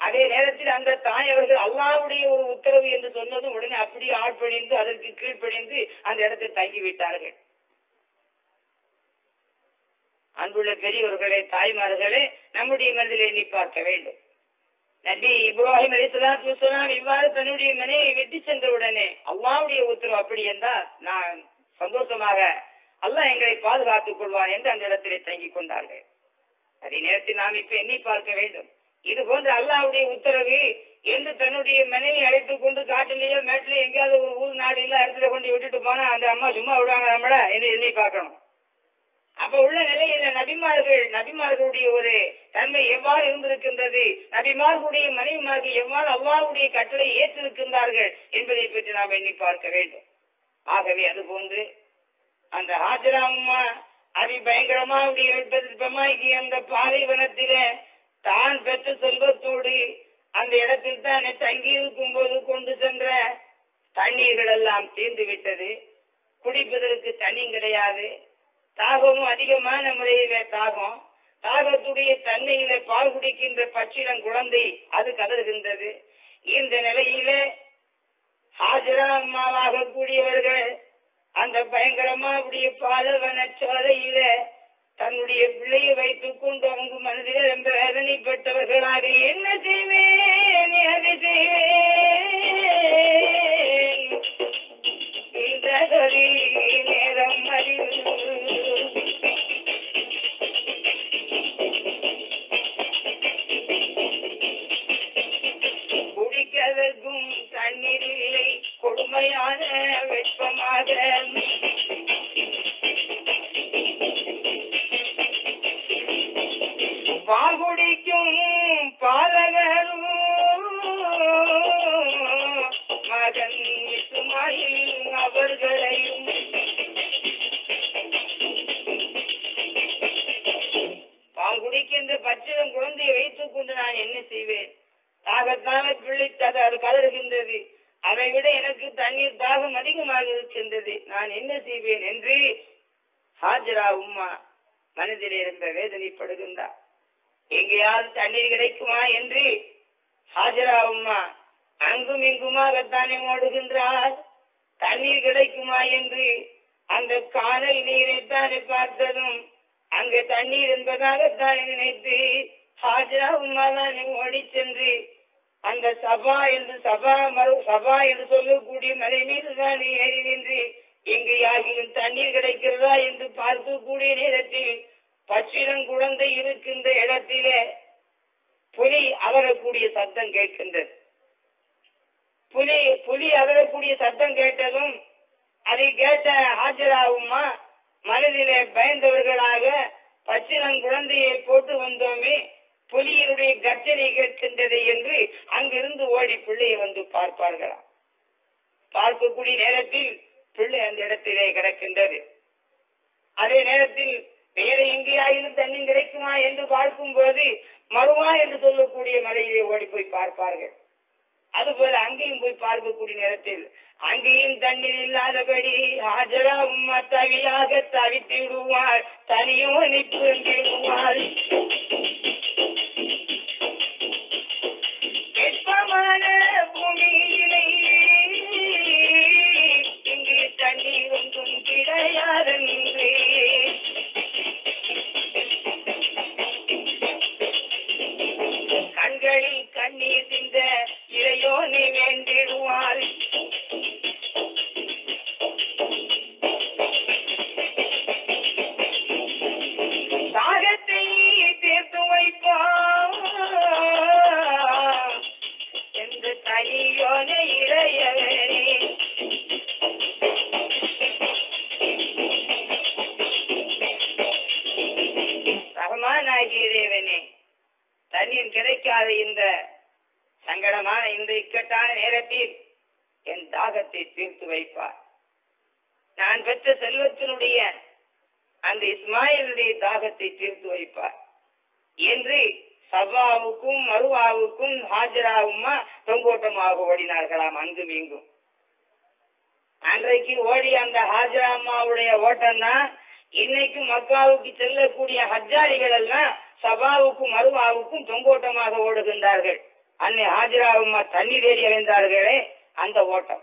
அதே நேரத்தில் அந்த தாய் அவர்கள் அல்லாவுடைய ஒரு உத்தரவு என்று சொன்னதும் உடனே அப்படியே ஆட்பணிந்து அதற்கு கீழ்ப்பணிந்து அந்த இடத்தில் தங்கிவிட்டார்கள். அன்புள்ள பெரியவர்களே தாய்மார்களே நம்முடைய மனதில் எண்ணி பார்க்க வேண்டும். நபி இப்ராஹிம் அலிஸ்லாம் இஸ்லாம் இவ்வாறு தன்னுடைய மனையை வெட்டி சென்ற உடனே அல்லாவுடைய உத்தரவு அப்படி என்றால் நான் சந்தோஷமாக அல்லாஹ் எங்களை பாதுகாத்துக் கொள்வான் என்று அந்த இடத்திலே தங்கிக் கொண்டார்கள். அதே நேரத்தில் நாம் இப்ப எண்ணி பார்க்க வேண்டும். இது போன்ற அல்லாவுடைய உத்தரவு என்று தன்னுடைய மனைவி அழைத்துக் கொண்டு காட்டிலேயோ மேட்டிலேயோ எங்கேயாவது ஒரு ஊர் நாடு இல்ல இடத்துல கொண்டு விட்டுட்டு போனா அந்த அம்மா சும்மா விடுவாங்க நம்மள? என்று எண்ணி பார்க்கணும். அப்ப உள்ள நிலையில நபிமார்கள் நபிமார்களுடைய ஒரு தன்மை எவ்வாறு இருந்திருக்கின்றது? நபிமார்களுடைய மனைவிமார்கள் எவ்வாறு அவ்வாறுடைய கட்டளை ஏற்றிருக்கின்றார்கள் என்பதை பற்றி நாம் எண்ணி பார்க்க வேண்டும். ஆகவே அது போன்று அந்த ஹாஜரா அம்மா அதி பயங்கரமா வெப்பமாகி அந்த பாலைவனத்தில தான் பெற்ற செல்வத்தோடு அந்த இடத்தில் தான் தங்கி இருக்கும் போது கொண்டு சென்ற தண்ணீர்கள் எல்லாம் தீர்ந்து விட்டது குடிப்பதற்கு தண்ணி கிடையாது. தாகமும் அதிகமான முறையில தாகம். தாகத்துடைய தன்மையில பால் குடிக்கின்ற பச்சிடம் குழந்தை அது கதறுகின்றது. இந்த நிலையில ஹாஜரா அம்மாவாக கூடியவர்கள் அந்த பயங்கரமா அப்படிய பாலவன சோலையில தன்னுடைய பிள்ளையை வைத்துக் கொண்டு அவங்க மனதில் ரொம்ப வேதனைப்பட்டவர்களாக என்ன செய்வேன் அது செய்வேன்? இந்த நேரம் குடிக்கதற்கும் தண்ணீர் இல்லை. கொடுமையான வெப்பமாக. பால் குடிக்கும் பாலகரும் மகன் இசுமாயில் அவர்களையும் பால் பச்சிடம் குழந்தையை வைத்துக் கொண்டு நான் என்ன செய்வேன்? தாகத்தான பிள்ளை அது கதறுகின்றது. அதை விட எனக்கு தண்ணீர் தாகம் அதிகமாக இருக்கின்றது நான் என்ன செய்வேன் என்று ஹாஜரா உம்மா மனதில் இருந்த வேதனைப்படுகின்றார் எங்கேயாவது தண்ணீர் கிடைக்குமா என்று ஹாஜரா உம்மா அங்கும் இங்குமாகத்தானே ஓடுகின்றார். தண்ணீர் கிடைக்குமா என்று அந்த காணல் நீரைத்தானே பார்த்ததும் அங்கு தண்ணீர் என்பதாக தாய் நினைத்து ஹாஜரா உம்மா ஓடி சென்று அந்த சபா என்று சபா மறு சபா என்று சொல்லக்கூடிய மலை மீது தான் ஏறி நின்று எங்கு யாகிலும் தண்ணீர் கிடைக்கிறதா என்று பார்க்கக்கூடிய நேரத்தில் பச்சிடம் குழந்தை இருக்கின்ற இடத்திலே புலி அகரக்கூடிய சத்தம் கேட்கின்றது. புலி புலி அகரக்கூடிய சத்தம் கேட்டதும் அதை கேட்ட ஹாஜராகுமா மனதிலே பயந்தவர்களாக பச்சிடம் குழந்தையை போட்டு வந்தோமே புலியினுடைய கர்ஜனை கேட்கின்றது என்று அங்கிருந்து ஓடி பிள்ளையை வந்து பார்ப்பார்களாம். பார்க்கக்கூடிய நேரத்தில் பிள்ளை அந்த இடத்திலே கிடக்கின்றது. அதே நேரத்தில் வேற எங்கேயாயிலும் தண்ணி கிடைக்குமா என்று பார்க்கும் போது மறுவா என்று சொல்லக்கூடிய மலையிலே ஓடி போய் பார்ப்பார்கள். அதுபோல அங்கேயும் போய் பார்க்கக்கூடிய நேரத்தில் அங்கேயும் தண்ணீர் இல்லாதபடி ஹாஜரா உம்மா தவியாக தவித்திடுவார் தனியோ நிற்கிடுவார். விடுவார் மக்காவுக்கு செல்லக்கூடிய ஹஜ்ஜாரிகள் எல்லாம் சபாவுக்கும் மருவாவுக்கும் தொங்கோட்டமாக ஓடுகின்றார்கள். அன்னை ஹாஜரா தண்ணீர் ஏறி அடைந்தார்களே அந்த ஓட்டம்.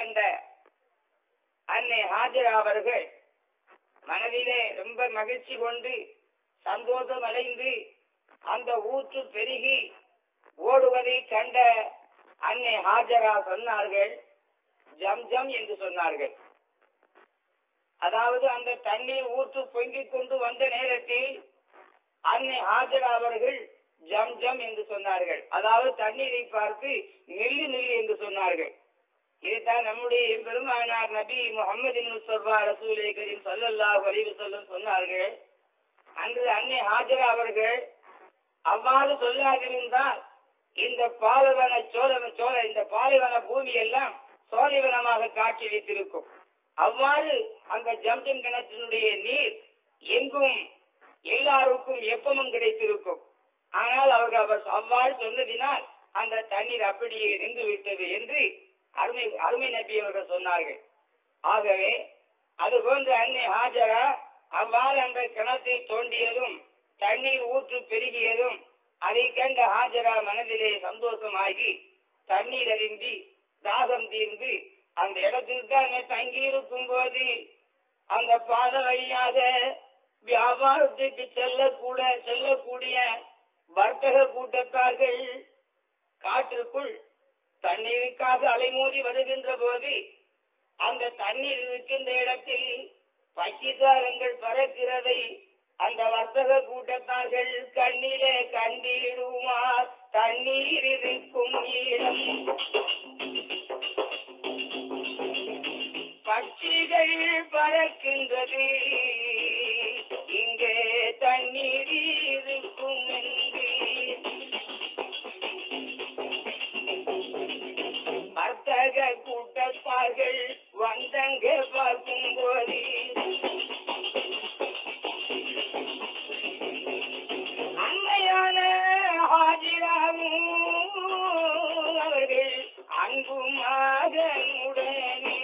கண்ட அன்னை ஹாஜரா அவர்கள் மனதிலே ரொம்ப மகிழ்ச்சி கொண்டு சந்தோஷம் அடைந்து அந்த ஊற்று பெருகி ஓடுவதை கண்ட அன்னை ஹாஜரா சொன்னார்கள் ஜம் ஜம் என்று சொன்னார்கள். அதாவது அந்த தண்ணீர் ஊற்று பொங்கிக் கொண்டு வந்த நேரத்தில் அன்னை ஹாஜரா அவர்கள் ஜம் ஜம் என்று சொன்னார்கள். அதாவது தண்ணீரை பார்த்து நெல்லு நெல்லு என்று சொன்னார்கள். இதுதான் நம்முடைய பெருமானார் நபி முகமது முஸ்தபா ரசூலே கரீம் சொல்லல்லா வலிவு சொல்லும் சொன்னார்கள். அன்று அன்னை ஹாஜரா அவர்கள் அவ்வாறு சொல்லாதிருந்தால் இந்த பாலைவன சோழ சோழ இந்த பாலைவன பூமி எல்லாம் சோலைவனமாக காட்சி வைத்திருக்கும். அவ்வாறு அந்த ஜம்ஜம் கிணற்றினுடைய நீர் எங்கும் எல்லாருக்கும் எப்பமும் கிடைத்திருக்கும். ஆனால் அவர்கள் அவர் அவ்வாறு சொன்னதினால் அந்த தண்ணீர் அப்படியே நின்று விட்டது என்று அருமை அருமை நபி அவர்கள் சொன்னார்கள். ஆகவே அது போன்று அன்னை ஹாஜரா அவ்வாறு அந்த கிணத்தை தோண்டியதும் தண்ணீர் ஊற்று பெருகியதும் அதை கண்ட ஹாஜரா மனதிலே சந்தோஷமாகி தண்ணீர் அறிந்தி தாகம் தீர்ந்து அந்த இடத்தில் தான் தங்கியிருக்கும் போது அந்த பாத வழியாக வியாபாரத்துக்கு செல்லக்கூட செல்லக்கூடிய வர்த்தக கூட்டத்தார்கள் காற்றுக்குள் தண்ணீருக்காக அலைமோதி வருகின்ற போது அந்த தண்ணீர் இருக்கின்ற இடத்தில் பக்கிதாரங்கள் பறக்கிறதை அந்த வர்த்தக கூட்டத்தார்கள் கண்ணிலே கண்டிடுமா? தண்ணீர் இருக்கும் இடம். பட்சிகள் பறக்கின்றது. வந்தார்கள் வந்தங்க பார்க்கும் போது. அன்னையான ஹாஜிராவும் அவர்கள் அன்பு மகனுடனே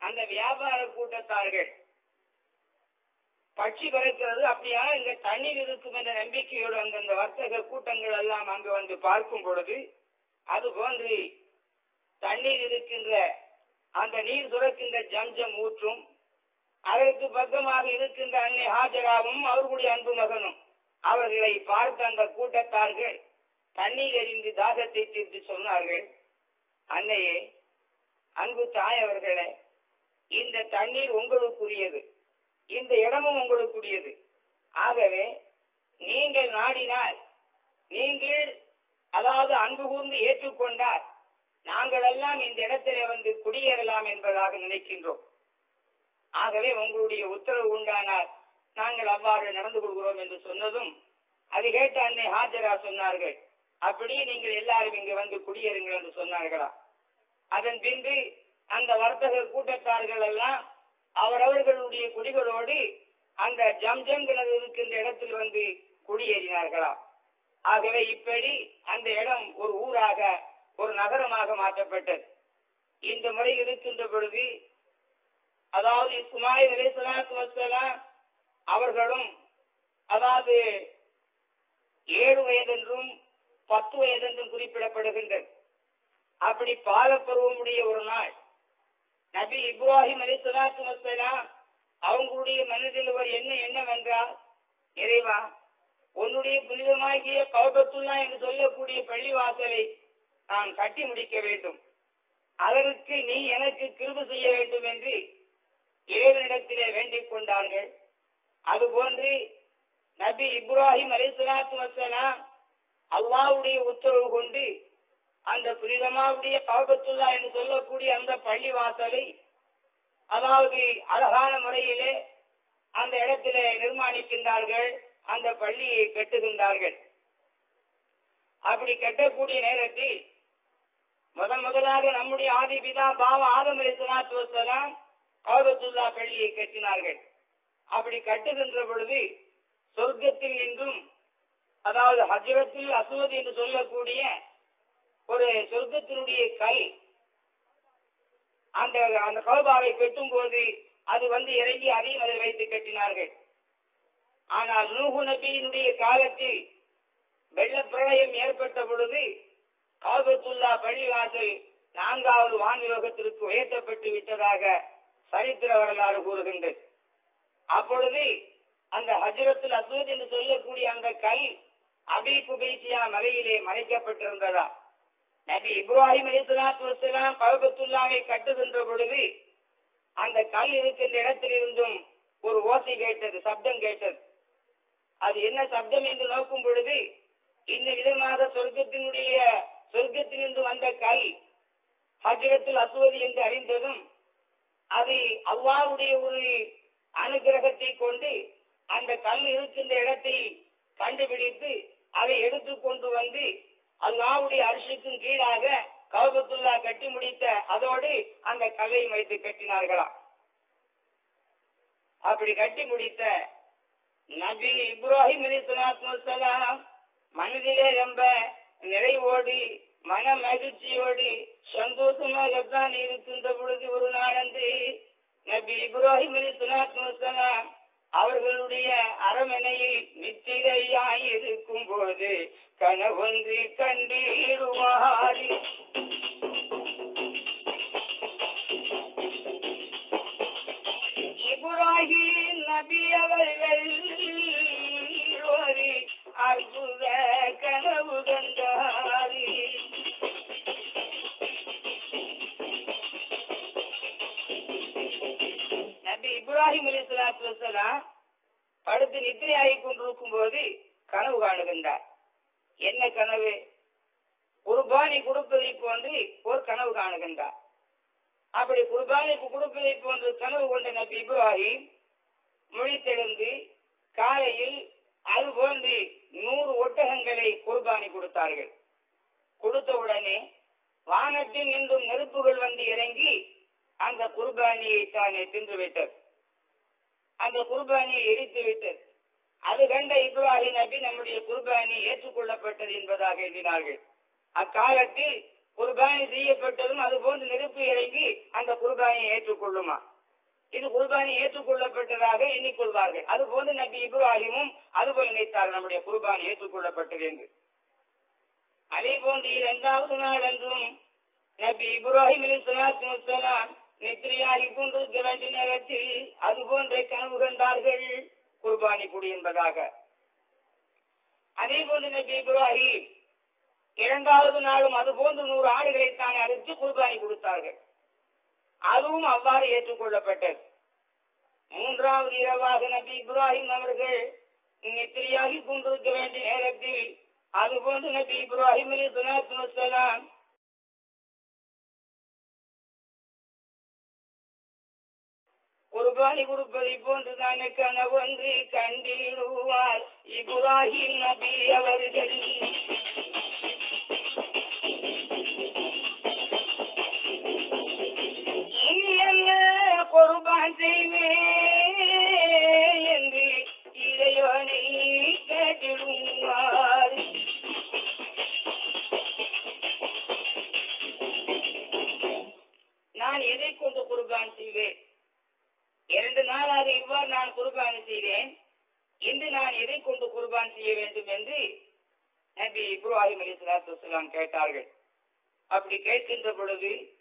அந்த வியாபார கூட்டத்தார்கள் பட்சி இருக்கிறது. அப்படியான இங்க தண்ணீர் இருக்கும் என்ற நம்பிக்கையோடு அந்தந்த வர்த்தக கூட்டங்கள் எல்லாம் அங்கு வந்து பார்க்கும் பொழுது அது போன்று தண்ணீர் இருக்கின்ற அந்த நீர் சுரக்கின்ற ஜம்ஜம் ஊற்றும் அதற்கு பக்கமாக இருக்கின்ற அன்னை ஹாஜராவும் அவர்களுடைய அன்பு மகனும் அவர்களை பார்த்த அந்த கூட்டத்தார்கள் தண்ணீர் எறிந்து தாகத்தை தீர்த்து சொன்னார்கள். அன்னையே அன்பு தாய் அவர்களே இந்த தண்ணீர் உங்களுக்குரியது. இந்த இடமும் உங்களுக்குரியது. ஆகவே நீங்கள் நாடினால் நீங்கள் அதாவது அன்பு கூர்ந்து ஏற்றுக்கொண்டால் நாங்கள் எல்லாம் இந்த இடத்திலே வந்து குடியேறலாம் என்பதாக நினைக்கின்றோம். ஆகவே உங்களுடைய உத்தரவு உண்டானால் நாங்கள் அவ்வாறு நடந்து கொள்கிறோம் என்று சொன்னதும் அது கேட்ட அன்னை ஹாஜரா சொன்னார்கள். அப்படியே நீங்கள் எல்லாரும் இங்கு வந்து குடியேறுங்கள் என்று சொன்னார்களா? அதன் பின்பு அந்த வர்த்தக கூட்டத்தார்கள் எல்லாம் அவரவர்களுடைய குடிகளோடு அந்த ஜம்ஜம் கிணறு இருக்கின்ற இடத்தில் வந்து குடியேறினார்களாம் ஆகவே இப்படி அந்த இடம் ஒரு ஊராக ஒரு நகரமாக மாற்றப்பட்டது. இந்த முறை இருக்கின்ற பொழுது அதாவது இஸ்மாயில் அலைஹிஸ்ஸலாத்து அவர்களும் அதாவது ஏழு வயதென்றும் பத்து வயதென்றும் குறிப்பிடப்படுகின்றது. அப்படி பாலப்பருவமுடைய ஒரு நாள் நபி இப்ராஹிம் அலைஹிஸ்ஸலாத்து வசலாம் அவங்களுடைய மனதில் ஒரு எண்ணம் என்னவென்றால் இறைவா உன்னுடைய புனிதமாகிய கௌபத்துல்லா என்று சொல்லக்கூடிய பள்ளிவாசலை நான் கட்டி முடிக்க வேண்டும். அதற்கு நீ எனக்கு கிருபு செய்ய வேண்டும் என்று இறைவனிடத்திலே வேண்டிக் கொண்டார்கள். அதுபோன்று நபி இப்ராஹிம் அலைஹிஸ்ஸலாத்து வசலாம் அல்லாவுடைய உத்தரவு கொண்டு அந்த புனிதமாவுடைய காபத்துல்லா என்று சொல்லக்கூடிய அந்த பள்ளி வாசலை அதாவது அழகான முறையிலே அந்த இடத்திலே நிர்மாணிக்கின்றார்கள் அந்த பள்ளியை கட்டுகின்றார்கள். அப்படி கட்டக்கூடிய நேரத்தில் முதன் முதலாக நம்முடைய ஆதி பிதா பாவ ஆதம் அலிஸ்லாத்து வசலாம் காபத்துல்லா பள்ளியை கட்டினார்கள். அப்படி கட்டுகின்ற பொழுது சொர்க்கத்தில் என்றும் அதாவது ஹஜரத்தில் அசுவது என்று சொல்லக்கூடிய ஒரு சொர்க்கத்தினுடைய கல். அந்த அந்த கௌபாவை கட்டும் போது அது வந்து இறங்கி அதையும் அதில் வைத்து கட்டினார்கள். ஆனால் நூகு நபியினுடைய காலத்தில் வெள்ள பிரளயம் ஏற்பட்ட பொழுது காபத்துல்லா பள்ளிவாசல் நான்காவது வான்லோகத்திற்கு உயர்த்தப்பட்டு விட்டதாக சரித்திர வரலாறு கூறுகின்றது. அப்பொழுது அந்த ஹஜரத்துல் அசூத் என்று சொல்லக்கூடிய அந்த கல் அபி குபேசியா மலையிலே மறைக்கப்பட்டிருந்ததா? நபி இப்ராஹிம் அலிஸ்லாத்து வசலாம் கல்பத்துல்லாவை கட்டுகின்ற பொழுது அந்த கல் இருக்கின்ற இடத்திலிருந்தும் ஒரு ஓசை கேட்டது சப்தம் கேட்டது. அது என்ன சப்தம் என்று நோக்கும் பொழுது இந்த விதமாக சொர்க்கத்தினுடைய சொர்க்கத்திலிருந்து வந்த கல் ஹஜரத்தில் அசுவதி என்று அறிந்ததும் அது அவ்வாவுடைய ஒரு அனுகிரகத்தை கொண்டு அந்த கல் இருக்கின்ற இடத்தை கண்டுபிடித்து அதை எடுத்து கொண்டு வந்து அல்லாவுடைய அரிசிக்கும் கீழாக கௌபத்துல்லா கட்டி முடித்த அதோடு அந்த கல்லையும் வைத்து கட்டினார்களாம் அப்படி கட்டி முடித்த நபி இப்ராஹிம் அலி சலாத்துலாம் மனதிலே ரொம்ப நிறைவோடு மன மகிழ்ச்சியோடு சந்தோஷமாகத்தான் இருக்கின்ற பொழுது ஒரு நாளன்று நபி இப்ராஹிம் அலி சலாத்துலாம் அவர்களுடைய அரமனையில் நித்திரையாய் இருக்கும் போது கனவொன்று கண்டிடுவாரி இப்ராஹிம் நபி அவர்கள் ஒரு அற்புத கனவு கண்டாரி. இப்ராஹிம் அலி சலாத்து வசலாம் படுத்து நித்திரையாகி கொண்டிருக்கும் போது கனவு காணுகின்றார். என்ன கனவு? குருபானி கொடுப்பதை போன்று ஒரு கனவு காணுகின்றார். அப்படி குர்பானிக்கு கொடுப்பதை போன்று கனவு கொண்ட நபி இப்ராஹிம் மொழித்தெழுந்து காலையில் அது போன்று நூறு ஒட்டகங்களை குர்பானி கொடுத்தார்கள். கொடுத்தவுடனே வானத்தில் நின்றும் நெருப்புகள் வந்து இறங்கி அந்த குர்பானியை தானே தின்று விட்டது அந்த குர்பானியை எரித்து விட்டது அது கண்ட இப்ராஹிம் நபி நம்முடைய குர்பானி ஏற்றுக்கொள்ளப்பட்டது என்பதாக எண்ணினார்கள். அக்காலத்தில் குர்பானி செய்யப்பட்டதும் அது போன்று நெருப்பு இறங்கி அந்த குர்பானியை ஏற்றுக்கொள்ளுமா? இது குர்பானி ஏற்றுக்கொள்ளப்பட்டதாக எண்ணிக்கொள்வார்கள். அது போன்று நபி இப்ராஹிமும் அதுபோல் நினைத்தார் நம்முடைய குர்பானி ஏற்றுக்கொள்ளப்பட்டது என்று. அதே போன்று இரண்டாவது நாள் அன்றும் நபி இப்ராஹிம் அலிஸ்லாத்து வசலாம் நெத்திரியாகி கொண்டிருக்க வேண்டிய நேரத்தில் அது போன்ற கனவு கண்டார்கள் குர்பானி குடி என்பதாக. அதே போன்று நபி இப்ராஹிம் இரண்டாவது நாளும் அது போன்று நூறு ஆடுகளை தான் அழைத்து குர்பானி கொடுத்தார்கள். அதுவும் அவ்வாறு ஏற்றுக்கொள்ளப்பட்டது. மூன்றாவது இரவாக நபி இப்ராஹிம் அவர்கள் நெத்திரியாகி கொண்டிருக்க வேண்டிய நேரத்தில் அதுபோன்று நபி இப்ராஹிம் அலி சலாத்து குர்பானி கொடுப்பதை போன்றுதானே கனவொன்று கண்டிடுவார். இப்ராஹிம் நபி அவர்கள். movie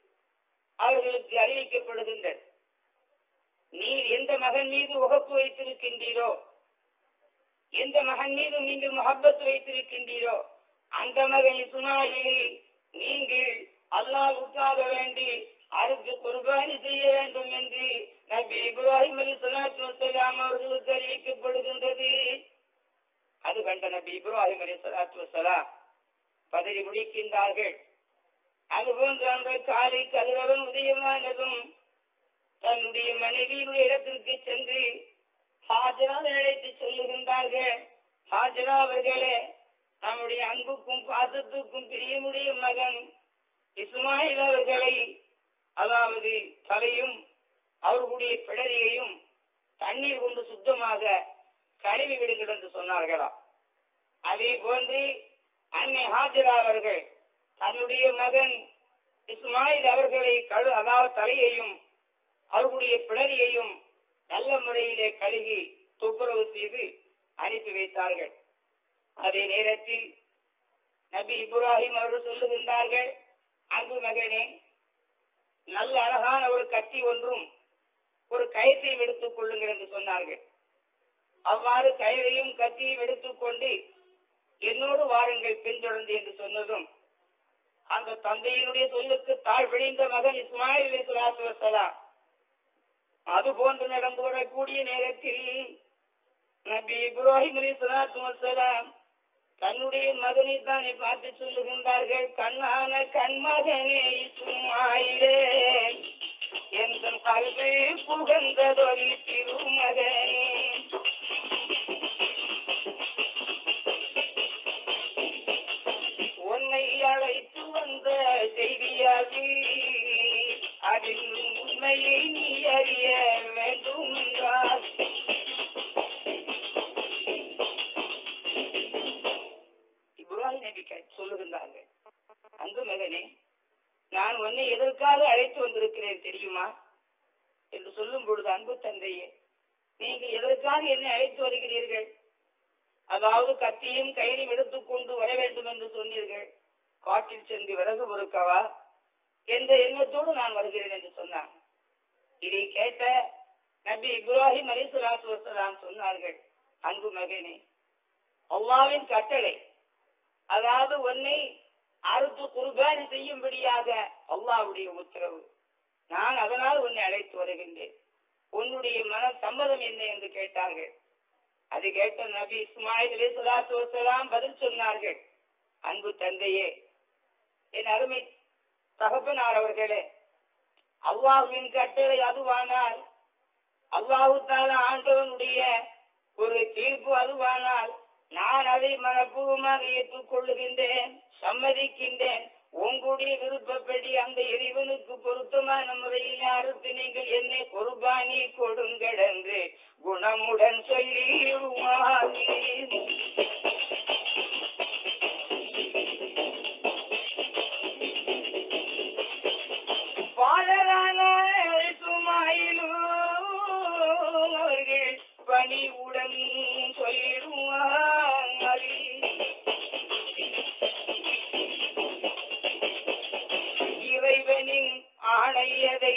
ஆணையதை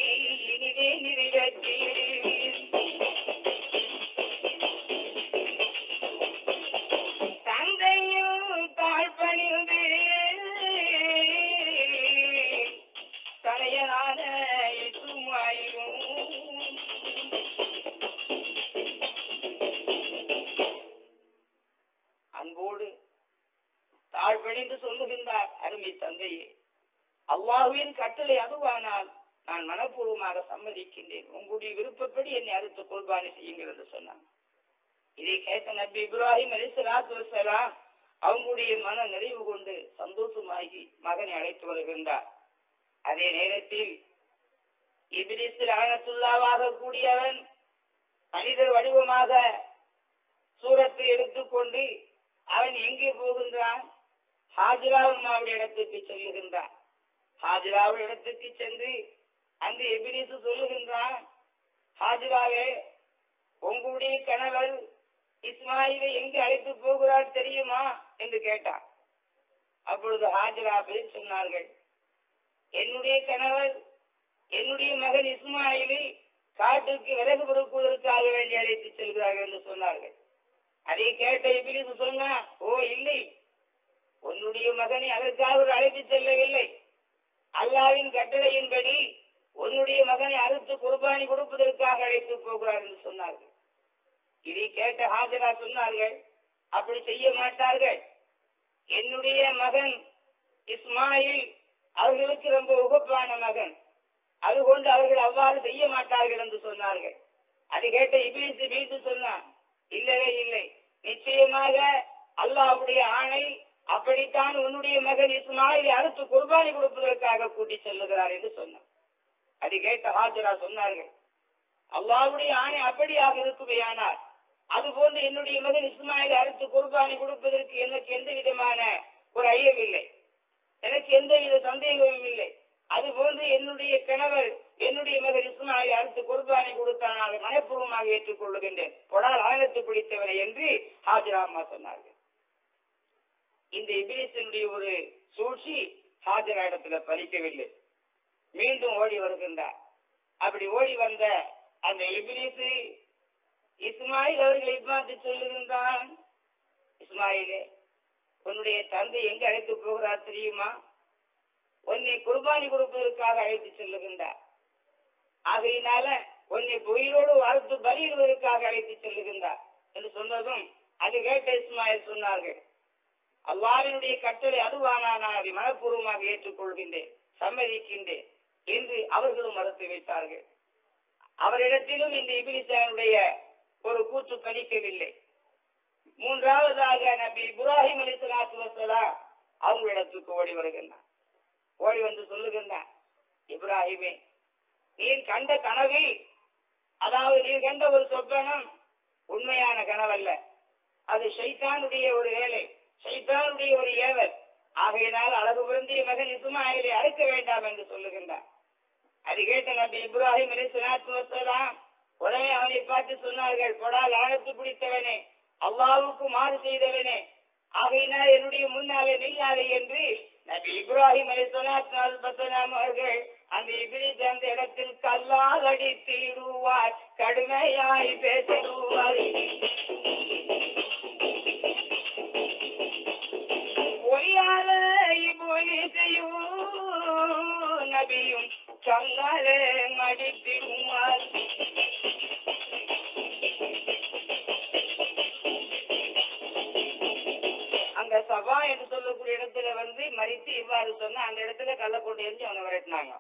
இவ்வாறு வரலாறு சொன்னா அந்த இடத்துல கல்லை கொண்டு எரிஞ்சு அவனை விரட்டினாங்க.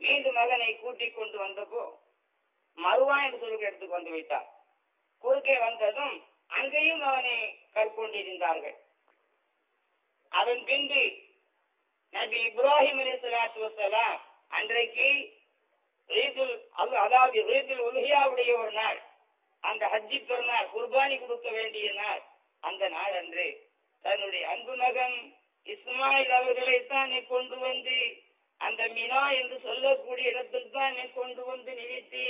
மீண்டும் மகனை கூட்டி கொண்டு வந்தப்போ மறுவா என்று சொல்லுகிற இடத்துக்கு வந்து விட்டார் குறுக்கே வந்ததும் அங்கேயும் அவனை கற்கொண்டிருந்தார்கள். அதன் பின்பு நபி இப்ராஹிம் அலி சலாத்து வசலாம் அன்றைக்கு ரீதுல் அதாவது ரீதுல் உலகியாவுடைய ஒரு நாள் அந்த ஹஜ்ஜி பெருநாள் குர்பானி கொடுக்க வேண்டிய நாள் அந்த நாள் அன்று தன்னுடைய அன்பு மகன் இஸ்மாயில் அவர்களை தான் கொண்டு வந்து அந்த மினா என்று சொல்லக்கூடிய இடத்தில் தான் கொண்டு வந்து நிறுத்தி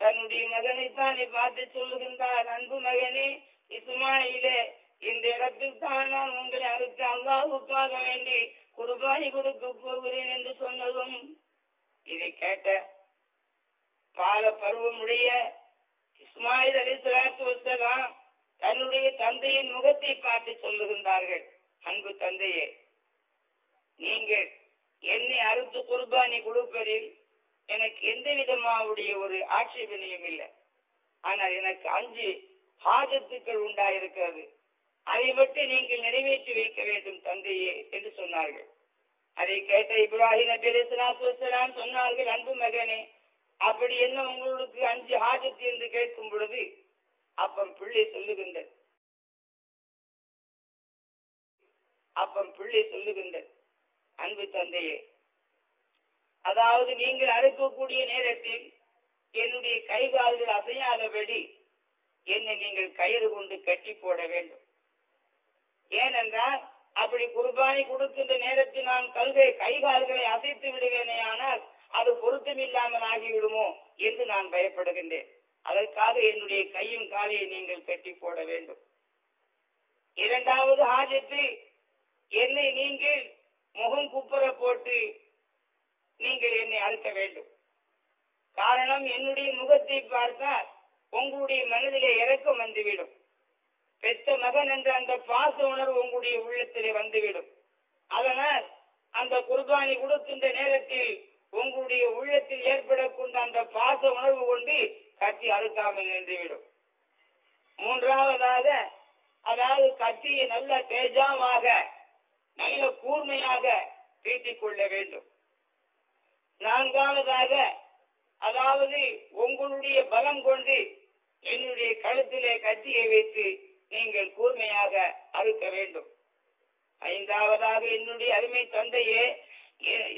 தன்னுடைய மகனைத்தான் பார்த்து சொல்லுகின்றார் அன்பு மகனே இஸ்மாயிலே இந்த இடத்தில் தான் நான் உங்களை அறுத்து அல்லாஹுக்காக வேண்டி குர்பானி கொடுக்க போகிறேன் என்று சொன்னதும் இதை கேட்ட பால பருவமுடைய இஸ்மாயில் அலி சலாத்து வசலாம் தன்னுடைய தந்தையின் முகத்தை பார்த்து சொல்லுகின்றார்கள். அன்பு தந்தையே நீங்கள் என்னை அறுத்து குர்பானி கொடுப்பதில் எனக்கு எந்த விதமாவுடைய ஒரு ஆட்சேபனையும் இல்லை. ஆனால் எனக்கு அஞ்சு ஹாஜத்துக்கள் உண்டாயிருக்கிறது. அதை மட்டும் நீங்கள் நிறைவேற்றி வைக்க வேண்டும் தந்தையே என்று சொன்னார்கள். அதை கேட்ட இப்ராஹிம் நபி அலைஹிஸ்ஸலாத்து சொன்னார்கள் அன்பு மகனே அப்படி என்ன உங்களுக்கு அஞ்சு ஹாஜத்து என்று கேட்கும் பொழுது? அப்பம் பிள்ளை சொல்லுகின்றது அப்பன் பிள்ளை சொல்லுகின்ற அன்பு தந்தையே. அதாவது நீங்கள் அறுக்கக்கூடிய நேரத்தில் என்னுடைய கை கால்கள் அசையாதபடி என்னை நீங்கள் கயிறு கொண்டு கட்டி போட வேண்டும். ஏனென்றால் அப்படி குர்பானி கொடுக்கின்ற நேரத்தில் நான் கல்கை கை கால்களை அசைத்து விடுவேனே ஆனால் அது பொருத்தமில்லாமல் ஆகிவிடுமோ என்று நான் பயப்படுகின்றேன். அதற்காக என்னுடைய கையும் காலையை நீங்கள் கட்டி போட வேண்டும். இரண்டாவது ஆஜத்தில் என்னை நீங்கள் முகம் குப்புற போட்டு நீங்கள் என்னை அழுத்த வேண்டும். காரணம் என்னுடைய முகத்தை பார்த்தால் உங்களுடைய மனதிலே இறக்கம் வந்துவிடும். பெற்ற மகன் என்ற அந்த பாச உணர்வு உங்களுடைய உள்ளத்திலே வந்துவிடும். அதனால் அந்த குர்பானி கொடுக்கின்ற நேரத்தில் உங்களுடைய உள்ளத்தில் ஏற்படக்கூடிய அந்த பாச உணர்வு கொண்டு கத்தி அறுக்காமல் நின்றுவிடும். மூன்றாவதாக அதாவது கத்தியை நல்ல தேஜாவாக நல்ல கூர்மையாக தீட்டிக் கொள்ள வேண்டும். நான்காவதாக அதாவது உங்களுடைய பலம் கொண்டு என்னுடைய கழுத்திலே கத்தியை வைத்து நீங்கள் கூர்மையாக அறுக்க வேண்டும். ஐந்தாவதாக என்னுடைய அருமை தந்தையே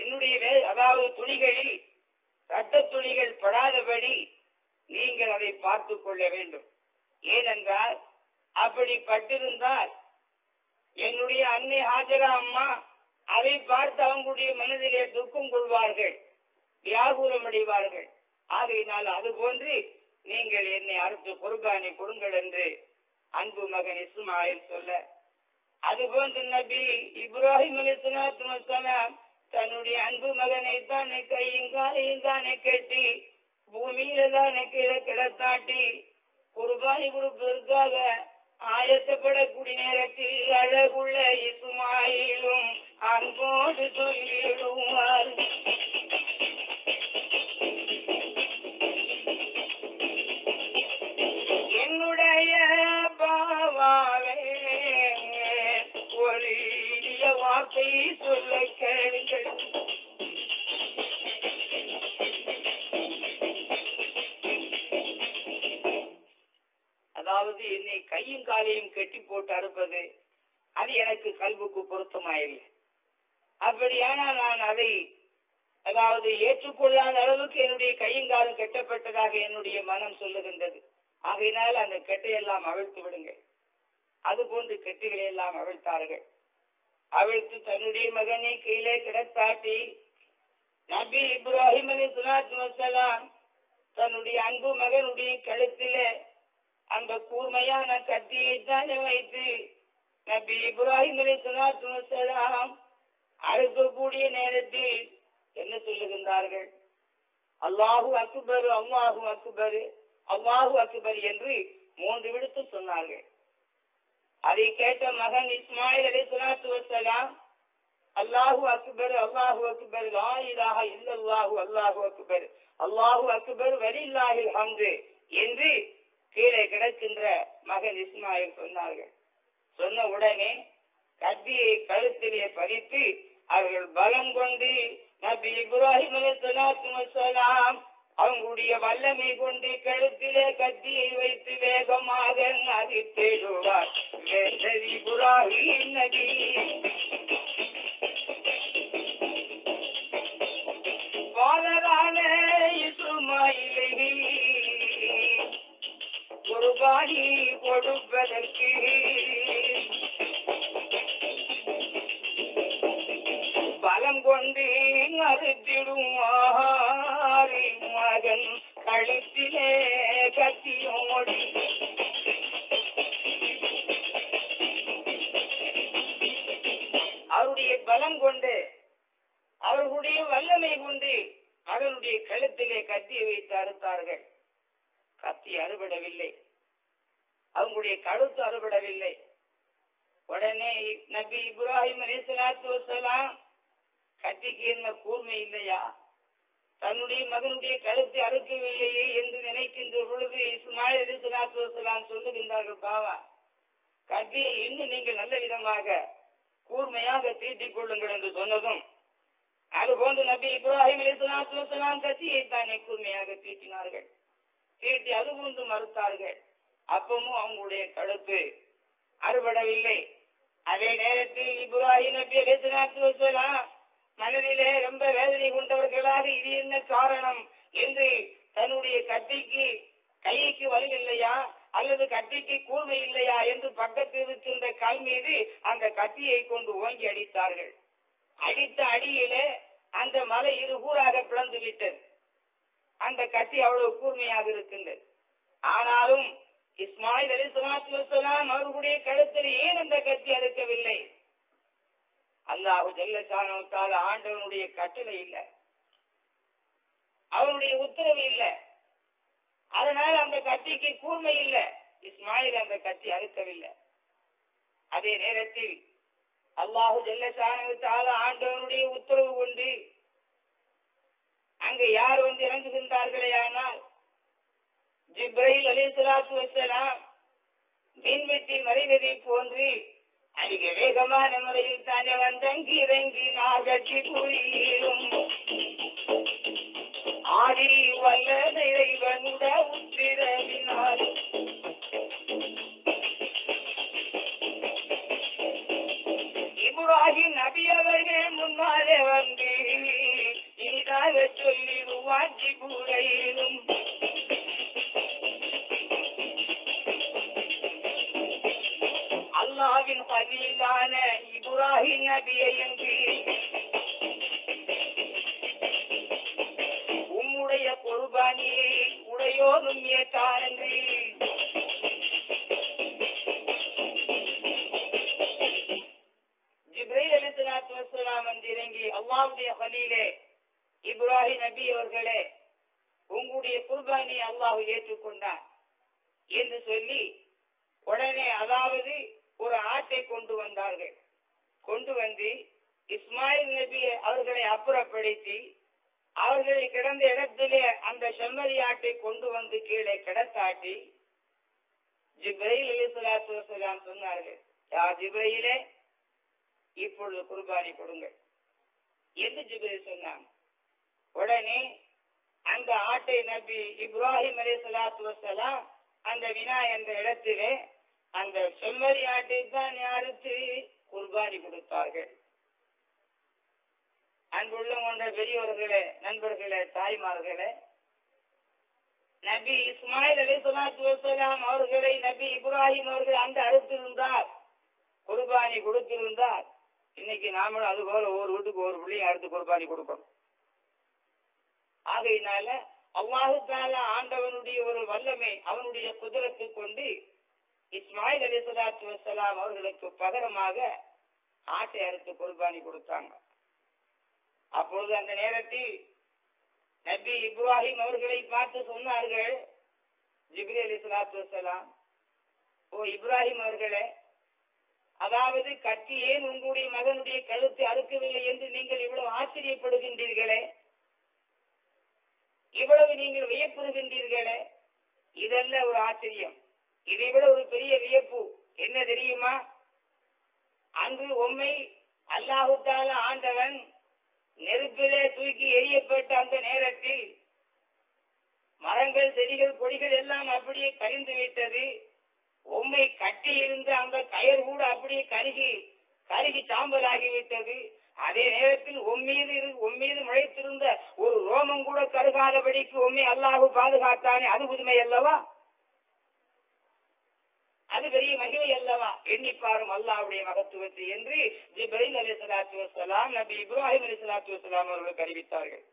என்னுடைய அதாவது துணிகளில் ரத்த துணிகள் படாதபடி நீங்கள் அதை பார்த்து கொள்ள வேண்டும். ஏனென்றால் அப்படி பட்டிருந்தால் என்னுடைய அன்னை ஹாஜரா அம்மா அதை பார்த்து அவங்களுடைய மனதிலே துக்கம் கொள்வார்கள் வியாகுலம் அடைவார்கள். ஆகையினால் அது போன்று நீங்கள் என்னை அறுத்து குர்பானை கொடுங்கள் என்று அன்பு மகன் இஸ்மாயில் சொல்ல அதுபோன்று நபி இப்ராஹிம் அலிஸ்லாத்து தன்னுடைய அன்பு மகனை தானே கையும் காலையும் தானே கட்டி பூமியில தானே கீழே கிடத்தாட்டி குர்பானி கொடுப்பதற்காக ஆயத்தப்படக்கூடிய நேரத்தில் அழகுள்ள இஸ்மாயிலும் அன்போடு சொல்லிடுவார் கையும் காலையும் கட்டி போட்டு அறுப்பது அது எனக்கு கல்வுக்கு பொருத்தமாயில்லை. அப்படியானால் நான் அதை அதாவது ஏற்றுக்கொள்ளாத அளவுக்கு என்னுடைய கையும் காலும் கெட்டப்பட்டதாக என்னுடைய மனம் சொல்லுகின்றது. ஆகையினால் அந்த கெட்டையெல்லாம் அவிழ்த்து விடுங்கள். அது போன்று கெட்டுகளை எல்லாம் அவிழ்த்தார்கள். அவிழ்த்து தன்னுடைய மகனை கீழே கிடத்தாட்டி நபி இப்ராஹிம் அலி சுலாத்து வசலாம் தன்னுடைய அன்பு மகனுடைய கழுத்திலே அந்த கூர்மையான கத்தியை தானே வைத்து நபி இப்ராஹிம் அலி அறுக்கக்கூடிய நேரத்தில் என்ன சொல்லுகின்றார்கள்? அல்லாஹு அக்பர் அல்லாஹு அக்பர் அல்லாஹு அக்பர் என்று மூன்று விடுத்து சொன்னார்கள். அதை கேட்ட மகன் இஸ்மாயில் அலி சுலாத்து வசலாம் அல்லாஹு அக்பர் அல்லாஹு அக்பர் லா இலாஹ இல்லல்லாஹு அல்லாஹு அக்பர் அல்லாஹு அக்பர் வலில்லாஹில் ஹம்து என்று கீழே கிடக்கின்ற மகன் இஸ்மாயில் சொன்னார்கள். சொன்ன உடனே கத்தியை கழுத்திலே பதித்து அவர்கள் பலம் கொண்டு நபி இப்ராஹிம் அலைஹிஸ்ஸலாத்து அவங்களுடைய வல்லமை கொண்டு கழுத்திலே கத்தியை வைத்து வேகமாக நதித்தேடுவார் இப்ராஹிம் நபி! பாலரான இசுமாயில் குர்பானி கொடுப்பதற்கு பலம் கொண்டு மறுத்திடுமாறு மகன் கழுத்திலே கத்தியோடி. அவருடைய பலம் கொண்டு அவர்களுடைய வல்லமை கொண்டு அவனுடைய கழுத்திலே கத்தியை வைத்து அறுத்தார்கள். கத்தி அறுபடவில்லை. அவங்களுடைய கழுத்து அறுபடவில்லை. உடனே நபி இப்ராஹிம் அலிசலாத்து வசலாம் கத்திக்கு என்ன கூர்மை இல்லையா? தன்னுடைய மகனுடைய கழுத்தை அறுக்கவில்லையே என்று நினைக்கின்ற பொழுது இஸ்மாயில் அலிசலாத்து வசலாம் சொல்லுகின்றார்கள் பாவா கத்தியை இன்னும் நீங்கள் நல்ல விதமாக கூர்மையாக தீட்டிக் கொள்ளுங்கள் என்று சொன்னதும் அதுபோன்று நபி இப்ராஹிம் அலிசலாத்து வசலாம் கத்தியை தானே கூர்மையாக தீட்டினார்கள். தீட்டி அது போன்று மறுத்தார்கள். அப்பமும் அவங்களுடைய கழுத்து அறுபடவில்லை. அதே நேரத்தில் இப்ராஹிம் நபி அலிசலாத்து வசலாம் மனதிலே ரொம்ப வேதனை கொண்டவர்களாக இது என்ன காரணம் என்று தன்னுடைய கத்திக்கு கைக்கு வலி இல்லையா? அல்லது கத்திக்கு கூர்மை இல்லையா என்று பக்கத்தில் இருக்கின்ற கல் மீது அந்த கத்தியை கொண்டு ஓங்கி அடித்தார்கள். அடித்த அடியிலே அந்த மலை இரு கூறாக பிளந்து விட்டது அந்த கத்தி அவ்வளவு கூர்மையாக இருக்கின்றது. ஆனாலும் இஸ்மாயில் அலி சலாத்து வசலாம் அவர்களுடைய கழுத்தில் ஏன் அந்த கத்தி அறுக்கவில்லை? அல்லாஹு ஜல்லசானத்தால் ஆண்டவனுடைய கட்டளை இல்லை. அவனுடைய உத்தரவு இல்லை. அதனால் அந்த கத்திக்கு கூர்மை இல்லை. இஸ்மாயில் அந்த கத்தி அறுக்கவில்லை. அதே நேரத்தில் அல்லாஹு ஜல்லசானத்தால் ஆண்டவனுடைய உத்தரவு கொண்டு அங்கு யார் வந்து இறங்குகின்றார்களே ஆனால் ஜிப்ரைல் அலி சலாத்து வசலாம் மீன்வெட்டி மறைவதை போன்று அதிக வேகமான முறையில் தானே வந்தங்கி இறங்கி நாகச்சி புரியும் ஆடி வல்ல இறைவனுட உத்திரவினார் இப்ராஹிம் நபி அவர்கள் முன்னாலே வந்து இனிதாக சொல்லி வாஞ்சி கூறையிலும் அல்லாவின் பதிலான இப்ராஹிம் நபியை என்று உம்முடைய குர்பானியை உடையோரும் ஏற்றானன்று ஜிப்ரைல் இறங்கி அல்லாவுடைய பலியிலே இப்ராஹிம் நபி அவர்களே உங்களுடைய அல்லாஹ் ஏற்றுக்கொண்டார் என்று சொல்லி உடனே அதாவது ஒரு ஆட்டை கொண்டு வந்தார்கள். கொண்டு வந்து இஸ்மாயில் நபி அவர்களை அப்புறப்படுத்தி அவர்களை கிடந்த இடத்திலே அந்த செம்மறி ஆட்டை கொண்டு வந்து கீழே கிடத்தாட்டி ஜிப்ரையில் அலிசலாத்து வசலாம் சொன்னார்கள் யா ஜிப்ரையிலே இப்பொழுது குர்பானி கொடுங்கள். என்று ஜிப்ரைல் சொன்னாங்க உடனே அந்த ஆட்டை நபி இப்ராஹிம் அலி சலாத்து வசலாம் அந்த வினா என்ற இடத்திலே அந்த செம்மறி ஆட்டை தான் அறுத்து குர்பானி கொடுத்தார்கள் அன்புள்ள கொண்ட பெரியவர்களே நண்பர்களே தாய்மார்களே நபி இஸ்மாயில் அலி சொல்லாத்து வசலாம் அவர்களை நபி இப்ராஹிம் அவர்கள் அந்த அறுத்திருந்தார் குர்பானி கொடுத்திருந்தார். இன்னைக்கு நாமளும் அது போல ஒவ்வொரு வீட்டுக்கு ஒரு பிள்ளையும் அடுத்து குர்பானி கொடுக்கணும். ஆகையினால அவ்வாறு தாலா ஆண்டவனுடைய ஒரு வல்லமை அவனுடைய குதிரத்தை கொண்டு இஸ்மாயில் அலி சலாத்து வசலாம் அவர்களுக்கு பகரமாக ஆட்டை அறுத்து குர்பானி கொடுத்தாங்க. அப்பொழுது அந்த நேரத்தில் நபி இப்ராஹிம் அவர்களை பார்த்து சொன்னார்கள் ஜிப்ரி அலி சலாத்து வசலாம் ஓ இப்ராஹிம் அவர்களே அதாவது கத்தி ஏன் உங்களுடைய மகனுடைய கழுத்தை அறுக்கவில்லை என்று நீங்கள் இவ்வளவு ஆச்சரியப்படுகின்றீர்களே? இவ்வளவு நீங்கள் வியப்புறுகின்றீர்களே? இதெல்லாம் ஒரு ஆச்சரியம். இதை விட ஒரு பெரிய வியப்பு. என்ன தெரியுமா? அங்கு உண்மை அல்லாஹுத்தால ஆண்டவன் நெருப்பிலே தூக்கி எரியப்பட்ட அந்த நேரத்தில் மரங்கள் செடிகள் கொடிகள் எல்லாம் அப்படியே கரிந்து விட்டது. உண்மை கட்டி இருந்த அந்த கயர் கூட அப்படியே கருகி கருகி சாம்பல் ஆகிவிட்டது அதே நேரத்தில் உம்மீது இரு- உம்மீது முளைத்திருந்த ஒரு ரோமம் கூட கருகாதபடிக்கு உண்மை அல்லாஹு பாதுகாத்தானே? அது புதுமை அல்லவா? அது பெரிய மகிமை அல்லவா? எண்ணிப்பாரும் அல்லாவுடைய மகத்துவத்தை என்று ஜிப்ரீல் அலி சலாத்து வசலாம் நபி இப்ராஹிம் அலி சலாத்து வசலாம் அவர்களுக்கு அறிவித்தார்கள்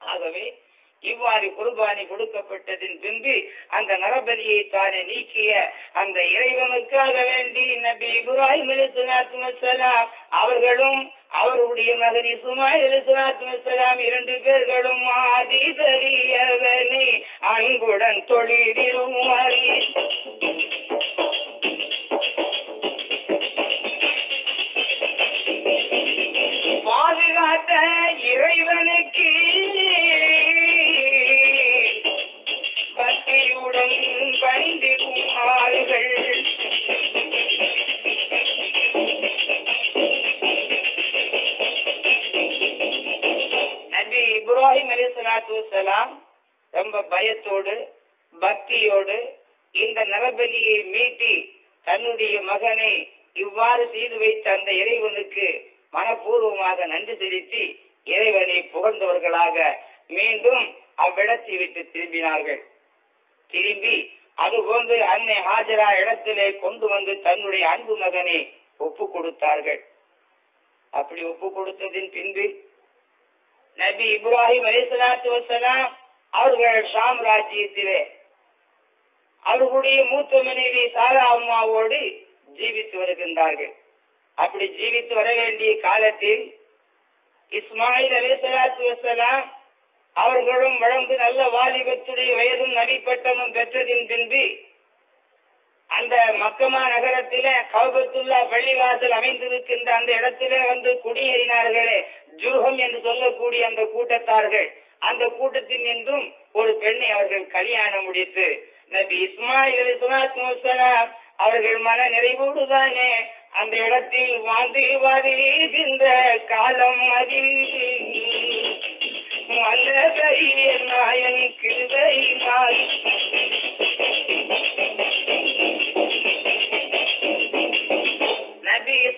ஆகவே இவ்வாறு குர்பானி கொடுக்கப்பட்டதின் பின்பு அந்த நரபலியை தானே நீக்கிய அந்த இறைவனுக்காக வேண்டி நபி இப்ராஹிம் அலிஸ்லாத்து வசலாம் அவர்களும் அவருடைய மகன் இசுமாயில் அலிஸ்லாத்து இரண்டு பேர்களும் ஆதி அன்புடன் தொழிலும் பாதுகாத்த இறைவனுக்கு பக்தியுடன் பணிந்திடும் ஆளுகள் இப்ராஹிம் அலி சலாத்து வலாம் ரொம்ப பயத்தோடு பக்தியோடு இந்த நரபலியை மீட்டி தன்னுடைய மகனை இவ்வாறு செய்து வைத்த அந்த இறைவனுக்கு மனப்பூர்வமாக நன்றி செலுத்தி இறைவனை புகழ்ந்தவர்களாக மீண்டும் அவ்விடத்தை விட்டு திரும்பினார்கள். திரும்பி அதுபோன்று அன்னை ஹாஜரா இடத்திலே கொண்டு வந்து தன்னுடைய அன்பு மகனை ஒப்பு கொடுத்தார்கள் அப்படி ஒப்பு கொடுத்ததின் பின்பு நபி இப்ராஹிம் அலிசலாத்து வசலாம் அவர்கள் ஷாம் ராஜ்யத்திலே அவர்களுடைய மூத்த மனைவி சாரா அம்மாவோடு ஜீவித்து வருகின்றார்கள். அப்படி ஜீவித்து வர வேண்டிய காலத்தில் இஸ்மாயில் அலிசலாத்து வசலாம் அவர்களும் வழங்கு நல்ல வாலிபத்துடைய வயதும் நடிப்பட்டமும் பெற்றதின் பின்பு அந்த மக்கமா நகரத்தில கௌபத்துல்லா பள்ளிவாசல் அமைந்திருக்கின்ற அந்த இடத்திலே வந்து குடியேறினார்களே. ஜூகம் என்று சொல்லக்கூடிய அந்த கூட்டத்தார்கள். அந்த கூட்டத்தில் நின்றும் ஒரு பெண்ணை அவர்கள் கல்யாணம் முடித்து நபி இஸ்மாயில் அலிஸ்லாம் அவர்கள் மன நிறைவோடுதானே அந்த இடத்தில் வாழ்ந்து வாழ்கின்ற காலம் அதில். மலரை நாயன் கிருதை நாய்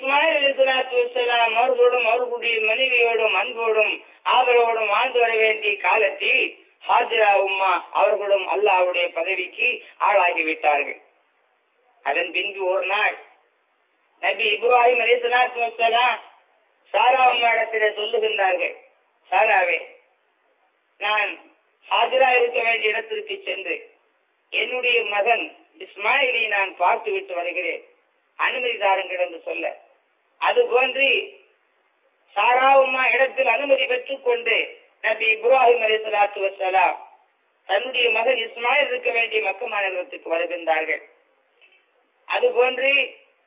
இஸ்மாயில் அலிஸ்லாத்து வசலாம் அவர்களோடும் அவர்களுடைய மனைவியோடும் அன்போடும் ஆதரவோடும் வாழ்ந்து வர வேண்டிய காலத்தில் ஹாஜிரா உம்மா அவர்களும் அல்லாவுடைய பதவிக்கு ஆளாகிவிட்டார்கள். அதன் பின்பு ஒரு நாள் நபி இப்ராஹிம் அலிஸ்லாத்து வசலாம் சாரா உம்மா இடத்திலே சொல்லுகின்றார்கள் சாராவே நான் ஹாஜிரா இருக்க வேண்டிய இடத்திற்கு சென்று என்னுடைய மகன் இஸ்மாயிலை நான் பார்த்து விட்டு வருகிறேன். அனுமதி தாருங்கள் என்று சொல்ல அது போன்று சாரா இடத்தில் அனுமதி பெற்றுக் கொண்டு நபி இப்ராஹிம் அலி சலாத்து வசலாம் தன்னுடைய மகன் இஸ்மாயில் இருக்க வேண்டிய மக்க மாநிலத்துக்கு வருகின்றார்கள். அது போன்று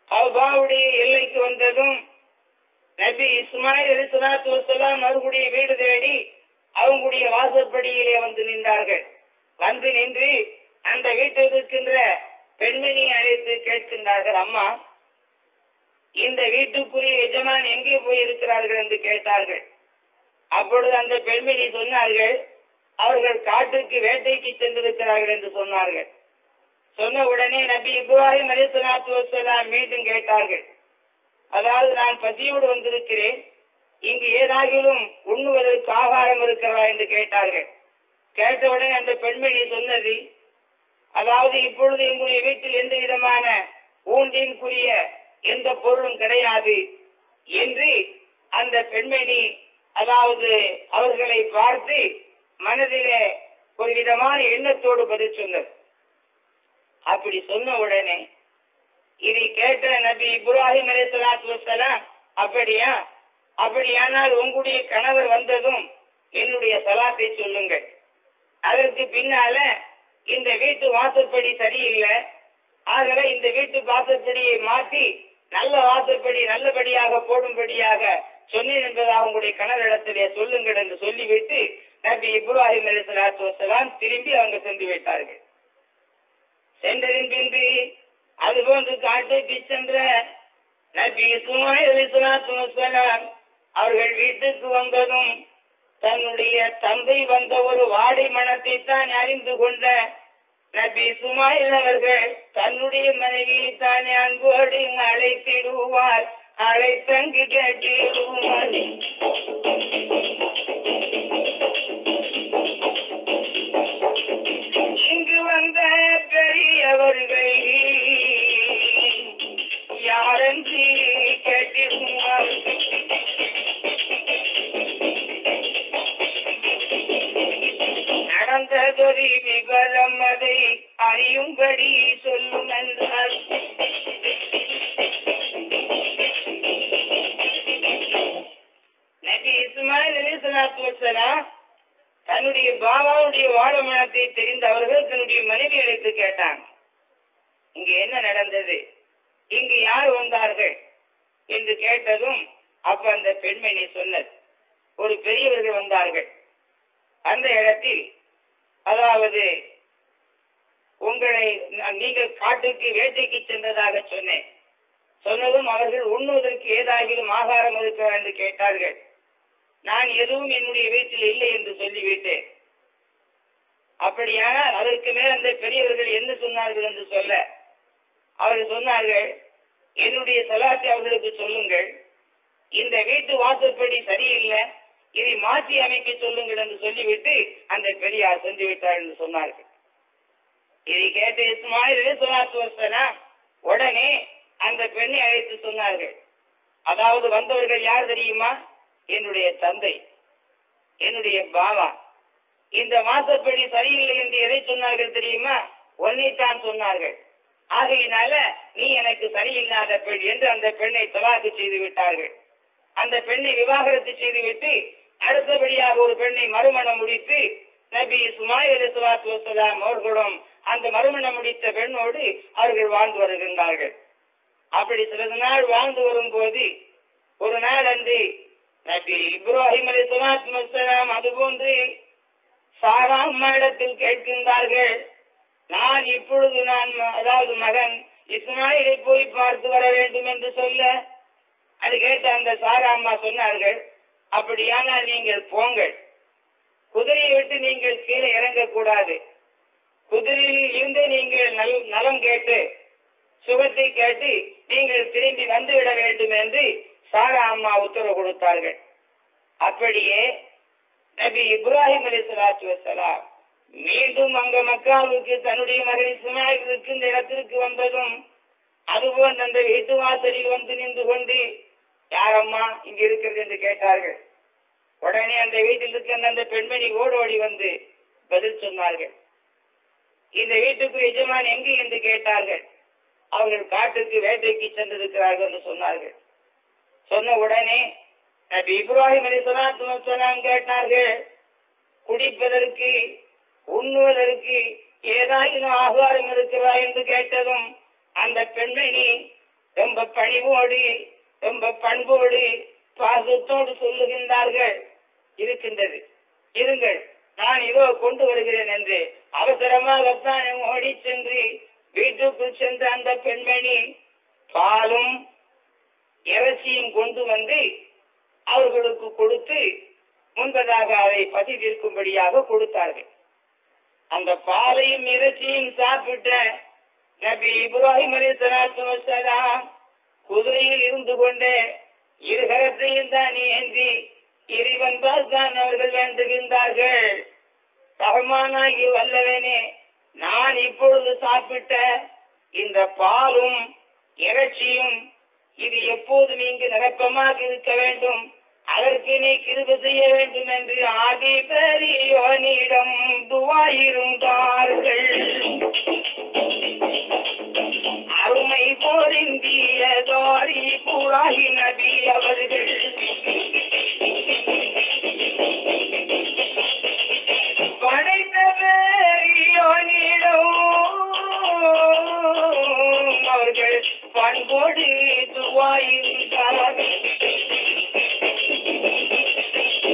அவ்பாவுடைய எல்லைக்கு வந்ததும் நபி இஸ்மாயில் அலி சலாத்து வசலாம் அவர்களுடைய வீடு தேடி அவங்களுடைய வாசற்படியிலே வந்து நின்றார்கள். வந்து நின்று அந்த வீட்டில் இருக்கின்ற பெண்மணியை அழைத்து கேட்கின்றார்கள் அம்மா இந்த வீட்டுக்குரிய எஜமான் எங்கே போய் இருக்கிறார்கள் என்று கேட்டார்கள். அப்பொழுது அந்த பெண்மணி சொன்னார்கள் அவர்கள் காட்டுக்கு வேட்டைக்கு சென்றிருக்கிறார்கள் என்று சொன்னார்கள். சொன்ன உடனே நபி இப்ராஹிம் அலிசலாத்து வசலாம் மீண்டும் கேட்டார்கள் அதாவது நான் பசியோடு வந்திருக்கிறேன் இங்கு ஏதாகிலும் உண்ணுவதற்கு ஆகாரம் இருக்கிறதா என்று கேட்டார்கள். கேட்டவுடனே அந்த பெண்மணி சொன்னது அதாவது இப்பொழுது எங்களுடைய வீட்டில் எந்த விதமான ஊண்டின்குரிய எந்த பொருளும் கிடையாது என்று அந்த பெண்மணி அதாவது அவர்களை பார்த்து மனதிலே ஒரு விதமான எண்ணத்தோடு பதில் சொன்னது. அப்படி சொன்ன உடனே இதை கேட்ட நபி இப்ராஹிம் அலைஹிஸ்ஸலாத்து வஸலாம் அப்படியா? அப்படியானால் உங்களுடைய கணவர் வந்ததும் என்னுடைய சலாத்தை சொல்லுங்கள். அதற்கு பின்னால இந்த வீட்டு வாசற்படி சரியில்லை. ஆகவே இந்த வீட்டு வாசற்படியை மாற்றி நல்ல வாசற்படி நல்லபடியாக போடும்படியாக சொன்னேன் என்பதாக உங்களுடைய கணவரிடத்திலே சொல்லுங்கள் என்று சொல்லிவிட்டு நபி இப்ராஹிம் அலி சலாத்து வசலாம் திரும்பி அவங்க சென்று விட்டார்கள் சென்றதின் பின்பு அதுபோன்று காட்டுக்கு சென்ற நபி சுமாய் அலி சலாத்து வசலாம் அவர்கள் வீட்டுக்கு வந்ததும் தன்னுடைய தந்தை வந்த ஒரு வாடை மனத்தை தான் அறிந்து கொண்ட நபி சுமாயில் அவர்கள் தன்னுடைய மனைவியை தானே அன்போடு அழைத்திடுவார். அழைத்தங்கு கேட்டிடுவார். இங்கு வந்த பெரியவர்கள் யாரன்றி கேட்டிருந்தார் நடந்ததொரு விவரம் அதை அறியும்படி சொல்லும் என்றார் நபி இஸ்மாயில் அலிஸ்லாத்து வசலாம் தன்னுடைய பாபாவுடைய வாழமனத்தை தெரிந்த அவர்கள் தன்னுடைய மனைவி அழைத்து கேட்டாங்க. இங்க என்ன நடந்தது? இங்கு யார் வந்தார்கள்? என்று கேட்டதும் அப்ப அந்த பெண்மணி சொன்னது ஒரு பெரியவர்கள் வந்தார்கள். அந்த இடத்தில் அதாவது உங்களை நான் நீங்கள் காட்டுக்கு வேட்டைக்கு சென்றதாக சொன்னேன். சொன்னதும் அவர்கள் உண்ணுவதற்கு ஏதாகிலும் ஆகாரம் இருக்கிறா என்று கேட்டார்கள். நான் எதுவும் என்னுடைய வீட்டில் இல்லை என்று சொல்லிவிட்டேன். அப்படியானால் அதற்கு மேல் அந்த பெரியவர்கள் என்ன சொன்னார்கள் என்று சொல்ல. அவர்கள் சொன்னார்கள் என்னுடைய சலாத்தை அவர்களுக்கு சொல்லுங்கள். இந்த வீட்டு வாசப்படி சரியில்லை. மாற்றி அமைக்க சொல்லுங்கள் என்று சொல்லிவிட்டு அந்த பெரியார் சென்று விட்டார் என்று சொன்னார்கள். இதை கேட்ட இஸ்மாயில் சொல்லாத்து வசலாம் உடனே அந்த பெண்ணை அழைத்து சொன்னார்கள். அதாவது வந்தவர்கள் யார் தெரியுமா? என்னுடைய தந்தை என்னுடைய பாவா. இந்த வாசப்படி சரியில்லை என்று எதை சொன்னார்கள் தெரியுமா? ஒன்னைத்தான் சொன்னார்கள். ஆகையினால நீ எனக்கு சரியில்லாத பெண் என்று அந்த பெண்ணை தலாக்கு செய்து விட்டார்கள். அந்த பெண்ணை விவாகரத்து செய்துவிட்டு அடுத்தபடியாக ஒரு பெண்ணை மறுமணம் முடித்து நபி இஸ்மாயில் சுலாத்து வசலாம் அவர்களும் அந்த மறுமணம் முடித்த பெண்ணோடு அவர்கள் வாழ்ந்து வருகின்றார்கள். அப்படி சிறிது நாள் வாழ்ந்து வரும்போது ஒரு நாள் அன்று நபி இப்ராஹிம் அலி சுலாத் வசலாம் அதுபோன்று சாரா அம்மாயிடத்தில் கேட்கின்றார்கள். நான் இப்பொழுது நான் அதாவது மகன் இஸ்மாயிலை போய் பார்த்து வர வேண்டும் என்று சொல்ல அது கேட்ட அந்த சாரா அம்மா சொன்னார்கள் அப்படியானால் நீங்கள் போங்கள். குதிரையை விட்டு நீங்கள் கீழே இறங்கக்கூடாது. குதிரையில் இருந்து நீங்கள் நல் நலம் கேட்டு சுகத்தை கேட்டு நீங்கள் திரும்பி வந்துவிட வேண்டும் என்று சாரா அம்மா உத்தரவு கொடுத்தார்கள். அப்படியே நபி இப்ராஹிம் அலி சலாத்து வசலாம் மீண்டும் அங்க மக்காவுக்கு தன்னுடைய மகன் இஸ்மாயில் இருக்கின்ற இடத்திற்கு வந்ததும் அதுபோல் அந்த வீட்டு வாசலில் வந்து நின்று கொண்டு யாரம்மா இங்க இருக்கிறது என்று கேட்டார்கள். உடனே அந்த வீட்டில் இருக்கின்ற அந்த பெண்மணி ஓடோடி வந்து பதில் சொன்னார்கள். இந்த வீட்டுக்கு எஜமான் எங்கு என்று கேட்டார்கள். அவர்கள் காட்டுக்கு வேட்டைக்கு சென்றிருக்கிறார்கள் என்று சொன்னார்கள். சொன்ன உடனே நபி இப்ராஹிம் அலி சலாத்து கேட்டார்கள் குடிப்பதற்கு உண்ணுவதற்கு ஏதாயினும் ஆகாரம் இருக்கிறதா என்று கேட்டதும் அந்த பெண்மணி ரொம்ப பணிவோடு ரொம்ப பண்போடு பாசத்தோடு சொல்லுகின்றார்கள். இருக்கின்றது. இருங்கள் நான் இதோ கொண்டு வருகிறேன் என்று அவசரமாகத்தான் ஓடி சென்று வீட்டுக்குள் சென்ற அந்த பெண்மணி பாலும் இறைச்சியும் கொண்டு வந்து அவர்களுக்கு கொடுத்து முன்பதாக அதை பசி தீர்க்கும்படியாக கொடுத்தார்கள். அந்த பாலையும் இறைச்சியும் சாப்பிட்ட நபி இப்ராஹிம் அலி சலாத்து வசலாம் குதிரையில் இருந்து கொண்டே இருகரத்தையும் தான் ஏந்தி இறைவன் தான் அவர்கள் வேண்டுகின்றார்கள். ரஹ்மானாகி வல்லவனே நான் இப்பொழுது சாப்பிட்ட இந்த பாலும் இறைச்சியும் இது எப்போதும் இங்கு நிரப்பமாக இருக்க வேண்டும்? அதற்கு நீ கிருப செய்ய வேண்டும் என்று ஆதி பெரியோனிடம் துவாயிருந்தார்கள் அருமை போரிந்திய தோரி புராகி நபி அவர்கள். படைத்த அவர்கள் பண்போடு துவாயிருந்தார்கள்.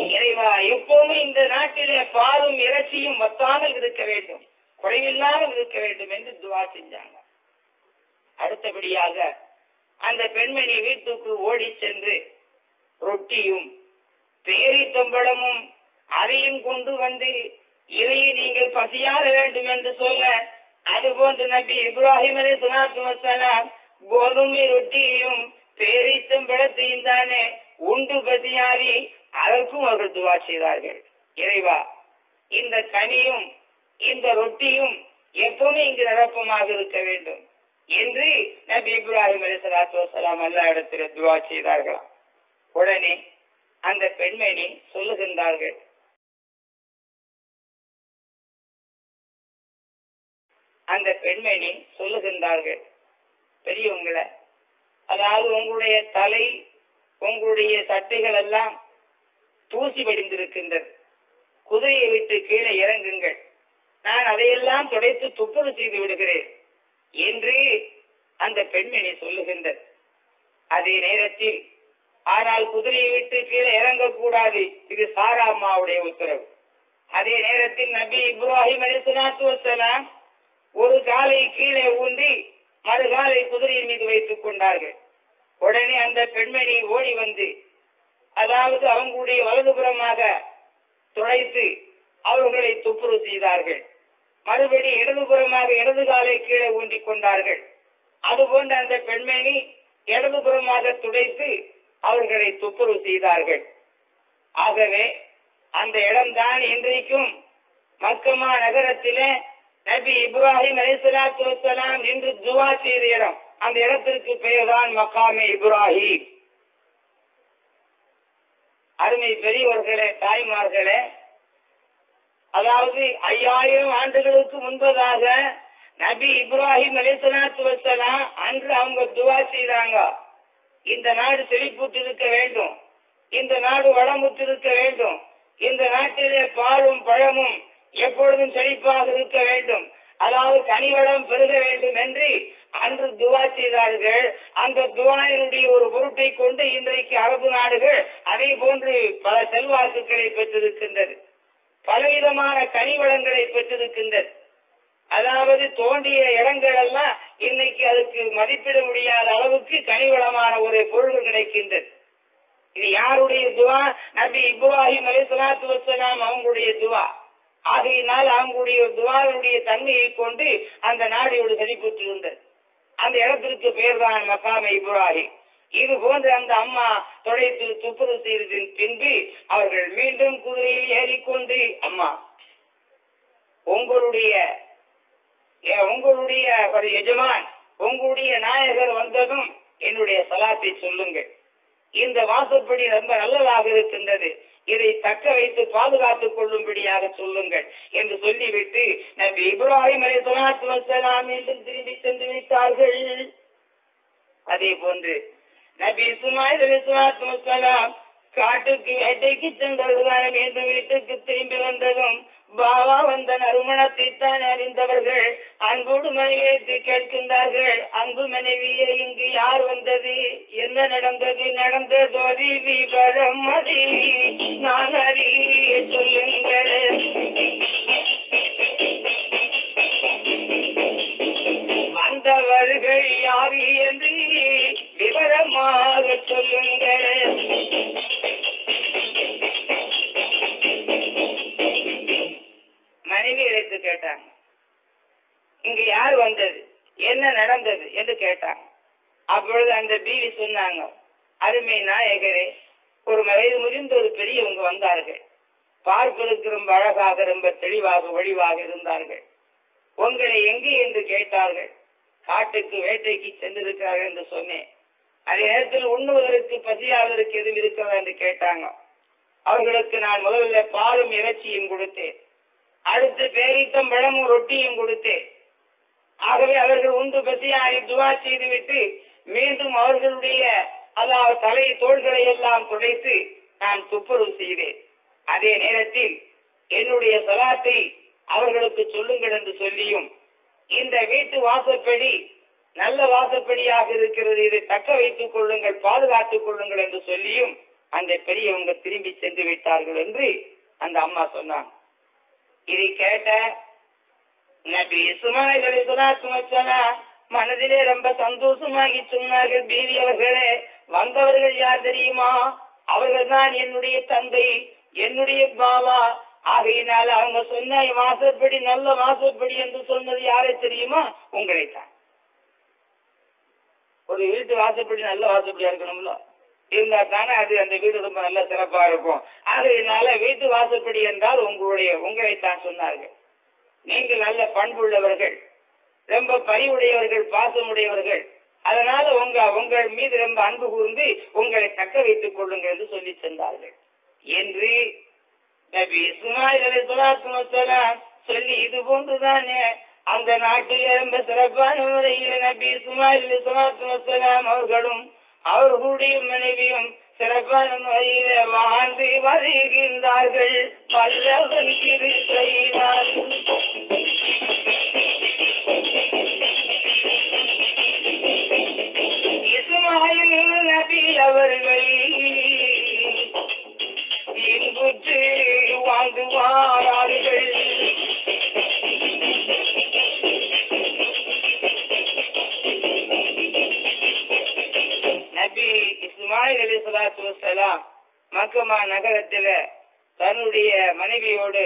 இறைவா இந்த நாட்டிலே பாலும் இறைச்சியும் வத்தாமல் இருக்க வேண்டும். குறைவில்லாமல் இருக்க வேண்டும் என்று துவா செஞ்சாங்க. அடுத்தபடியாக அந்த பெண்மணி வீட்டுக்கு ஓடி சென்று ரொட்டியும் பேரித்தம்பழமும் அதையும் கொண்டு வந்து இதையை நீங்கள் பசியாற வேண்டும் என்று சொல்ல அதுபோன்று நபி இப்ராஹிம் அலி சுனாத்து வசலாம் கோதுமை ரொட்டியையும் பேரித்தம்பழத்தையும் தானே உண்டு பசியாரி அதற்கும் அவர்கள் துவா செய்தார்கள். இறைவா இந்த கனியும் இந்த ரொட்டியும் எப்பவுமே இங்கு நிரப்பமாக இருக்க வேண்டும். என்று நபி இப்ராஹிம் அலி சலாத்து வசலாம் அல்லா இடத்துல துவா செய்தார்களாம் உடனே அந்த பெண்மணி சொல்லுகின்றார்கள் அந்த பெண்மணி சொல்லுகின்றார்கள் பெரியவங்களை அதாவது உங்களுடைய தலை உங்களுடைய சட்டைகள் எல்லாம் தூசி படிந்திருக்கின்றது குதிரையை விட்டு கீழே இறங்குங்கள். நான் அதையெல்லாம் துடைத்து துப்புரவு செய்து விடுகிறேன். என்று அந்த பெண்மணி சொல்லுகின்றது. அதே நேரத்தில் ஆனால் குதிரையை விட்டு கீழே இறங்கக்கூடாது. இது சாரா அம்மாவுடைய உத்தரவு. அதே நேரத்தில் நபி இப்ராஹிம் அலிசலாத்து வசலாம் ஒரு காலை கீழே ஊன்றி மறுகாலை குதிரையின் மீது வைத்துக் கொண்டார்கள். உடனே அந்த பெண்மணி ஓடி வந்து அதாவது அவங்களுடைய வலதுபுறமாக துடைத்து அவர்களை துப்புரவு செய்தார்கள். மறுபடி இடதுபுறமாக இடது காலை கீழே ஊன்றி கொண்டார்கள். அதுபோன்ற அந்த பெண்மணி இடதுபுறமாக துடைத்து அவர்களை துப்புரவு செய்தார்கள். ஆகவே அந்த இடம்தான் இன்றைக்கும் மக்கமா நகரத்திலே நபி இப்ராஹிம் அலிசலாத்து வசலாம் என்று துவா செய்த இடம். அந்த இடத்திற்கு பெயர்தான் மக்காமே இப்ராஹிம். அருமை பெரியவர்களே தாய்மார்களே அதாவது ஐயாயிரம் ஆண்டுகளுக்கு முன்பதாக நபி இப்ராஹிம் அலிசலாத்து வசலாம் அன்று அவங்க துவா செய்தாங்க. இந்த நாடு செழிப்புற்றிருக்க வேண்டும். இந்த நாடு வளமுற்றிருக்க வேண்டும். இந்த நாட்டிலே பாலும் பழமும் எப்பொழுதும் செழிப்பாக இருக்க வேண்டும். அதாவது கனிவளம் பெருக வேண்டும் என்று அன்று துவா செய்தார்கள். அந்த துவாயினுடைய ஒரு பொருட்டை கொண்டு இன்றைக்கு அரபு நாடுகள் அதே போன்று பல செல்வாக்குகளை பெற்றிருக்கின்றது பலவிதமான கனிவளங்களை பெற்றிருக்கின்றது அதாவது தோண்டிய இடங்கள் எல்லாம் இன்னைக்கு அதுக்கு மதிப்பிட முடியாத அளவுக்கு கனிவளமான ஒரு பொருள் கிடைக்கின்றது இது யாருடைய துவா? நபி இப்ராஹிம் அலி சலாத்து வசலாம் அவங்களுடைய துவா. ஆகையினால் அவங்களுடைய துவாவினுடைய தன்மையை கொண்டு அந்த நாடு ஒரு செழிப்புற்றிருந்தது அந்த இடத்திற்கு பேர் தான் மக்காம இப்ராஹிம். இது போன்று அந்த அம்மா தொலைத்து துப்புரவு செய்ததின் பின்பு அவர்கள் மீண்டும் குதிரையில் ஏறிக்கொண்டு அம்மா உங்களுடைய உங்களுடைய ஒரு எஜமான் உங்களுடைய நாயகர் வந்ததும் என்னுடைய சலாத்தை சொல்லுங்கள். இந்த வாசப்படி ரொம்ப நல்லதாக இருக்கின்றது. இதை தக்க வைத்து பாதுகாத்துக் கொள்ளும்படியாக சொல்லுங்கள் என்று சொல்லிவிட்டு நபி இப்ராஹிம் அலி சொலாத்து வசலாம் மீண்டும் திரும்பி சென்று விட்டார்கள். அதே போன்று நபி சுமாய் அலி காட்டுக்கு வேட்டைக்கு சென்றதுதான் மீண்டும் வீட்டுக்கு திரும்பி வந்ததும் பாபா வந்த நறுமணத்தை தான் அறிந்தவர்கள் அன்போடு மனைவியை கேட்கின்றார்கள். அன்பு மனைவியை இங்கு யார் வந்தது? என்ன நடந்தது? நடந்ததோ விவரம் அதி. நான் அறிய சொல்லுங்கள். வந்தவர்கள் யார் என்று விவரமாக சொல்லுங்கள். மனைவி எடுத்து கேட்டாங்க. இங்க யார் வந்தது? என்ன நடந்தது என்று கேட்டாங்க. அப்பொழுது அந்த பீவி சொன்னாங்க அருமை நாயகரே ஒரு வயது முதிர்ந்த ஒரு பெரியவங்க வந்தார்கள். பார்ப்பதற்கு ரொம்ப அழகாக ரொம்ப தெளிவாக ஒளிவாக இருந்தார்கள். உங்களை எங்கே என்று கேட்டார்கள். காட்டுக்கு வேட்டைக்கு சென்றிருக்கிறார்கள் என்று சொன்னேன். அதே நேரத்தில் உண்ணுவதற்கு பசியாளருக்கு எதுவும் இருக்கிறதா என்று கேட்டாங்க. அவர்களுக்கு நான் முதல்ல பாலும் இறைச்சியும் கொடுத்தேன். அடுத்து பேரித்தம் பழமும் ரொட்டியும் கொடுத்தேன். ஆகவே அவர்கள் உண்டு பசியாகி துவா செய்துவிட்டு மீண்டும் அவர்களுடைய அதாவது தலை தோள்களை எல்லாம் துடைத்து நான் துப்புரவு செய்தேன். அதே நேரத்தில் என்னுடைய சலாத்தை அவர்களுக்கு சொல்லுங்கள் என்று சொல்லியும் இந்த வீட்டு வாசப்படி நல்ல வாசப்படியாக இருக்கிறது. இதை தக்க வைத்துக் கொள்ளுங்கள் பாதுகாத்துக் கொள்ளுங்கள் என்று சொல்லியும் அந்த பெரியவங்க திரும்பி சென்று விட்டார்கள் என்று அந்த அம்மா சொன்னாங்க. இதை கேட்ட நபி இஸ்மாயில் அலைஹிஸ்ஸலாத்து மனதிலே ரொம்ப சந்தோஷமாகி சொன்னார்கள். பீவி அவர்களே வந்தவர்கள் யார் தெரியுமா? அவர்கள் தான் என்னுடைய தந்தை என்னுடைய பாவா ஆகையினால அவங்க சொன்ன வாசப்படி நல்ல வாசப்படி என்று சொன்னது யாரை தெரியுமா? உங்களை தான் ஒரு வீட்டு வாசப்படி நல்ல வாசப்படியா இருக்கணும்ல. இருந்தா தானே அது அந்த வீடு ரொம்ப நல்ல சிறப்பா இருக்கும். ஆகையினால வீட்டு வாசப்படி என்றால் உங்களுடைய உங்களைத்தான் சொன்னார்கள். நீங்கள் நல்ல பண்புள்ளவர்கள். ரொம்ப பரிவுடையவர்கள் பாசமுடையவர்கள். அதனால உங்க உங்கள் மீது ரொம்ப அன்பு கூர்ந்து உங்களை தக்க வைத்துக் கொள்ளுங்கள் என்று சொல்லி சென்றார்கள். என்று நபி இஸ்மாயில் அலைஹிஸ்ஸலாத்து சொல்லி இது போன்றுதானே அந்த நாட்டில் ரொம்ப சிறப்பான முறையில் நபி இஸ்மாயில் சுமாத்து வசலாம் அவர்களும் அவர்களுடைய மனைவியும் சிறப்பான முறையில் வாழ்ந்து வருகின்றார்கள் பல்லவன் கிருபையினால் இஸ்மாயில் நபி அவர்கள் இன்புற்று வாழ்ந்து வாரார்கள். நபி இஸ்மாயில் அலி சலாத்து வலாம் மக்கமா நகரத்தில தன்னுடைய மனைவியோடு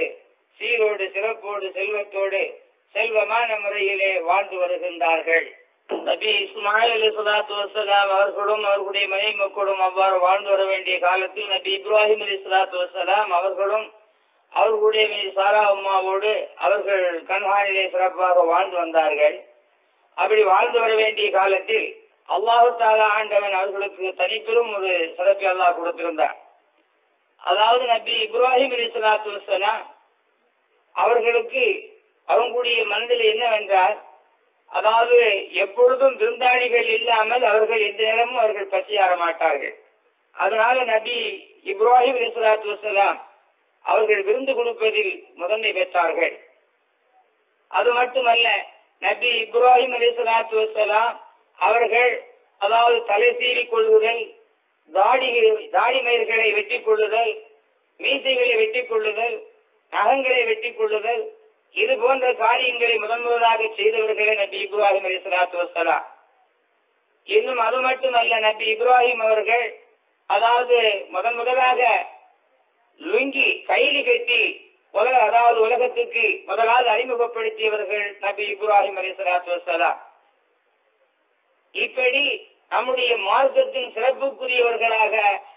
சீரோடு சிறப்போடு செல்வத்தோடு செல்வமான முறையிலே வாழ்ந்து வருகின்றார்கள். நபி இஸ்மாயில் அலி சலாத்து வசலாம் அவர்களும் அவர்களுடைய மனைவி மக்களும் அவ்வாறு வாழ்ந்து வர வேண்டிய காலத்தில் நபி இப்ராஹிம் அலி சலாத்து வசலாம் அவர்களும் அவர்களுடைய சாரா அம்மாவோடு அவர்கள் கண்காணிலே சிறப்பாக வாழ்ந்து வந்தார்கள். அப்படி வாழ்ந்து வர வேண்டிய காலத்தில் அல்லாஹு தாலா ஆண்டவன் அவர்களுக்கு தனிப்பெரும் ஒரு சிறப்பை அல்லாஹ் கொடுத்திருந்தார். அதாவது நபி இப்ராஹிம் அலி சலாத்து வசலாம் அவர்களுக்கு அவங்களுடைய மனதில் என்னவென்றால் அதாவது எப்பொழுதும் விருந்தாளிகள் இல்லாமல் அவர்கள் எந்த நேரமும் அவர்கள் பசியாற மாட்டார்கள். அதனால நபி இப்ராஹிம் அலி சலாத்து வசலாம் அவர்கள் விருந்து கொடுப்பதில் முதன்மை பெற்றார்கள். அது மட்டுமல்ல நபி இப்ராஹிம் அலி சலாத்து வசலாம் அவர்கள் அதாவது தலை சீறிக் கொள்ளுதல் தாடி தாடி மயிர்களை வெட்டி கொள்ளுதல் மீசைகளை வெட்டி கொள்ளுதல் நகங்களை வெட்டி கொள்ளுதல் இது போன்ற காரியங்களை முதன் முதலாக செய்தவர்களே நபி இப்ராஹிம் அலி சலாத்து வசலாம் இன்னும் அது மட்டுமல்ல நபி இப்ராஹிம் அவர்கள் அதாவது முதன் முதலாக லுங்கி கைலி கட்டி உலக அதாவது உலகத்துக்கு முதலாவது அறிமுகப்படுத்தியவர்கள் நபி இப்ராஹிம் அலி சலாத்து வசலாம் இப்படி நம்முடைய மார்க்கத்தின் சிறப்புக்குரியவர்களாக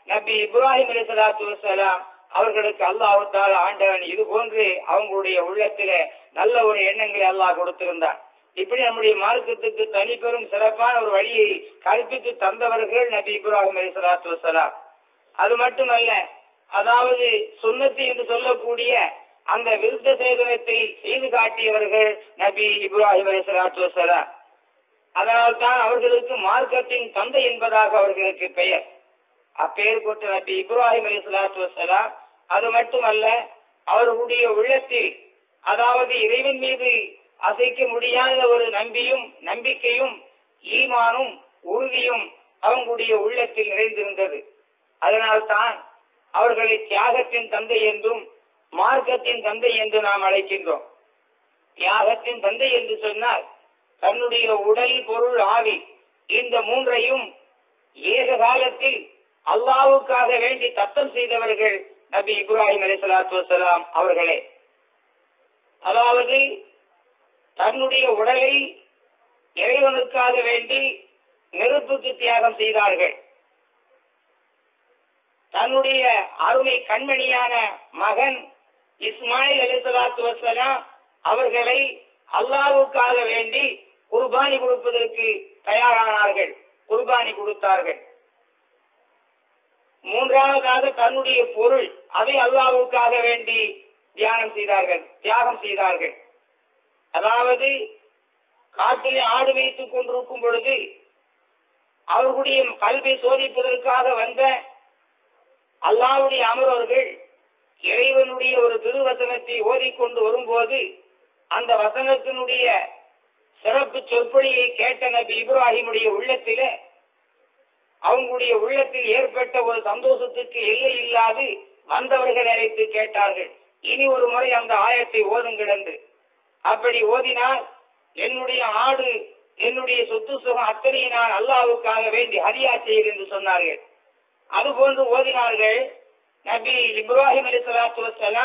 நபி இப்ராஹிம் அலி சலாத்து வசலாம் அவர்களுக்கு அல்லாஹால ஆண்டவன் இது போன்று அவங்களுடைய உள்ளத்தில நல்ல ஒரு எண்ணங்களை அல்லாஹ் கொடுத்திருந்தான். இப்படி நம்முடைய மார்க்கத்துக்கு தனிப்பெரும் சிறப்பான ஒரு வழியை கற்பித்து தந்தவர்கள் நபி இப்ராஹிம் அலி சலாத்து வசலாம் அது மட்டுமல்ல அதாவது சுண்ணத்து என்று சொல்லக்கூடிய அந்த விருத்த சேதனத்தை செய்து காட்டியவர்கள் நபி இப்ராஹிம் அலி சலாத்து வசலாம் அதனால்தான் அவர்களுக்கு மார்க்கத்தின் தந்தை என்பதாக அவர்களுக்கு பெயர். அப்பெயர் கொண்ட நபி இப்ராஹிம் அலி சலாத்து வசலாம் அது மட்டுமல்ல அவர்களுடைய உள்ளத்தில் அதாவது இறைவன் மீது அசைக்க முடியாத ஒரு நம்பியும் நம்பிக்கையும் ஈமானும் உறுதியும் அவங்களுடைய உள்ளத்தில் நிறைந்திருந்தது. அதனால்தான் அவர்களை தியாகத்தின் தந்தை என்றும் மார்க்கத்தின் தந்தை என்று நாம் அழைக்கின்றோம். தியாகத்தின் தந்தை என்று சொன்னால் தன்னுடைய உடல் பொருள் ஆவி இந்த மூன்றையும் ஏக காலத்தில் அல்லாவுக்காக வேண்டி தத்தம் செய்தவர்கள் நபி இப்ராஹிம் அலி சலாத்து வசலாம் அவர்களே. அதாவது தன்னுடைய உடலை இறைவனுக்காக வேண்டி நெருப்புக்கு தியாகம் செய்தார்கள். தன்னுடைய அருமை கண்மணியான மகன் இஸ்மாயில் அலி சலாத்து வசலாம் அவர்களை அல்லாவுக்காக வேண்டி குர்பானி கொடுப்பதற்கு தயாரானார்கள். குர்பானி கொடுத்தார்கள். மூன்றாவதாக தன்னுடைய பொருள் அதை அல்லாவுக்காக வேண்டி தியானம் செய்தார்கள் தியாகம் செய்தார்கள். அதாவது காட்டிலே ஆடு வைத்துக் கொண்டிருக்கும் பொழுது அவர்களுடைய கல்வி சோதிப்பதற்காக வந்த அல்லாவுடைய அமரவர்கள் இறைவனுடைய ஒரு திருவசனத்தை ஓதிக்கொண்டு வரும்போது அந்த வசனத்தினுடைய சிறப்பு சொற்பொழியை கேட்ட நபி இப்ராஹிமுடைய உள்ளத்தில அவங்களுடைய உள்ளத்தில் ஏற்பட்ட ஒரு சந்தோஷத்துக்கு எல்லை இல்லாது வந்தவர்கள் அழைத்து கேட்டார்கள். இனி ஒரு முறை அந்த ஆயத்தை ஓதுங்கள் என்று. அப்படி ஓதினால் என்னுடைய ஆடு என்னுடைய சொத்து சுகம் அத்தனையை நான் அல்லாவுக்காக வேண்டி ஹரியா செய்கிறேன் என்று சொன்னார்கள். அதுபோன்று ஓதினார்கள் நபி இப்ராஹிம் அலி சலாத்து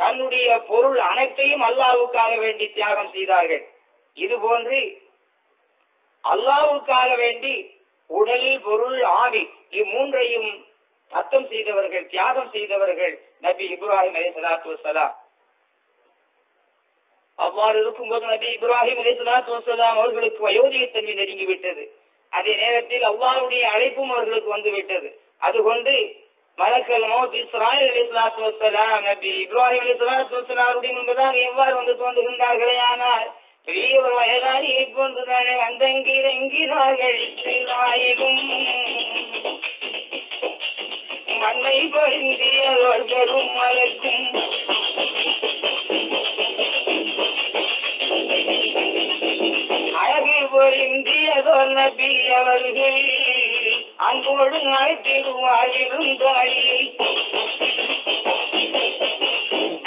தன்னுடைய பொருள் அனைத்தையும் அல்லாவுக்காக வேண்டி தியாகம் செய்தார்கள். இது போன்று அல்லாவுக்காக வேண்டி உடல் பொருள் ஆவி இம்மூன்றையும் அர்த்தம் செய்தவர்கள் தியாகம் செய்தவர்கள் நபி இப்ராஹிம் அலி சலாத்து வசலாம் அவ்வாறு இருக்கும்போது நபி இப்ராஹிம் அலி சலாத்து வசலாம் அவர்களுக்கு வயோதிகத்தன்மை நெருங்கிவிட்டது அதே நேரத்தில் அவ்வாறுடைய அழைப்பும் அவர்களுக்கு வந்து விட்டது. அதுகொண்டு மலக்கல் மௌத் இஸ்ராயல் அலி சலாத்து வசலாம் நபி இப்ராஹிம் அலி சலாத்து வசலாருடைய முன்பதாக எவ்வாறு வந்து தோன்றுகின்றார்களே ஆனால் பெரிய ஒரு வயதானியை போன்றுதானே வந்தங்கிரங்கிறார்கள் இஸ்ராயிலும் மண்ணை பொருந்தியவர் பெரும் மலக்கும் அழகு பொருந்தியதோர் நபி அவர்கள் அன்போடு அழைத்திடுவாரிலும் தாயை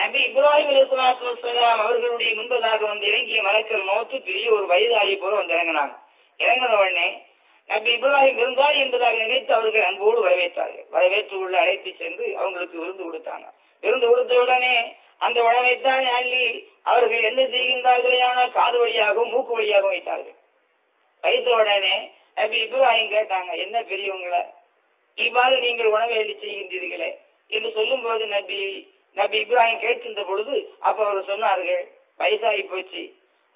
நபி இப்ராஹிம் அலிஸ்லாம் அவர்களுடைய முன்பதாக வந்து இறங்கிய மலக்கள் மௌத்து பெரிய ஒரு வயதாகி போல வந்து இறங்கினாங்க. இறங்கின உடனே நபி இப்ராஹிம் இருந்தார் என்பதாக நினைத்து அவர்கள் அன்போடு வரவேற்றார்கள். வரவேற்று உள்ள அழைத்து சென்று அவங்களுக்கு விருந்து கொடுத்தாங்க. விருந்து கொடுத்த உடனே அந்த உணவைத்தான் அள்ளி அவர்கள் என்ன செய்கின்றார்களேயான ஆனால் காது வழியாகவும் மூக்கு வழியாகவும் வைத்தார்கள். வைத்த உடனே நபி இப்ராஹிம் கேட்டாங்க என்ன பெரியவங்கள இவ்வாறு நீங்கள் உணவை அள்ளி செய்கின்றீர்களே? என்று சொல்லும் போது நபி நபி இப்ராஹிம் கேட்டிருந்த பொழுது அப்ப அவர் சொன்னார்கள் வயசாகி போச்சு.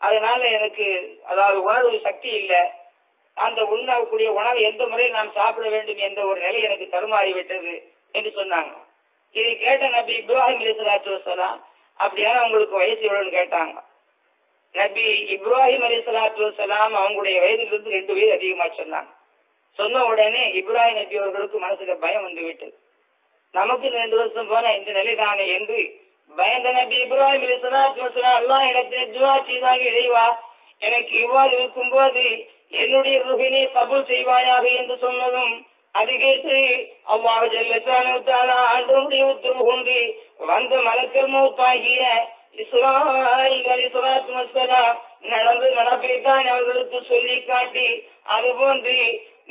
அதனால எனக்கு அதாவது உணர்வு சக்தி இல்லை. அந்த உண்ணக்கூடிய உணவு எந்த முறையில் நாம் சாப்பிட வேண்டும் என்ற ஒரு நிலை எனக்கு தருமாறி விட்டது என்று சொன்னாங்க. இதை கேட்ட நபி இப்ராஹிம் அலிசலாத்து வசலாம் அப்படியான உங்களுக்கு வயசு எவ்வளோன்னு கேட்டாங்க. நபி இப்ராஹிம் அலிசலாத்து வசலாம் அவங்களுடைய வயதிலிருந்து ரெண்டு வயது அதிகமா சொன்னாங்க. சொன்ன உடனே இப்ராஹிம் நபி அவர்களுக்கு மனசுல பயம் வந்து விட்டது. நமக்கு ரெண்டு வருஷம் போன இந்த நிலைதானே என்று பயந்த நபி இப்ராஹிம் அல்லா இடத்தில் துவா செய்தாங்க இறைவா எனக்கு இவ்வாறு இருக்கும் போது என்னுடைய ருகினை கபூல் செய்வாயாக என்று சொன்னதும் அது கேட்டு அவ்வாறு ஜெல்லத்தான ஆண்டவனுடைய உத்தரவு கொண்டு வந்த மலக்கர் மூத்தாகிய நடந்து நடப்பைத்தான் அவர்களுக்கு சொல்லி காட்டி அதுபோன்று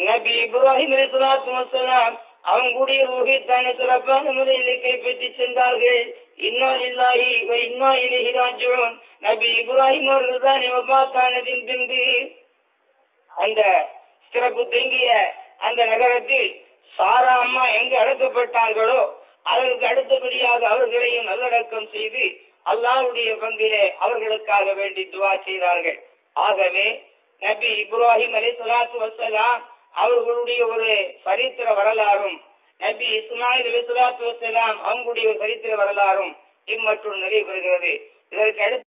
நபி இப்ராஹிம் அலிஸ்லாத்து வசலாம் அவங்களுடைய ரூஹித்தான சிறப்பான முறையில் கைப்பற்றி சென்றார்கள். இன்னா இல்லாஹி இன்னா இலகி ராஜுவன் நபி இப்ராஹிம் அவர்கள் தான் பார்த்தானதின் பின்பு அந்த சிறப்பு தேங்கிய அந்த நகரத்தில் சாரா அம்மா எங்கு அடக்கப்பட்டார்களோ அதற்கு அடுத்தபடியாக அவர்களையும் நல்லடக்கம் செய்து அல்லாவுடைய பங்கிலே அவர்களுக்காக வேண்டி துவா செய்தார்கள். ஆகவே நபி இப்ராஹிம் அலி சலாத்து வசலாம் அவர்களுடைய ஒரு சரித்திர வரலாறும் நபி இஸ்மாயில் அலி சுலாத்து வசலாம் அவங்களுடைய ஒரு சரித்திர வரலாறும் இம்மற்றும் நிறைவு பெறுகிறது. இதற்கு அடுத்து